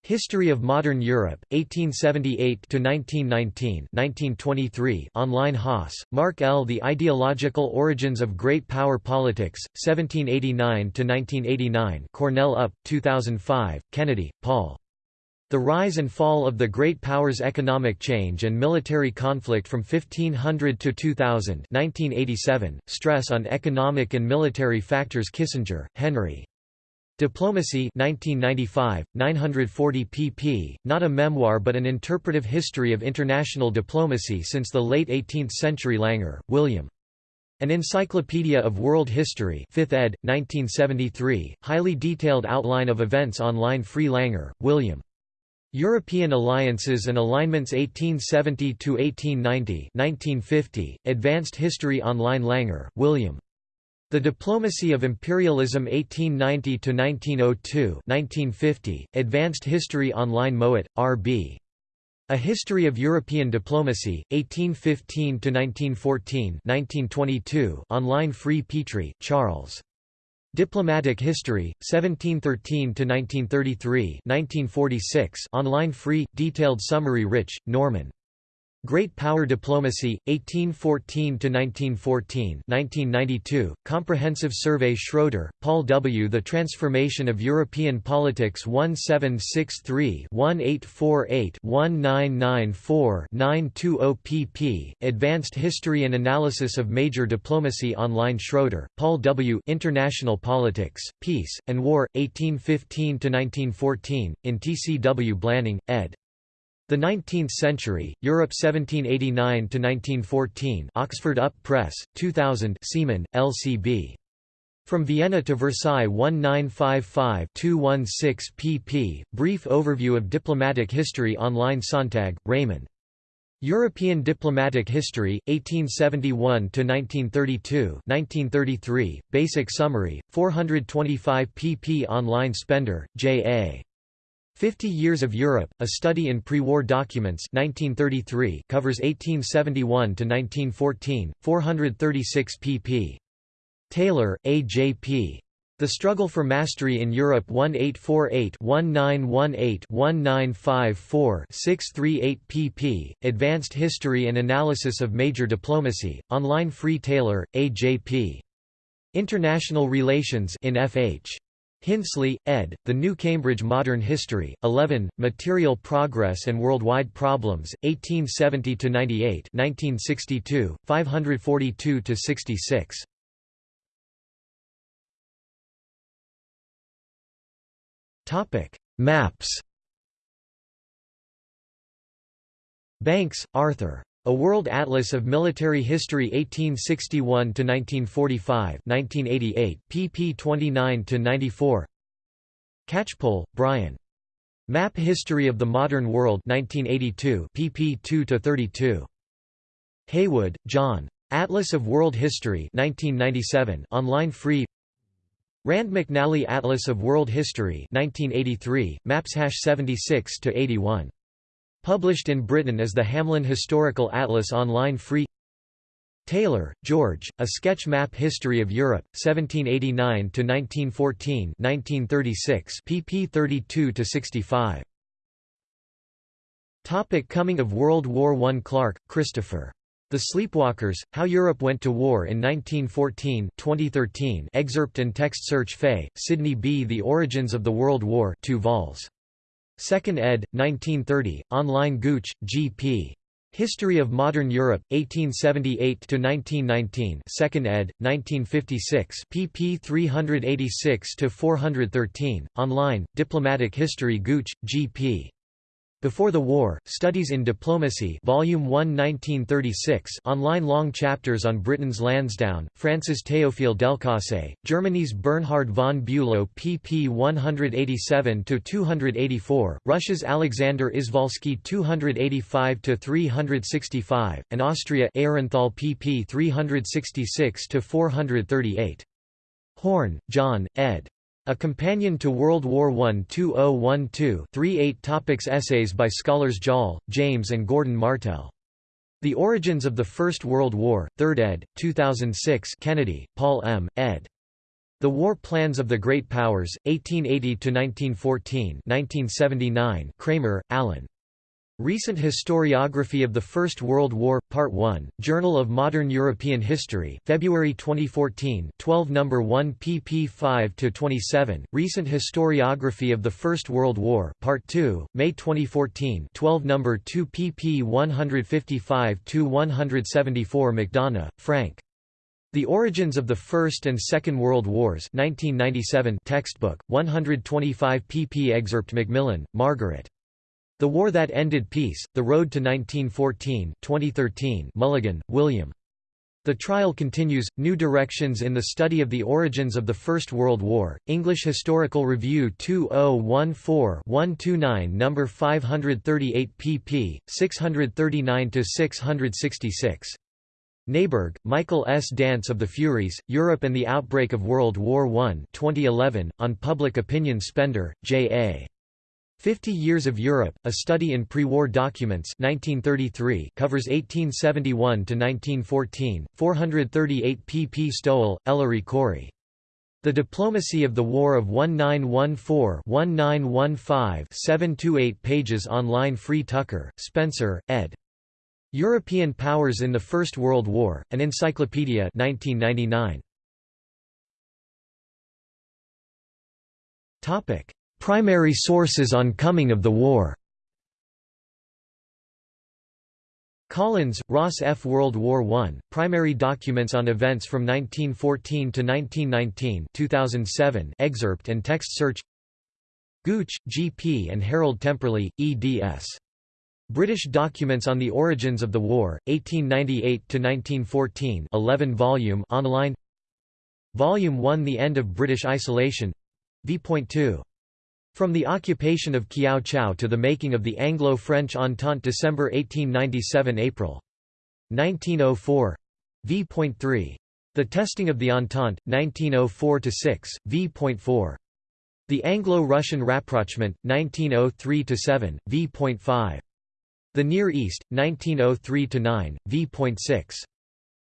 Speaker 1: History of Modern Europe, 1878–1919 1923 online Haas, Mark L. The Ideological Origins of Great Power Politics, 1789–1989 Cornell UP, 2005, Kennedy, Paul. The Rise and Fall of the Great Powers Economic Change and Military Conflict from 1500 to 2000 1987, Stress on Economic and Military Factors Kissinger, Henry. Diplomacy 1995, 940 pp., not a memoir but an interpretive history of international diplomacy since the late 18th century Langer, William. An Encyclopedia of World History 5th ed., 1973, highly detailed outline of events online Free Langer, William. European Alliances and Alignments 1870–1890 1950, Advanced History Online Langer, William. The Diplomacy of Imperialism 1890–1902 1950, Advanced History Online Mowat, R.B. A History of European Diplomacy, 1815–1914 1922, online Free Petrie, Charles. Diplomatic History, 1713–1933 1946, online free, detailed summary Rich, Norman. Great Power Diplomacy, 1814–1914 1992, Comprehensive Survey Schroeder, Paul W. The Transformation of European Politics 1763-1848-1994-920 pp. Advanced History and Analysis of Major Diplomacy Online Schroeder, Paul W. International Politics, Peace, and War, 1815–1914, in T. C. W. Blanning, ed. The Nineteenth Century, Europe 1789–1914 Oxford Up Press, 2000 Seaman, L.C.B. From Vienna to Versailles 1955-216 pp. Brief Overview of Diplomatic History Online Sontag, Raymond. European Diplomatic History, 1871–1932 1933, Basic Summary, 425 pp. Online Spender, J.A. Fifty Years of Europe, A Study in Pre-War Documents 1933 covers 1871 to 1914. 436 pp. Taylor, A. J. P. The Struggle for Mastery in Europe 1848-1918-1954-638 pp. Advanced History and Analysis of Major Diplomacy, online Free Taylor, A. J. P. International Relations in F.H. Hinsley, ed., The New Cambridge Modern History, 11, Material Progress and Worldwide Problems, 1870–98 1962, 542–66. Maps Banks, Arthur. A World Atlas of Military History 1861–1945 1988, pp 29–94 Catchpole, Brian. Map History of the Modern World 1982 pp 2–32. Haywood, John. Atlas of World History 1997 online free Rand McNally Atlas of World History 1983, maps 76 to 81. Published in Britain as the Hamlyn Historical Atlas Online Free Taylor, George, A Sketch Map History of Europe, 1789–1914 1936 pp 32–65. Topic Coming of World War I Clark, Christopher. The Sleepwalkers, How Europe Went to War in 1914 2013 excerpt and text search Fay, Sidney B. The Origins of the World War 2 vols. 2nd ed., 1930, online Gooch, G.P. History of Modern Europe, 1878–1919 2nd ed., 1956 pp 386–413, online, Diplomatic History Gooch, G.P. Before the War, Studies in Diplomacy Volume 1 1936 online long chapters on Britain's Lansdowne, France's Théophile Delcasse, Germany's Bernhard von Bülow pp 187–284, Russia's Alexander Izvolsky 285–365, and Austria Aehrenthal pp 366–438. Horne, John, ed. A Companion to World War I 2012 3 topics Essays by scholars Joll, James and Gordon Martel. The Origins of the First World War, 3rd ed., 2006 Kennedy, Paul M., ed. The War Plans of the Great Powers, 1880–1914 1979 Kramer, Alan. Recent Historiography of the First World War, Part 1, Journal of Modern European History, February 2014 12 No. 1 pp 5–27, Recent Historiography of the First World War, Part 2, May 2014 12 No. 2 pp 155–174 McDonough, Frank. The Origins of the First and Second World Wars 1997 textbook, 125 pp excerpt Macmillan, Margaret. The War That Ended Peace, The Road to 1914 2013 Mulligan, William. The Trial Continues, New Directions in the Study of the Origins of the First World War, English Historical Review 2014-129 No. 538 pp. 639–666. Neiberg, Michael S. Dance of the Furies, Europe and the Outbreak of World War I 2011, on Public Opinion Spender, J.A. Fifty Years of Europe, A Study in Pre-War Documents 1933 covers 1871–1914, 438 pp Stowell, Ellery Corey. The Diplomacy of the War of 1914-1915 728 pages online Free Tucker, Spencer, ed. European Powers in the First World War, An Encyclopedia 1999. Primary sources on coming of the war Collins, Ross F. World War I, Primary Documents on Events from 1914 to 1919 2007 excerpt and text search Gooch, G. P. and Harold Temperley, eds. British Documents on the Origins of the War, 1898–1914 11 volume online Volume 1 The End of British Isolation v.2 from the occupation of Kiao Chau to the making of the Anglo-French Entente December 1897 April. 1904 v.3 The Testing of the Entente 1904-6 v.4 The Anglo-Russian Rapprochement 1903-7 v.5 The Near East 1903-9 v.6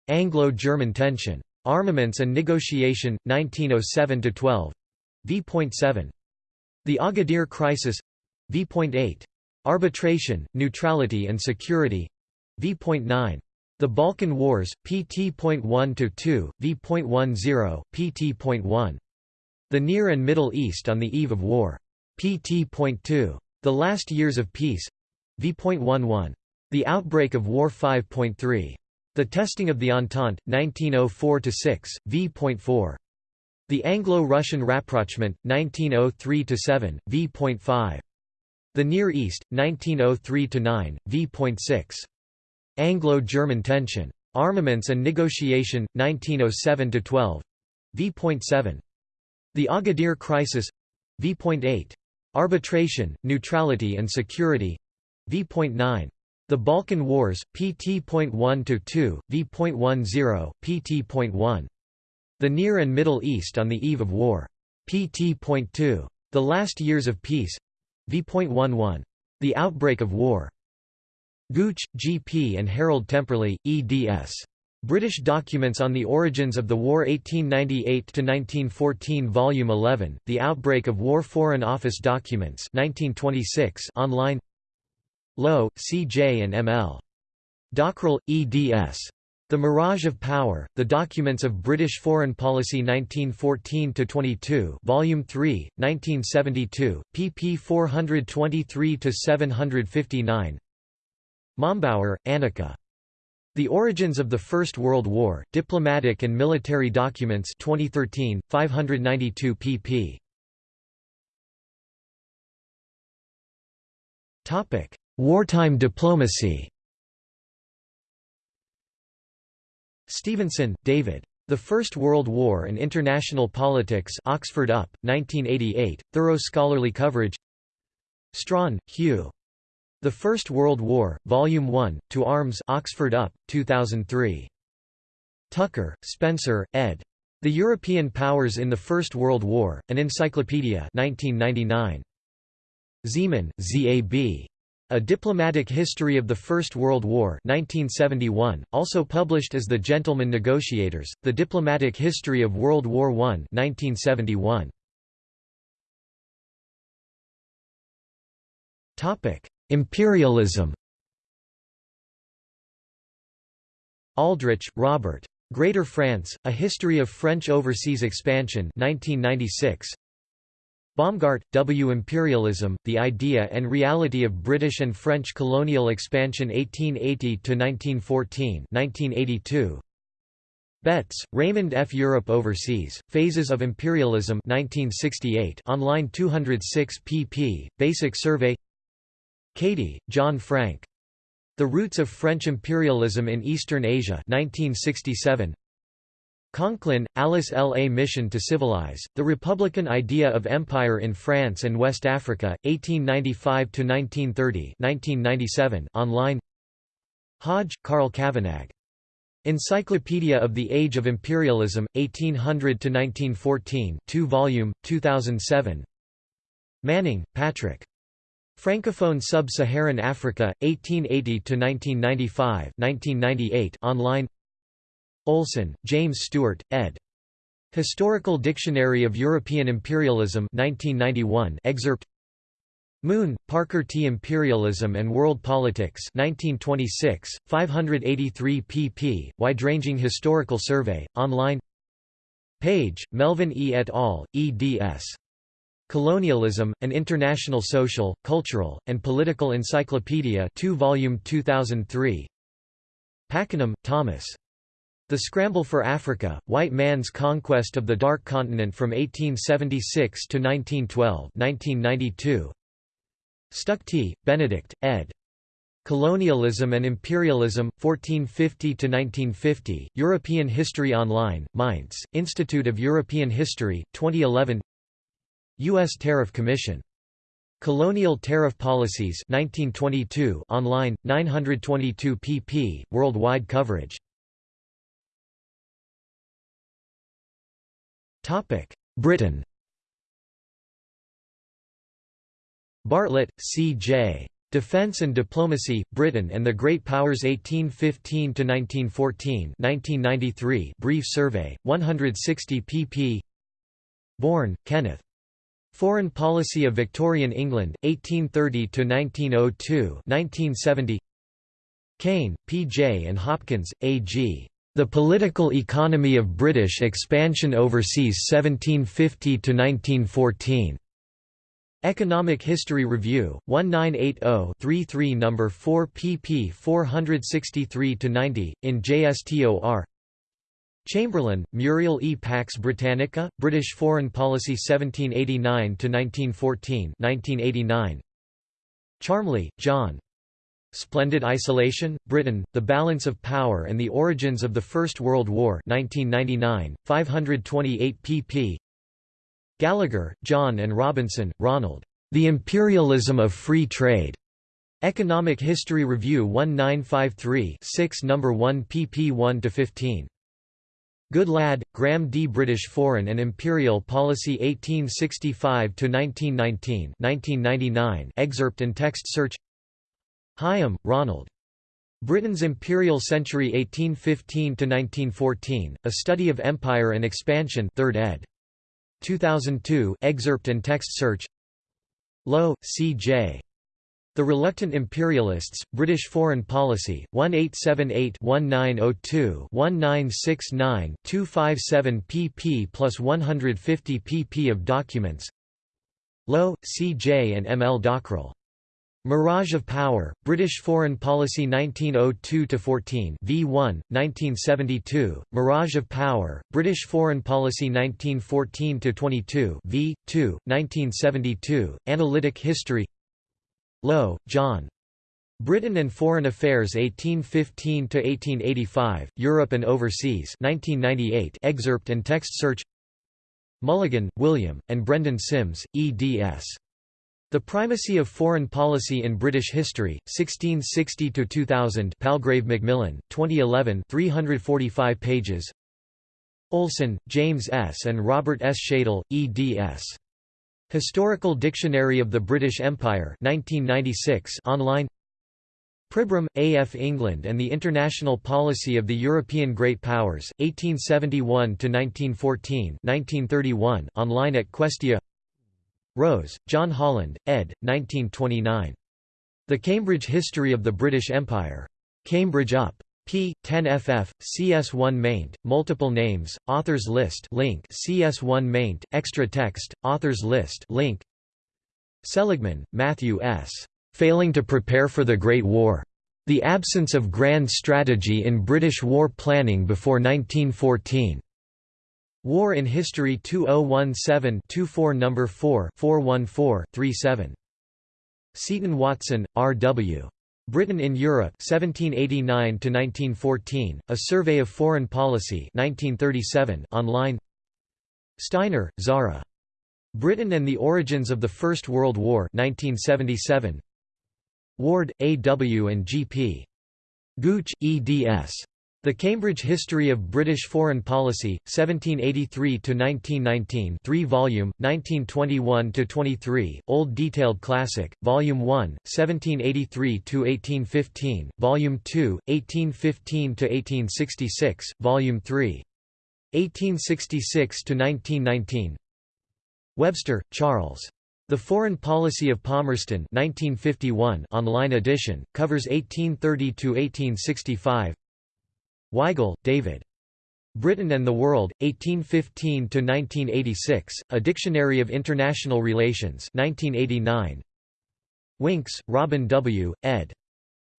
Speaker 1: Anglo-German Tension. Armaments and Negotiation 1907-12 v.7 the Agadir Crisis v.8. Arbitration, Neutrality and Security v.9. The Balkan Wars, pt.1–2, v.10, pt.1. The Near and Middle East on the Eve of War. pt.2. The Last Years of Peace v.11. The Outbreak of War 5.3. The Testing of the Entente, 1904–6, v.4. The Anglo-Russian Rapprochement, 1903–7, v.5. The Near East, 1903–9, v.6. Anglo-German Tension. Armaments and Negotiation, 1907–12, v.7. The Agadir Crisis v.8. Arbitration, Neutrality and Security v.9. The Balkan Wars, pt.1–2, v.10, pt.1. The Near and Middle East on the Eve of War. pt.2. The Last Years of Peace v.11. The Outbreak of War. Gooch, G. P. and Harold Temperley, eds. British Documents on the Origins of the War 1898–1914 Volume 11, The Outbreak of War Foreign Office Documents 1926 online Lowe, C. J. and M. L. Dockrell, eds. The Mirage of Power, The Documents of British Foreign Policy 1914–22 Volume 3, 1972, pp 423–759 Mombauer, Annika. The Origins of the First World War, Diplomatic and Military Documents 2013, 592 pp. Wartime diplomacy Stevenson, David. The First World War and International Politics Oxford UP, 1988, thorough scholarly coverage Strachan, Hugh. The First World War, Volume 1, To Arms Oxford UP, 2003. Tucker, Spencer, ed. The European Powers in the First World War, An Encyclopedia 1999. Zeman, Z.A.B. A Diplomatic History of the First World War 1971, also published as The Gentlemen Negotiators, The Diplomatic History of World War I 1971. Imperialism Aldrich, Robert. Greater France, A History of French Overseas Expansion 1996. Baumgart, W. Imperialism, The Idea and Reality of British and French Colonial Expansion 1880–1914 1982. Betts, Raymond F. Europe Overseas, Phases of Imperialism 1968 online 206 pp. Basic Survey Cady, John Frank. The Roots of French Imperialism in Eastern Asia 1967. Conklin, Alice L. A Mission to Civilize, The Republican Idea of Empire in France and West Africa, 1895–1930 online Hodge, Carl Cavanagh. Encyclopedia of the Age of Imperialism, 1800–1914 2 volume, 2007 Manning, Patrick. Francophone Sub-Saharan Africa, 1880–1995 1998 online Olson, James Stewart, ed. Historical Dictionary of European Imperialism 1991 excerpt Moon, Parker T. Imperialism and World Politics 1926, 583 pp. Wide-ranging historical survey, online Page, Melvin E. et al., eds. Colonialism, An International Social, Cultural, and Political Encyclopedia 2 volume 2003 Pakenham, Thomas. The Scramble for Africa, White Man's Conquest of the Dark Continent from 1876 to 1912 1992. Stuchtey, Benedict, ed. Colonialism and Imperialism, 1450–1950, European History Online, Mainz, Institute of European History, 2011 U.S. Tariff Commission. Colonial Tariff Policies 1922 online, 922 pp, worldwide coverage. Britain Bartlett, C.J. Defense and Diplomacy, Britain and the Great Powers 1815–1914 Brief Survey, 160 pp Bourne, Kenneth. Foreign Policy of Victorian England, 1830–1902 1970 Cain, P.J. and Hopkins, A.G. The Political Economy of British Expansion Overseas 1750–1914. Economic History Review, 1980-33 No. 4 pp 463–90, in JSTOR Chamberlain, Muriel E. Pax Britannica, British Foreign Policy 1789–1914 1989. Charmley, John. Splendid Isolation, Britain, The Balance of Power and the Origins of the First World War 1999, 528 pp. Gallagher, John and Robinson, Ronald. The Imperialism of Free Trade. Economic History Review 1953 6 No. 1 pp 1–15. Goodlad, Graham D. British Foreign and Imperial Policy 1865–1919 1999 excerpt and text search Higham, Ronald. Britain's Imperial Century 1815–1914, A Study of Empire and Expansion 3rd ed. 2002 excerpt and text search Lowe, C.J. The Reluctant Imperialists, British Foreign Policy, 1878-1902-1969-257 pp plus 150 pp of documents Lowe, C.J. and M. L. Dockrell. Mirage of Power, British Foreign Policy 1902–14 V1, 1972, Mirage of Power, British Foreign Policy 1914–22 V2, 1972, Analytic History Lowe, John. Britain and Foreign Affairs 1815–1885, Europe and Overseas 1998 excerpt and text search Mulligan, William, and Brendan Simms, eds. The Primacy of Foreign Policy in British History, 1660–2000 Palgrave Macmillan, 2011 345 pages Olson, James S. and Robert S. Shadle, eds. Historical Dictionary of the British Empire 1996 online Pribram, A. F. England and the International Policy of the European Great Powers, 1871–1914 1931 online at Questia Rose, John Holland, ed. 1929. The Cambridge History of the British Empire. Cambridge UP. p. 10 ff. CS1 maint. Multiple names. Authors list. Link. CS1 maint. Extra text. Authors list. Link. Seligman, Matthew S. Failing to prepare for the Great War. The absence of grand strategy in British war planning before 1914. War in History 2017-24 No. 4 414-37. Seton-Watson, R. W. Britain in Europe 1789–1914, A Survey of Foreign Policy 1937 online Steiner, Zara. Britain and the Origins of the First World War 1977. Ward, A. W. and G. P. Gooch, eds. The Cambridge History of British Foreign Policy, 1783–1919 3 volume, 1921–23, Old Detailed Classic, Volume 1, 1783–1815, Volume 2, 1815–1866, Volume 3. 1866–1919 Webster, Charles. The Foreign Policy of Palmerston 1951 online edition, covers 1830–1865 Weigall, David. Britain and the World, 1815–1986, A Dictionary of International Relations 1989. Winks, Robin W., ed.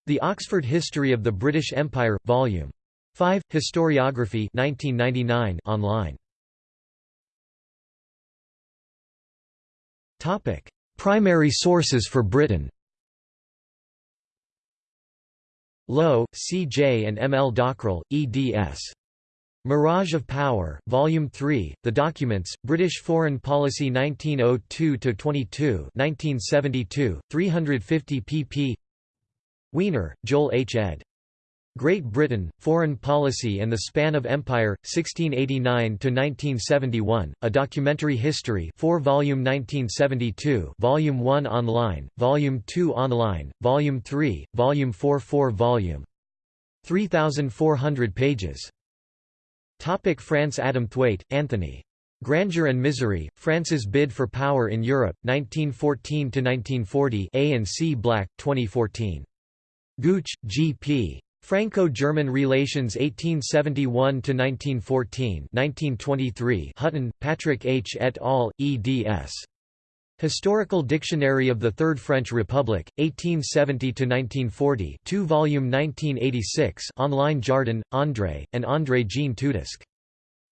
Speaker 1: The Oxford History of the British Empire, Vol. 5, Historiography 1999 online. Primary sources for Britain Lowe, C. J. and M. L. Dockrell, eds. Mirage of Power, Volume 3, The Documents, British Foreign Policy 1902–22 1972, 350 pp Wiener, Joel H. ed. Great Britain, Foreign Policy and the Span of Empire, 1689–1971, A Documentary History 4 volume 1972 Volume 1 online, Volume 2 online, Volume 3, Volume 4 4 volume. 3,400 pages. Topic France Adamthwaite, Anthony. Grandeur and Misery, France's Bid for Power in Europe, 1914–1940 A and C Black, 2014. Gooch, G. P. Franco-German Relations 1871–1914 1923 Hutton, Patrick H. et al., eds. Historical Dictionary of the Third French Republic, 1870–1940 2 volume 1986 online Jardin, André, and André Jean Tudesq.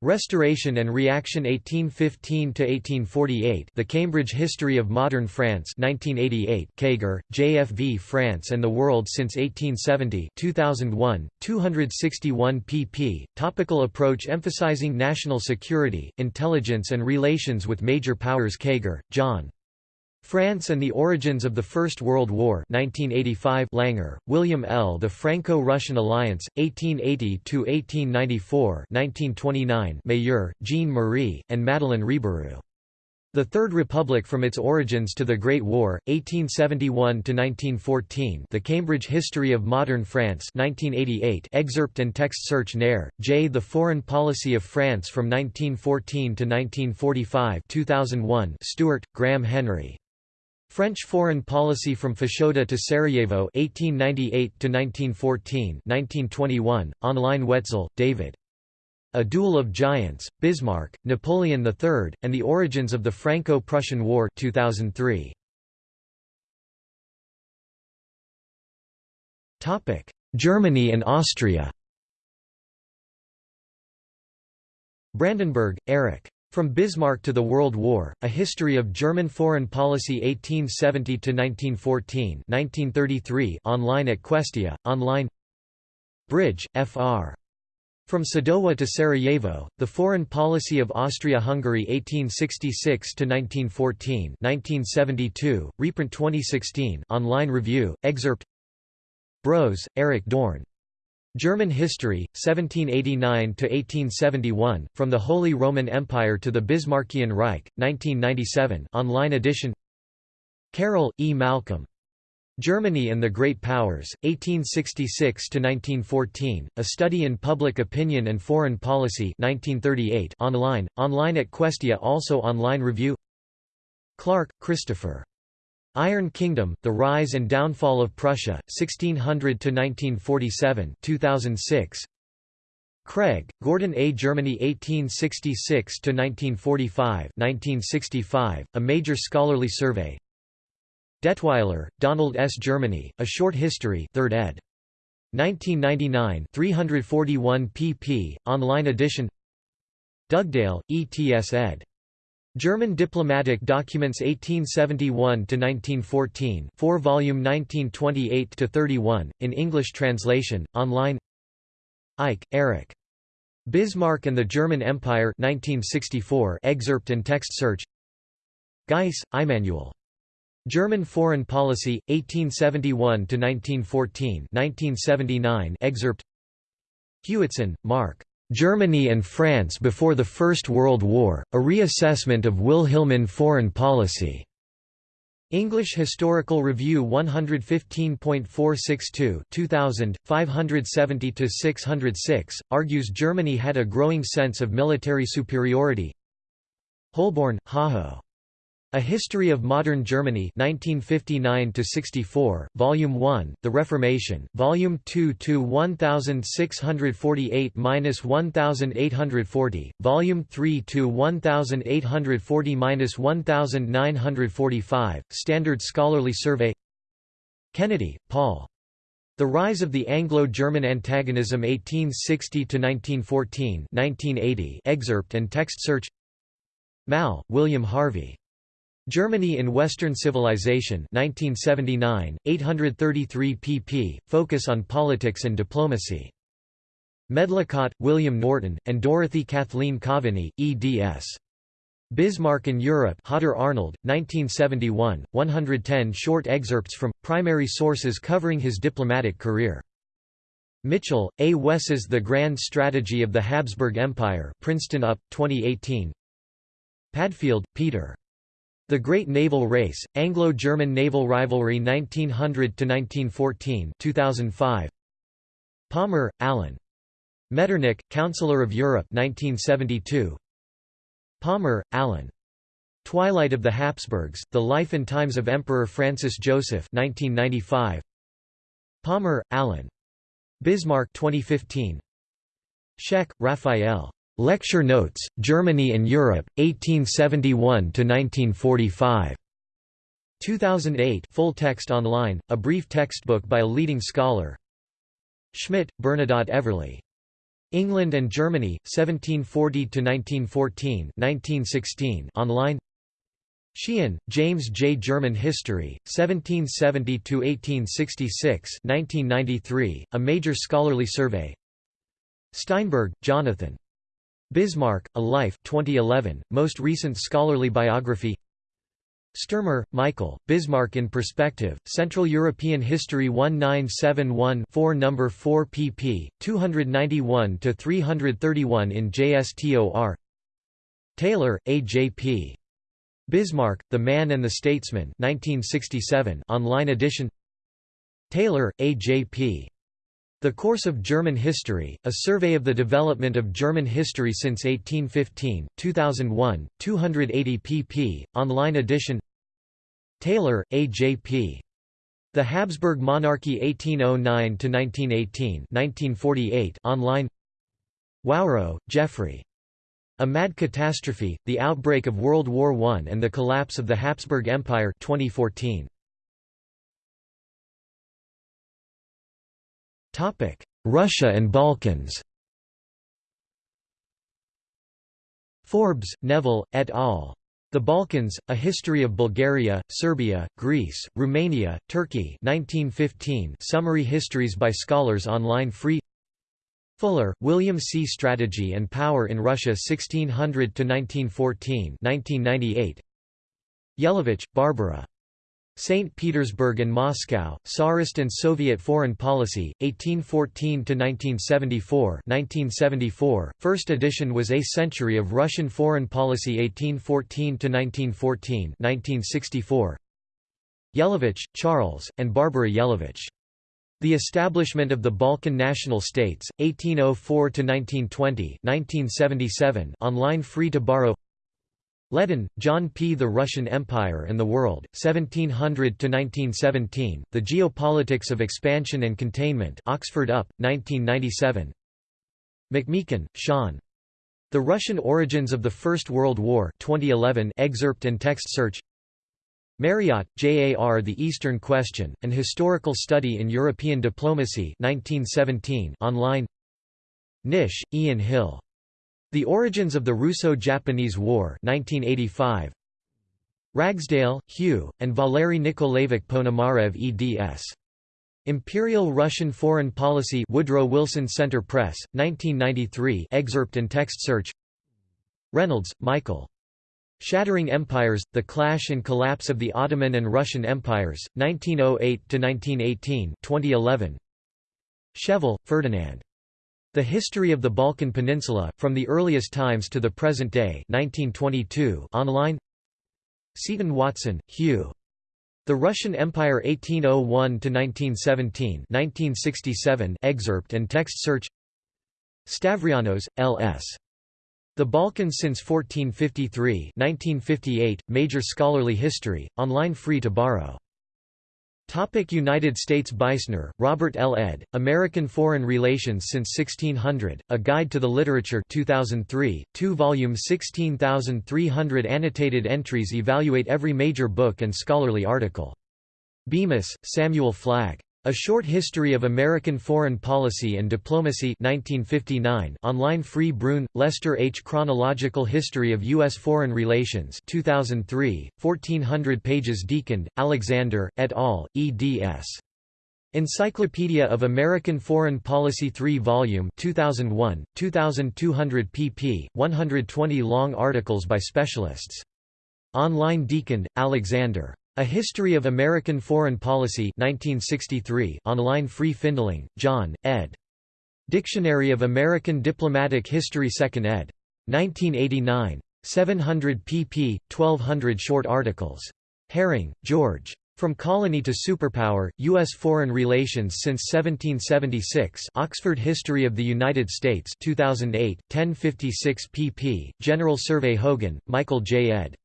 Speaker 1: Restoration and Reaction 1815–1848 The Cambridge History of Modern France 1988 Keiger, JFV France and the World since 1870 2001, 261 pp. Topical approach emphasizing national security, intelligence and relations with major powers Keiger, John. France and the Origins of the First World War 1985 Langer, William L. The Franco-Russian Alliance, 1880–1894 1929 Mayeur, Jean-Marie, and Madeleine Rebérioux. The Third Republic from its origins to the Great War, 1871–1914 The Cambridge History of Modern France 1988 excerpt and text search Néré, J. The Foreign Policy of France from 1914 to 1945 2001 Stuart, Graham Henry. French foreign policy from Fashoda to Sarajevo 1898 to 1914 1921 online Wetzel David. A Duel of Giants Bismarck Napoleon III and the Origins of the Franco-Prussian War 2003 Topic Germany and Austria. Brandenburg Erich from Bismarck to the World War, A History of German Foreign Policy 1870–1914 1933 online at Questia, online Bridge, Fr. From Sadowa to Sarajevo, The Foreign Policy of Austria-Hungary 1866–1914 1972, reprint 2016 online review, excerpt Brose, Eric Dorn. German History, 1789–1871, From the Holy Roman Empire to the Bismarckian Reich, 1997 online edition Carroll, E. Malcolm. Germany and the Great Powers, 1866–1914, A Study in Public Opinion and Foreign Policy 1938 online, online at Questia also online review Clark, Christopher. Iron Kingdom, The Rise and Downfall of Prussia, 1600 to 1947, 2006. Craig, Gordon A. Germany 1866 to 1945, 1965, A Major Scholarly Survey Detweiler, Donald S. Germany, A Short History 3rd ed. 1999 341 pp. online edition Dugdale, E. T. S. ed. German Diplomatic Documents 1871–1914 4 volume 1928–31, in English translation, online Eyck, Erich. Bismarck and the German Empire 1964 excerpt and text search Geiss, Immanuel. German Foreign Policy, 1871–1914 1979 excerpt Hewitson, Mark. Germany and France before the First World War, a reassessment of Wilhelmine foreign policy. English Historical Review 115.462 2000, 570–606, argues Germany had a growing sense of military superiority Holborn, Hajo. A History of Modern Germany 1959–64, Volume 1, The Reformation, Volume 2 to 1648–1840, Volume 3 to 1840–1945, Standard Scholarly Survey Kennedy, Paul. The Rise of the Anglo-German Antagonism 1860–1914 1980 excerpt and text search Maehl, William Harvey. Germany in Western Civilization 1979, 833 pp. Focus on Politics and Diplomacy. Medlicott, William Norton, and Dorothy Kathleen Coveney, eds. Bismarck in Europe Hodder Arnold, 1971, 110 short excerpts from, primary sources covering his diplomatic career. Mitchell, A. Wes's The Grand Strategy of the Habsburg Empire Princeton UP, 2018 Padfield, Peter. The Great Naval Race, Anglo-German Naval Rivalry 1900–1914 2005. Palmer, Alan. Metternich, Counselor of Europe 1972. Palmer, Alan. Twilight of the Habsburgs, The Life and Times of Emperor Francis Joseph 1995. Palmer, Alan. Bismarck 2015. Scheck, Raphael. Lecture Notes, Germany and Europe, 1871–1945. 2008 full text online, a brief textbook by a leading scholar Schmitt, Bernadotte Everly. England and Germany, 1740–1914 1916 online Sheehan, James J. German History, 1770–1866 1993, a major scholarly survey Steinberg, Jonathan. Bismarck, A Life 2011, most recent scholarly biography Sturmer, Michael, Bismarck in Perspective, Central European History 1971-4 No. 4 pp. 291–331 in JSTOR Taylor, A. J. P. Bismarck, The Man and the Statesman 1967 online edition Taylor, A. J. P. The Course of German History, a survey of the development of German history since 1815, 2001, 280 pp. online edition Taylor, A. J. P. The Habsburg Monarchy 1809–1918 1948 online Wawro, Geoffrey. A Mad Catastrophe, The Outbreak of World War I and the Collapse of the Habsburg Empire 2014. Russia and Balkans Forbes, Neville, et al. The Balkans, A History of Bulgaria, Serbia, Greece, Romania, Turkey 1915 summary histories by scholars online free Fuller, William C. Strategy and Power in Russia 1600 to 1914, 1998. Jelavich, Barbara. St. Petersburg and Moscow, Tsarist and Soviet Foreign Policy, 1814–1974 1974, first edition was A Century of Russian Foreign Policy 1814–1914 1964. Jelavich, Charles, and Barbara Jelavich. The Establishment of the Balkan National States, 1804–1920 1977 online free to borrow LeDonne, John P. The Russian Empire and the World, 1700–1917, The Geopolitics of Expansion and Containment Oxford UP, 1997 McMeekin, Sean. The Russian Origins of the First World War 2011 excerpt and text search Marriott, J.A.R. The Eastern Question, An Historical Study in European Diplomacy 1917 online Nish, Ian Hill. The Origins of the Russo-Japanese War 1985. Ragsdale, Hugh, and Valery Nikolaevich Ponomarev eds. Imperial Russian Foreign Policy Woodrow Wilson Center Press, 1993 excerpt and text search Reynolds, Michael. Shattering Empires, The Clash and Collapse of the Ottoman and Russian Empires, 1908–1918 2011. Schevill, Ferdinand. The History of the Balkan Peninsula, From the Earliest Times to the Present Day 1922 online Seton-Watson, Hugh. The Russian Empire 1801–1917 1967 excerpt and text search Stavrianos, L.S. The Balkans since 1453 1958, Major Scholarly History, online free to borrow Topic United States Beisner, Robert L. ed., American Foreign Relations since 1600, A Guide to the Literature 2003, 2 volume 16,300 annotated entries evaluate every major book and scholarly article. Bemis, Samuel Flagg. A Short History of American Foreign Policy and Diplomacy 1959 online free Brune, Lester H. Chronological History of U.S. Foreign Relations 2003, 1400 pages DeConde, Alexander, et al., eds. Encyclopedia of American Foreign Policy 3 volume 2001, 2200 pp. 120 long articles by specialists. Online DeConde, Alexander. A History of American Foreign Policy 1963 online Free Findling, John, ed. Dictionary of American Diplomatic History 2nd ed. 1989. 700 pp. 1200 short articles. Herring, George. From Colony to Superpower, U.S. Foreign Relations since 1776 Oxford History of the United States 2008, 1056 pp. General Survey Hogan, Michael J. ed.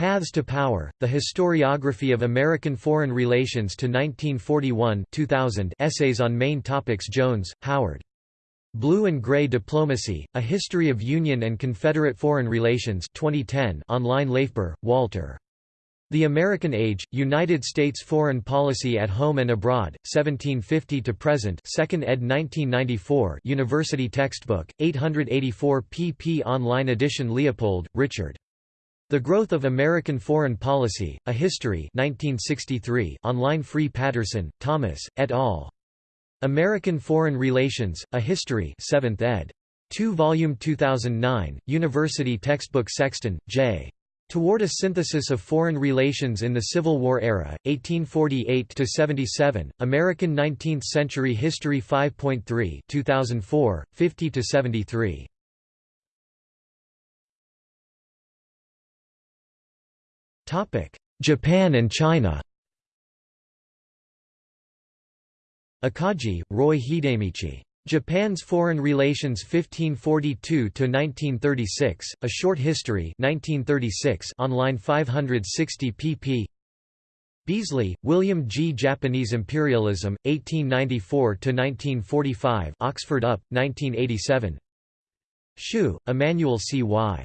Speaker 1: Paths to Power, The Historiography of American Foreign Relations to 1941 2000 Essays on Main Topics Jones, Howard. Blue and Gray Diplomacy, A History of Union and Confederate Foreign Relations 2010 online LaFeber, Walter. The American Age, United States Foreign Policy at Home and Abroad, 1750 to Present 2nd ed. 1994 University Textbook, 884 pp online edition Leopold, Richard. The Growth of American Foreign Policy, A History 1963 online Free Patterson, Thomas, et al. American Foreign Relations, A History 7th ed. 2 volume 2009, University Textbook Sexton, J. Toward a Synthesis of Foreign Relations in the Civil War Era, 1848–77, American Nineteenth Century History 5.3 2004, 50–73. Japan and China Akagi, Roy Hidemichi. Japan's Foreign Relations 1542–1936, A Short History 1936 online 560 pp. Beasley, William G. Japanese Imperialism, 1894–1945 Oxford UP, 1987 Hsu, Immanuel C. Y.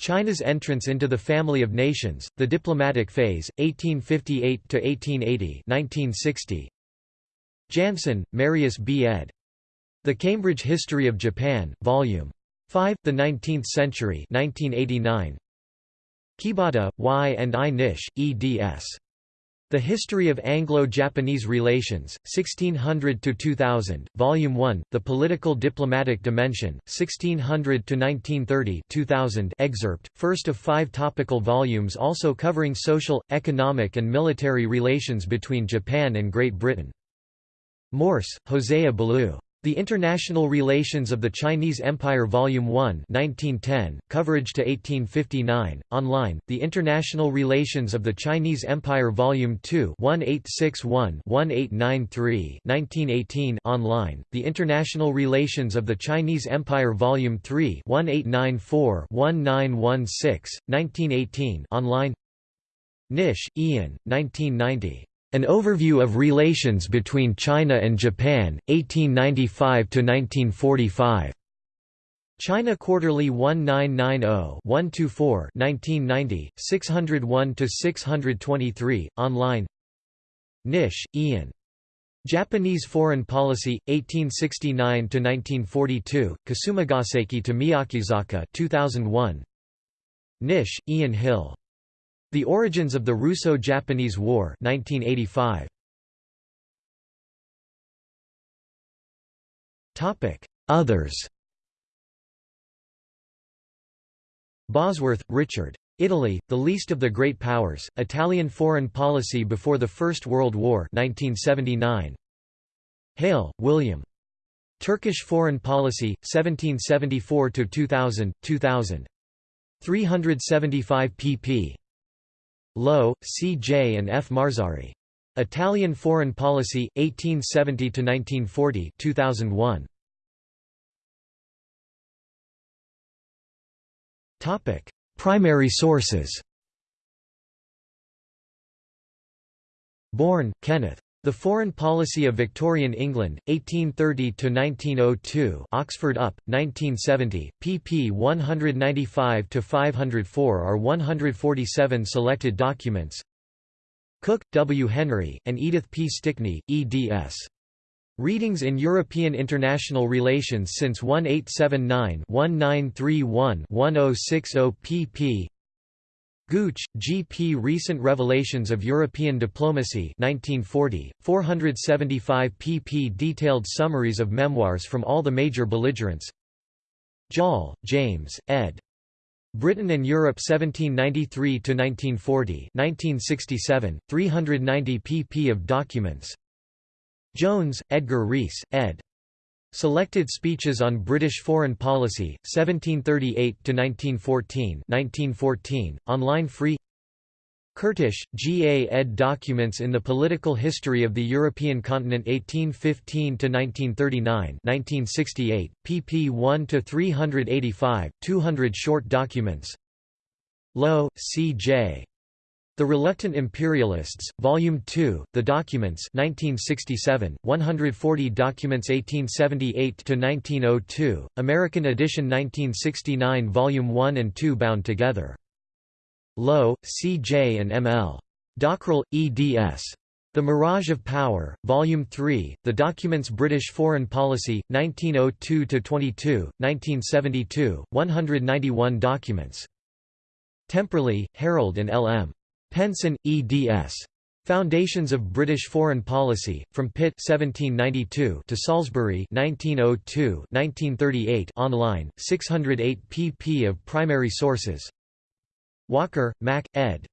Speaker 1: China's entrance into the family of nations, The Diplomatic Phase, 1858–1880 1960. Jansen, Marius B. ed. The Cambridge History of Japan, Vol. 5, The Nineteenth Century 1989. Kibata, Y. and I. Nish, eds. The History of Anglo-Japanese Relations, 1600–2000, Volume 1, The Political Diplomatic Dimension, 1600–1930 excerpt, first of five topical volumes also covering social, economic and military relations between Japan and Great Britain. Morse, Hosea Ballou. The International Relations of the Chinese Empire Volume 1 1910, coverage to 1859, online, The International Relations of the Chinese Empire Volume 2 1861-1893 1918 online, The International Relations of the Chinese Empire Volume 3 1894-1916, 1918 online Nish, Ian, 1990. An Overview of Relations between China and Japan, 1895–1945. China Quarterly 1990-124 1990, 601–623, online Nish, Ian. Japanese Foreign Policy, 1869–1942, Kasumigaseki to Miyakezaka 2001. Nish, Ian Hill. The Origins of the Russo-Japanese War 1985. Others Bosworth, Richard. Italy, the least of the great powers, Italian foreign policy before the First World War 1979. Hale, William. Turkish Foreign Policy, 1774–2000, 2000. 375 pp. Lowe, C. J. and F. Marzari. Italian Foreign Policy, 1870–1940 2001. Primary sources Bourne, Kenneth. The Foreign Policy of Victorian England, 1830–1902 Oxford UP, 1970, pp 195–504 are 147 selected documents Cook, W. Henry, and Edith P. Stickney, eds. Readings in European International Relations since 1879-1931-1060 pp. Gooch, G. P. Recent Revelations of European Diplomacy 1940, 475 pp. Detailed summaries of memoirs from all the major belligerents Joll, James, ed. Britain and Europe 1793–1940 1967, 390 pp. of documents Jones, Edgar Rees, ed. Selected Speeches on British Foreign Policy, 1738–1914 1914, online free Kertesz, G. A. ed. Documents in the Political History of the European Continent 1815–1939 1968, pp 1–385, 200 short documents Lowe, C. J. The Reluctant Imperialists, Volume 2, The Documents 1967, 140 Documents 1878–1902, American edition 1969 Volume 1 and 2 bound together. Lowe, C. J. and M. L. Dockrell, eds. The Mirage of Power, Volume 3, The Documents British Foreign Policy, 1902–22, 1972, 191 documents. Temperley, Harold and L. M. Penson, eds. Foundations of British Foreign Policy, from Pitt 1792 to Salisbury 1902 1938 online, 608 pp of primary sources Walker, Mack, ed.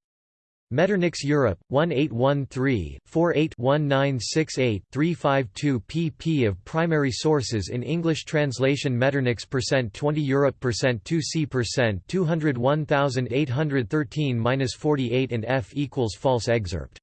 Speaker 1: Metternich's Europe, 1813-48-1968-352 pp of primary sources in English translation Metternich's percent 20 Europe percent 2 C percent 201813-48 and F equals false excerpt